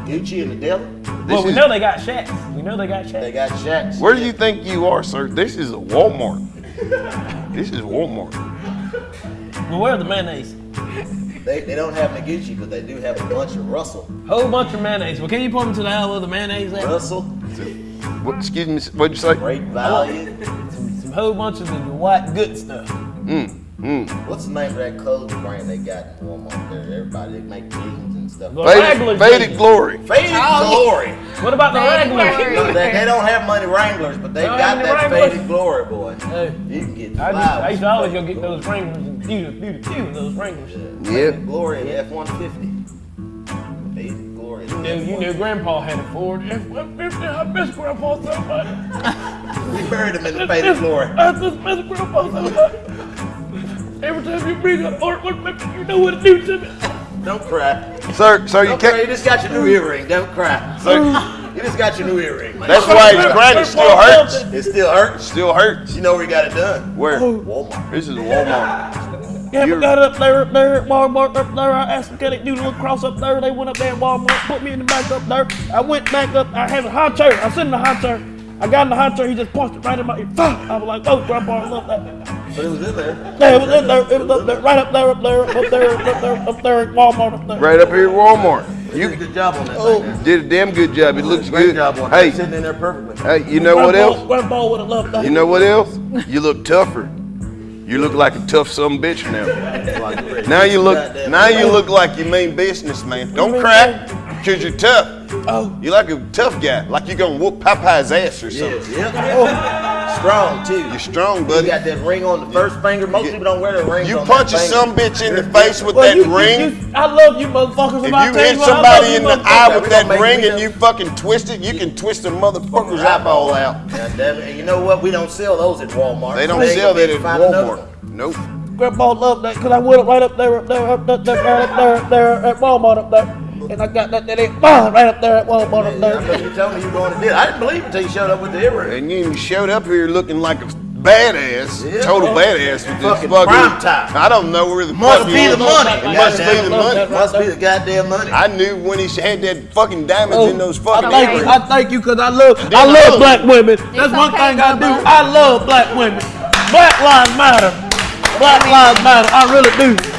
Gucci and the deli. Well, we is- know they got shacks. We know they got shacks. They got shacks. Where do you think you are, sir? This is a Walmart. This is Walmart. Well, where's the mayonnaise? They, they don't have Gucci, but they do have a bunch of Russell. Whole bunch of mayonnaise. Well, can you point me to the aisle of the mayonnaise at? Russell, What? Excuse me. What'd you say? great value. Some whole bunch of the white good stuff. Mm. Hmm. What's the name of that clothing brand they got in Walmart there? Everybody they make jeans and stuff. Well, Faded, Wrangler faded jeans. glory. Faded oh, Glory. What about the Wrangler. regular? No, they, they don't have money Wranglers, but they Don't got have that Wranglers? Faded Glory, boy. Hey, You can get I, just, I used to always go get those Wranglers and few, few, few of those Wranglers. Yeah. Yep. Faded Glory F-150. Faded Glory. You knew, you knew Grandpa had a Ford F-150. I miss Grandpa so much. *laughs* We buried him in the Faded Glory. I just miss Grandpa so much. Every time you bring up artwork, you know what to do to me. Don't cry. Sir, sir, you Don't cry. You just got your new earring. Don't cry. Sir, *laughs* You just got your new earring. man. that's why his granny still hurts. It still hurts. Still hurts. You know where you got it done? Where? Walmart. This is Walmart. Yeah, You're- we got it up there, up there at Walmart, up there. I asked them, can they do the little cross up there? They went up there at Walmart, put me in the back up there. I went back up. I had a high chair. I sit in the high chair. I got in the high chair. He just punched it right in my ear. I was like, oh, Grandpa, I love that. But it was in there. Yeah, it was in there. It was up there, right up there, up there, up there, up there, up there at Walmart, up there. Right up here at Walmart. You did a good job on that Oh. thing. did a damn good job. It looks Great good. job on Hey. Sitting in there perfectly. hey, you know what Grandpa- else? Grandpa would have loved that. You know what else? You look tougher. You look like a tough some bitch now. Now you look now you look like you mean business, man. Don't crack, cause you're tough. Oh. You like a tough guy, like you're gonna whoop Popeye's ass or Yeah, something. yeah. Oh, strong too. You're strong, buddy. You got that ring on the first finger. Most people don't wear the ring. You on punch a that some bitch in the *laughs* face with Well, that you- you- ring. you- I love you motherfuckers. If you hit what, I love somebody in the eye with that ring and you fucking twist it, you can twist a motherfucker's eyeball out. God damn it. And you know what? We don't sell those at Walmart. They don't ain't sell gonna that at Walmart. one. Nope. Grandpa loved that because I went up right up there, up there, up there, up there, up there, up there at Walmart up there. And I got that, that ain't ah, right up there at Walmart up I know there. you told me you were going to do it. I didn't believe it until you showed up with the earring. And you showed up here looking like a badass, Yeah. total badass with this Fucking fucking. prime time. I don't know where the Must fuck be the money. It must be the money. Must be the goddamn money. I knew when he had that fucking diamonds in those fucking I thank you, earrings. I thank you because I love, I Then love look. black women. That's one thing I do. Bubba. I love black women. Black lives matter. Black lives matter. I really do.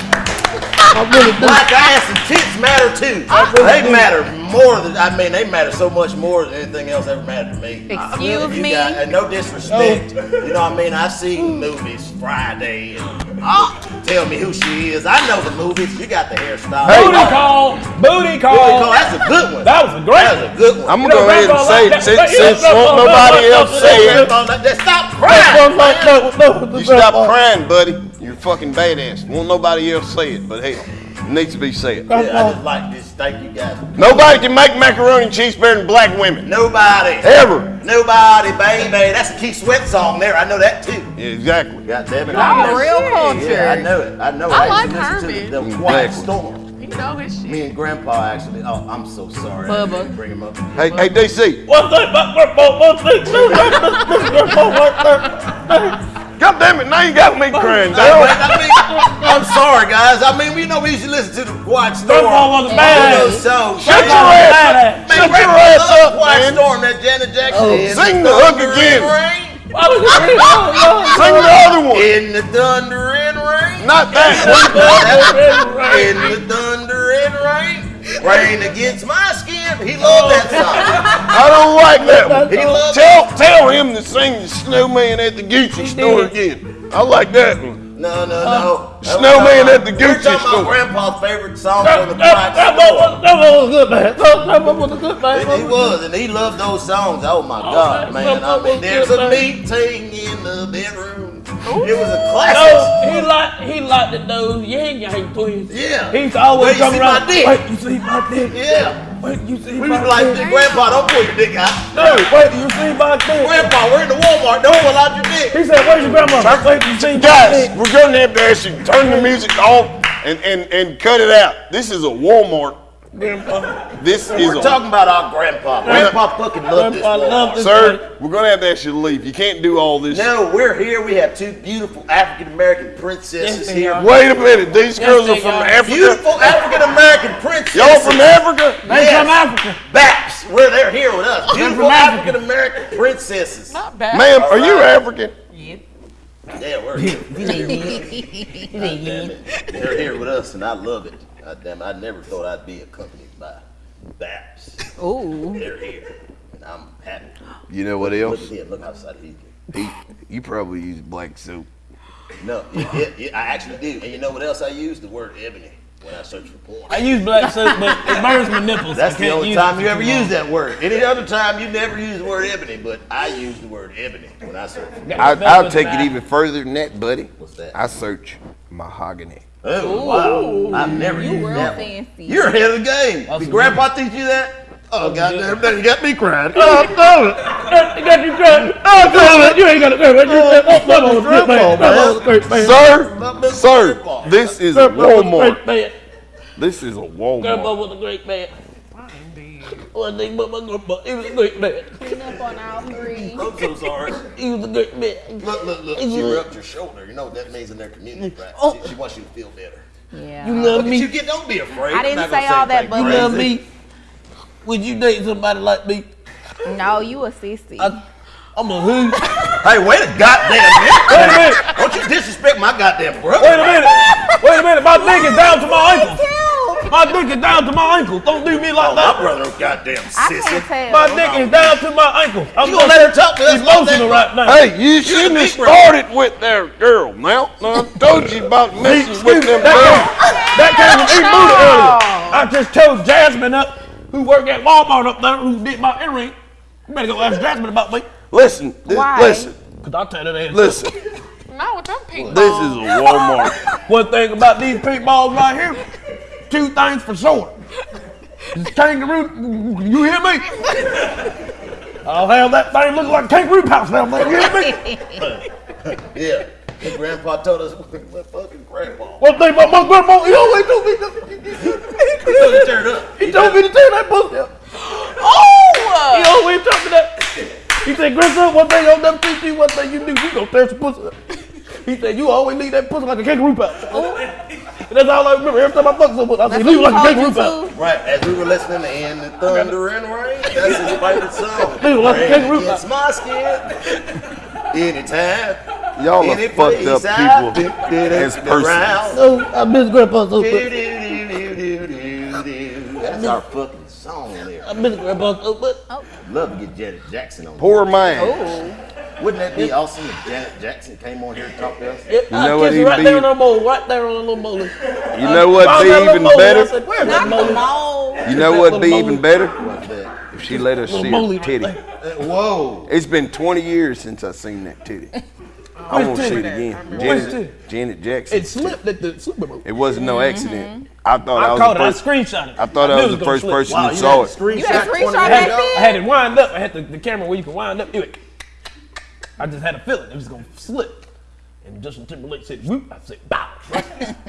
I really do. Black ass and tits matter too. They matter more than I mean. They matter so much more than anything else ever mattered to me. Excuse You me? got- and no disrespect. Oh. You know what I mean? I see movies Friday and ah. tell me who she is. I know the movies. You got the hairstyle. Booty call. Booty Booty call, call. That's a good one. That was a great That was a good one. I'm gonna know, go ahead and Grandpa say like that, since, since won't nobody else say it. Grandpa like that. Stop crying. one like that with- that with the You stop crying, buddy. You're fucking badass. Won't nobody else say it, but hell, it needs to be said. Yeah, I just like this. Thank you guys. Nobody can make macaroni and cheese better than black women. Nobody. Ever. Nobody, baby. That's a Keith Sweat song there. I know that too. Yeah, exactly. God damn it. Y'all I know real it. culture. Yeah, I know it. I know it. I used like to listen To the, the Quiet Exactly. Storm. You know his shit. Me and Grandpa actually. Oh, I'm so sorry. Bubba. bring him up. Hey, hey, DC. One thing about grandpa, one thing, two things, this grandpa right there. God damn it, now you got me crying, *laughs* I, dog. I mean, I'm sorry, guys. I mean, we know we used to listen to the Quiet Storm. Grandpa was a badass. those. Shut your ass up. Shut your Grandpa ass up, Quiet man. Storm, that Janet Jackson. Oh, in Sing the the hook again. rain. Why was it real? Oh, oh, Sing the other one. In the thunder and rain. Not that *laughs* one. In the thunder and rain. Rain against my skin. He loved that song. *laughs* I don't like that one. He loved Tell, tell him to sing the snowman at the Gucci store again. I like that one. No, no, no. Snowman at the We're Gucci talking store. about Grandpa's favorite song That, from the that, that, was, that was a good man. That, that was a good man. And he was, and he loved those songs. Oh my oh, God, that- man! I mean, there's a meeting in the bedroom. It was a No, classic. he liked he liked it those Ying Yang Twins. Yeah. He's always Wait, you come see around. Wait, you see my dick? Yeah. Wait, you see We my was like, dick? Grandpa, don't pull your dick out. No, wait, you see my dick? Grandpa, we're in the Walmart. Don't pull out your dick. He said, "Where's your grandma?" Wait, you see my Guys, dick? we're gonna have to ask you turn the music off and, and, and cut it out. This is a Walmart. This is We're a talking about our grandpa. Grandpa fucking loved this. Grandpa world. loved this. Sir, we're gonna have to ask you to leave. You can't do all this. No, we're here. We have two beautiful African American princesses Yes, here. are. Wait a minute. These girls are from are. Africa. Beautiful African American princesses. Y'all from Africa? They Yes. from Africa. Baps, where they're here with us. Beautiful from African American princesses. Not bad. Ma'am, are you African? Yeah, Yeah, we're *laughs* here. *laughs* God damn it. They're here with us, and I love it. God damn it. I never thought I'd be accompanied by Baps. Oh. They're here, and I'm happy. You know what Look else? at him. Look outside he He, you probably use black soap. No, it, it, it, I actually do. And you know what else I use? The word ebony when I search for porn. I use black soap, but it burns my nipples. That's I the can't only time you ever too long. use that word. Any other time you never use the word ebony, but I use the word ebony when I search. for Got I, I'll take it even further than that, buddy. What's that? I search mahogany. Oh wow! I've never You used real that one. fancy. You're ahead of the game. That's Did a Grandpa teach you that? Oh goddamn! Now you got me crying. *laughs* Oh, damn it. You got you crying. Oh, damn it. You ain't got to go. You oh, said, oh, come on, great man. Come on, great man. Sir, sir, this is a Grandpa was a Walmart. man. This is a Grandpa Walmart. was a great man. One thing but my grandpa, he was a great man. Clean up on all three. *laughs* I'm so sorry. He was a great man. Look, look, look. She rubbed your shoulder. You know what that means in their community, right? Oh. She, she wants you to feel better. Yeah. You love at me. you get. Don't be afraid. I didn't not gonna say all that, but- You love me. Would you date somebody like me? No, you a sissy. I, I'm a who? Hey, wait a goddamn minute. Wait a minute. Don't you disrespect my goddamn brother. Wait a minute. Wait a minute. My dick is down to my ankles. My dick is down to my ankles. Don't do me like Oh, my that. brother, goddamn sissy. I can't tell. My dick is down to my ankles. I'm You gonna let her talk to us about emotional that? right now. Hey, you shouldn't have started with that girl. Now, now I told you about messing with them that, girls. came, that came from E. Buddha earlier. I just told Jasmine up, who worked at Walmart up there, who did my earring. You better go ask Jasmine about me. Listen, this, Why? listen, Cause I'll tell that ass. listen. Not with them pink This is a Walmart. One thing about these pink balls right here, two things for sure. This kangaroo, you hear me? I'll have that thing look like kangaroo pouch down there. You hear me? *laughs* Yeah. Your grandpa told us what *laughs* fucking grandpa. One thing about my grandma, he always told me, to- He told you to turn up. he told me to tell that pussy. up. Oh! He always told me that. He said, grandson, one thing I'll never teach you, one thing you do, you gonna tear some pussy up. He said, you always leave that pussy like a kangaroo pouch. Oh. And that's all I remember. Every time I fuck someone, I say, That's leave it what like a he told kangaroo you Right, as we were listening to In the Thunder and Rain, that's his favorite song. *laughs* Dude, like a Rain kangaroo against my skin. Anytime. Y'all are fucked up people been- been as persons. around. Oh, uh, I miss grandpa so much. That's our fucking song there. I miss grandpa so much. Love to get Janet Jackson on. Poor man. Wouldn't that be awesome if Janet Jackson came on here and talked to us? Yeah, You I know what he'd right be- there on her mole, right there on her little mole. You know what'd be even I better? said, where's Not that the mole? mole. You know what'd be even better? If she let us see Little her titty. there. Uh, Whoa. It's been 20 years since I've seen that titty. *laughs* I want to see it again. Janet. Janet Jackson. It slipped at the Super Bowl. It wasn't no accident. I thought I, I was caught it. the I first. screenshot it. I thought I knew was the gonna first slip. person Wow, that saw it. screenshot You had a screenshot years I had. I had it wind up. I had the, the camera where you can wind up. It, I just had a feeling it was gonna slip. And Justin Timberlake said, "Whoop!" I said, "Bow!"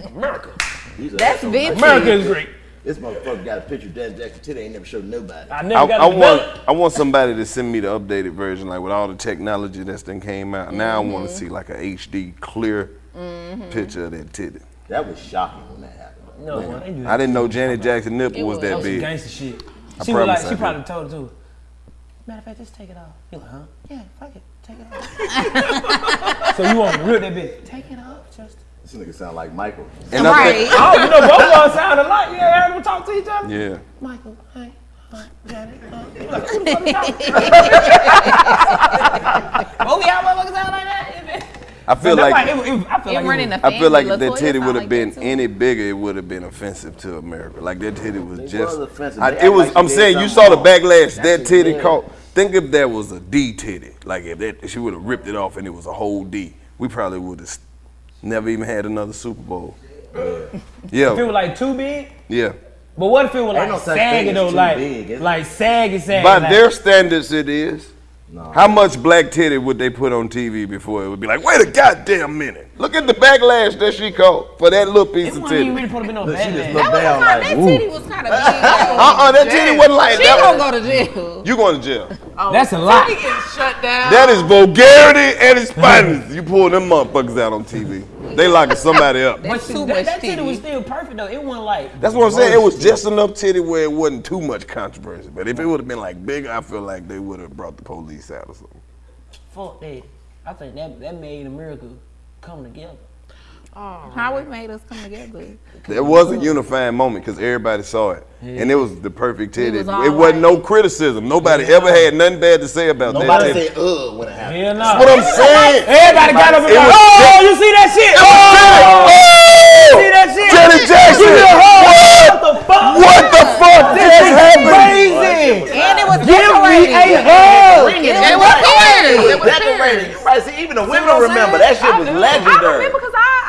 America, These That's awesome. vintage. America is great. This motherfucker got a picture of Janet Jackson today. Ain't never showed nobody. I I, never got I want. I want somebody to send me the updated version, like with all the technology that's then came out. Now I want to mm-hmm. see like a HD clear mm-hmm. picture of that titty. That was shocking when that happened. No, man, they do I didn't know Janet Jackson nipple was was. that That was big. gangster shit. I She was like, I she did. probably told it to her. Matter of fact, just take it off. You like, huh? Yeah, fuck it, take it off. *laughs* so you want to rip that bitch? Take it off, Justin. This nigga sound like Michael. And Right. think, Oh, you know, both of us sound alike. You ever heard them talk to each other? yeah. Michael, hey, hi, Janet. Uh, like, who the fuck is talking? Both of y'all motherfuckers sound like that? I feel That's like why it, it, I feel It like it the I feel like if that titty would have like been that too. any bigger, it would have been offensive to America. Like that titty was It just. was offensive. I, it was. Like I'm saying you saw the backlash That's that titty yeah. caught. Think if that was a D titty, like if that she would have ripped it off and it was a whole D, we probably would have never even had another Super Bowl. Yeah. if it was like too big. yeah. But what if it was Ain't like no such saggy though, like big, like saggy, saggy. By like, their standards, it is. How much black titty would they put on TV before it would be like, wait a goddamn minute? Look at the backlash that she caught for that little piece It of titty. even really supposed to be no Look, she just looked That, down was like, that titty was kind of big. Uh-uh, that titty wasn't like She that. gonna go to jail. You going to jail. *laughs* That's a lot. Titty getting shut down. That is vulgarity and it's finest. You pull them motherfuckers out on TV. They locking somebody up. That's too that, much that titty was still perfect though. It wasn't like. That's what I'm saying. It was just enough titty where it wasn't too much controversy. But if it would have been like bigger, I feel like they would have brought the police out or something. Fuck that. I think that that made America come together. How it made us come together. There was a unifying moment because everybody saw it, and it was the perfect titty. was It wasn't no criticism. Nobody ever had nothing bad to say about that Nobody said ugh when it happened. Hell no. That's what I'm saying. Everybody got up and It like, was oh, you see that shit? Oh! see oh! that shit? Janet Jackson! What? the fuck? What the fuck just happened? Crazy. And it was Give me decorated. a hug. It was right. It was decorated. You right. See, even the women remember that shit was legendary. I legendary. remember because I, I, I mean,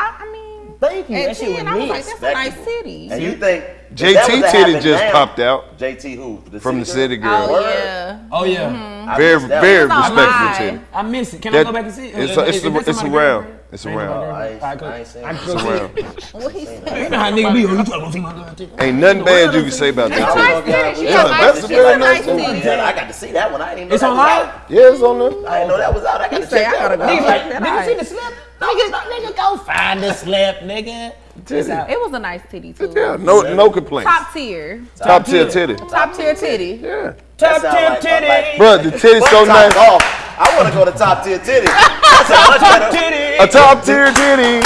Thank you. at That shit 10, was I was like, lit. that's a nice city. And you think JT that was to titty just now- popped out JT who? from the city girl? girl. Oh, Word. yeah. Oh yeah. Mm-hmm. I Very, missed that very respectful live. titty. I miss it. Can That- I go back and see it? it's a- is- it's a- that it's somebody around. got it? It's around. nobody I got it. ain't- Alright, cool. I ain't seen it. can It's see around. it. What he said. You know how nigga be. Oh, you try to see my girl too. Ain't nothing bad you can say about that titty. city. She Yeah, got that's a very nice nice titty. I got to see that one. I didn't even know It's on was live? Yeah, it's on there. I didn't know that was out. I got to say, check I gotta that go. one Nigga, out. like, That nigga, see nice. the slip? Nigga, nigga, go find the slip, nigga. It's out. It was a nice titty, too. Yeah, no, no complaints. Top tier. Top tier titty. Top tier titty. Yeah. Top sound tip like- titty. like- Bro, the titty's so Top nice. golf. I want to go to top tier titty. *laughs* That's how much Top better. titty. A top tier titty.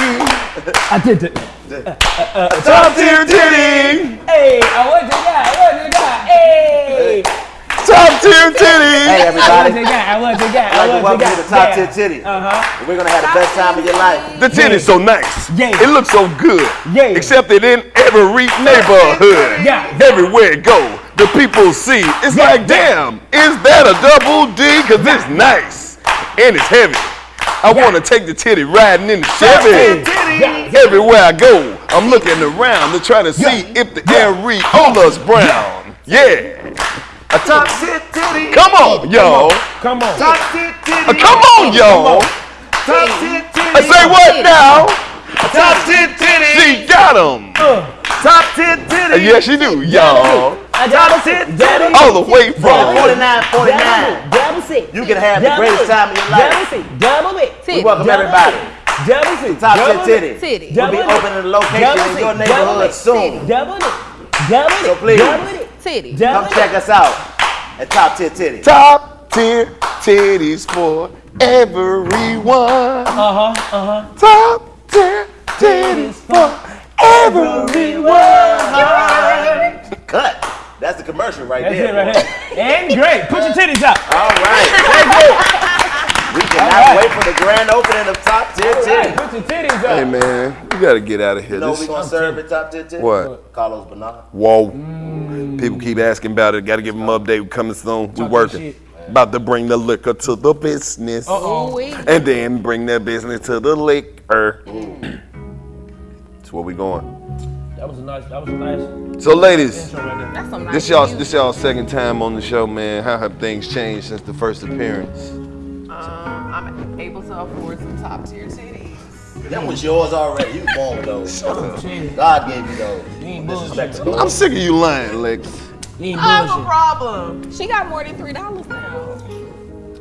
I did it. A top tier titty. Hey, I want the guy. I want the guy. Hey. Top tier titty. Hey, I want everybody. the guy. I want the guy. I'd I like to want welcome the you guy. to Top Tier Yeah. Titty. Uh-huh. We're going to have the best time of your life. The titty's so nice. Yeah. It looks so good. Yeah. Except it in every neighborhood. Yeah. Everywhere it go, the people see. It's like, damn, is that a double D? Cause it's nice. And it's heavy. I wanna take the titty riding in the Chevy. Everywhere I go, I'm looking around to try to see if the areola's brown. Yeah. A top Tier Titty. Come on, y'all. Come on. Top Tier Titty. Uh, Come on, y'all. Top Tier I say what now? Top Tier Titty. She got 'em. Top Tier Uh, Titty. Yes, she do, y'all. Top Tier Titty. All the way from 49, 49. Double C. You can have the greatest time of your Double life. C. Double B. We Titty. welcome Double everybody. Double C. Top Tier Double Titty. Titty. We'll be Double it. opening a location Double in your neighborhood it. soon. Double it. Double it. So please. Double it. Titty. Double Come check us out at Top Tier Titty. top tier titties for everyone. Uh-huh. Uh-huh. Top tier titties for everyone. Cut. That's the commercial right That's there. it right boy. here. And great. Put your titties up. All right. Thank you. We cannot wait for the grand opening of Top Tier Titty. Put your titties Hey man, you gotta get out of here. You know This, we gonna serve at Top Tier Titty? What? Carlos Banana. whoa. Mm. People keep asking about it. Gotta give them an update. We coming soon. We working. About to bring the liquor to the business. Ooh-wee. Oh, and then bring that business to the liquor. Mm. That's where we going. That was a nice. That was a nice So ladies, right there. That's some nice This y'all, this y'all second time on the show, man. How have things changed since the first appearance? Um, I'm able to afford some top tier titties. That was yours already. You was born with those. Shit. God gave you those. You ain't bullshit. I'm sick of you lying, Lex. You ain't I have a problem. She got more than three dollars now.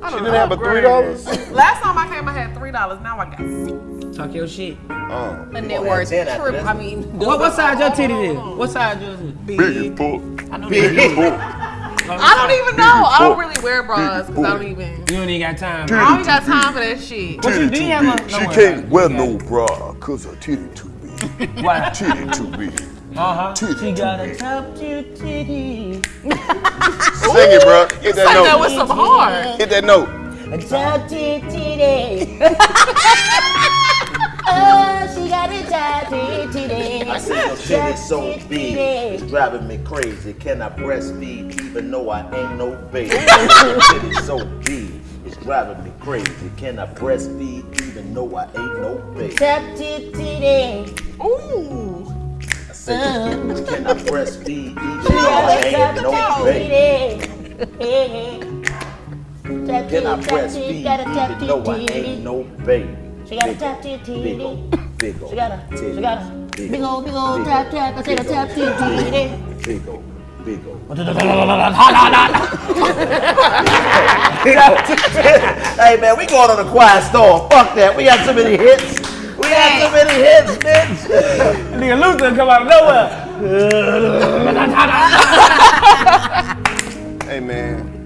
I She didn't have a three dollars. Last time I came, I had three dollars. Now I got six. Talk your shit. Oh, The net worth ten after trip. this. I mean, What, what size your titty is? What size yours is? big book. *laughs* I don't even know. I don't really wear bras because I don't even. You don't even got time. I don't even got time for that shit. What you do? You have a, She no worry can't wear no bra cause her titty too big. *laughs* Why? Titty too big. Uh-huh. Titty She too got a big. top two titty. Sing it, bro. Hit Say that that with note. some heart. Hit that note. A top two titty. *laughs* *laughs* oh, she got a top two titty. I see your titty *laughs* so big, it's driving me crazy. Can I breastfeed even though I ain't no baby? your titty so big, it's driving me crazy. Can I breastfeed even *laughs* though I ain't no baby? Top two titty. Ooh. I said, can I breastfeed even She though I got a ain't top no two baby? titty. Top Can I titty, breastfeed? gotta tap You know I titty. ain't no baby. She got a Big tap ol', titty. Big ol', big ol'. She got a, titty, she got a big old, big old tap tap. I said a tap titty. Big ol', big ol'. Hey man, we going on a quiet storm. Fuck that. We got too many hits. We got too many hits, bitch. *laughs* Nigga Luther come out of nowhere. *laughs* Hey man.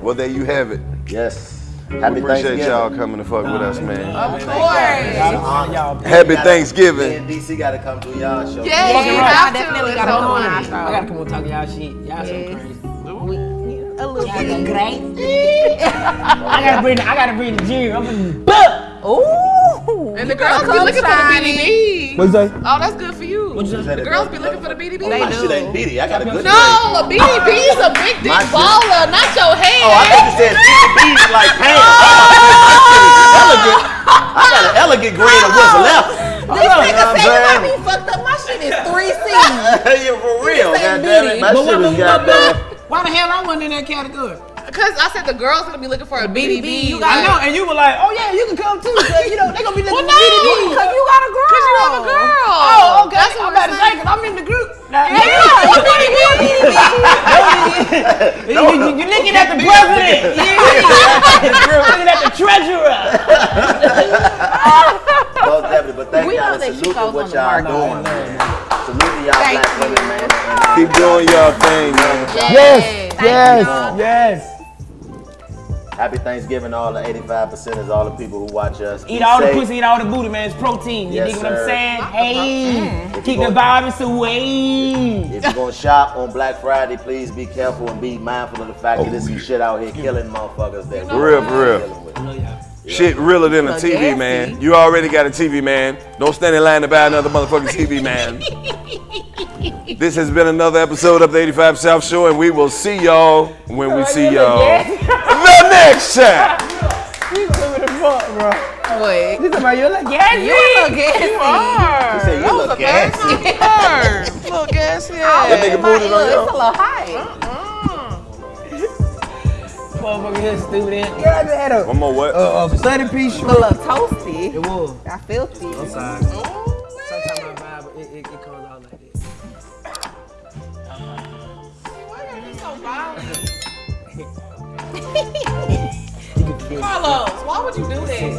Well, there you have it. Yes. We Happy appreciate Thanksgiving. y'all coming to fuck with us, man. Of course. Happy Me Thanksgiving. and DC got to come to y'all show. Yeah, you have to. Definitely gotta come on fun. our I gotta come on talk y'all shit. Y'all so Yes. crazy. A little bit. Great. *laughs* I gotta bring the, I gotta bring the gym. I'm gonna buck. Ooh. And the girls better be come looking for the shining. BDB. What's that? Oh, that's good for you. What'd you say? The girls be looking for the BDB. Oh, my shit ain't bitty. I got a good. No, a BDB is a big dick My baller, not your oh, head. Oh, I thought you said BB like pants. My elegant. I got an elegant grade of what's left. *laughs* This You nigga what I'm say saying? I be fucked up. My shit is three C's. *laughs* yeah, for real. say Goddamn it. bitty. My But shit what is the goddamn. Why the hell I wasn't in that category? Because I said the girls gonna be looking for a BDB. You I got know, and you were like, oh yeah, you can come too. So, you know, they gonna be looking Well, for no. BDB. Cause you got a girl. Cause you have a girl. Oh, okay. That's what I'm about to say, cause I'm in the group. Now, Yeah, you BDB. *laughs* you, you, you looking at the president. *laughs* Yeah. looking at the treasurer. *laughs* Most definitely. But thank We y'all know that and salute to what y'all market. doing, man. Salute to y'all Thank black women, you. man. Keep doing your thing, man. Yes, Thank yes, yes. Happy Thanksgiving to all the 85 percenters, all the people who watch us. Eat Be all the safe. pussy, eat all the booty, man. It's protein. You Yes, dig what I'm sir. saying? Hey, If keep the go- virus away. If you're gonna shop on Black Friday, please be careful and be mindful of the fact Oh, that there's some shit out here killing motherfuckers that For real, for real. dealing. Shit realer than a TV, man. You already got a TV, man. Don't stand in line to buy another motherfucking TV, man. *laughs* This has been another episode of the 85 South Show, and we will see y'all when we see y'all the next time. You stupid as fuck, bro. Wait. This about you look gassy. You look gassy. He said you look gassy. Little gas, Oh, yeah. That nigga booted on It's a y'all. little high. Motherfucker here stupid. in. Yeah, I just had a, One more what? a, a 30 piece A shrimp. little toasty. It was. I filthy. I'm sorry. Sometimes my vibe, it, it, it comes out like this. Why are you so violent? *laughs* *laughs* Karlous, why would you do this?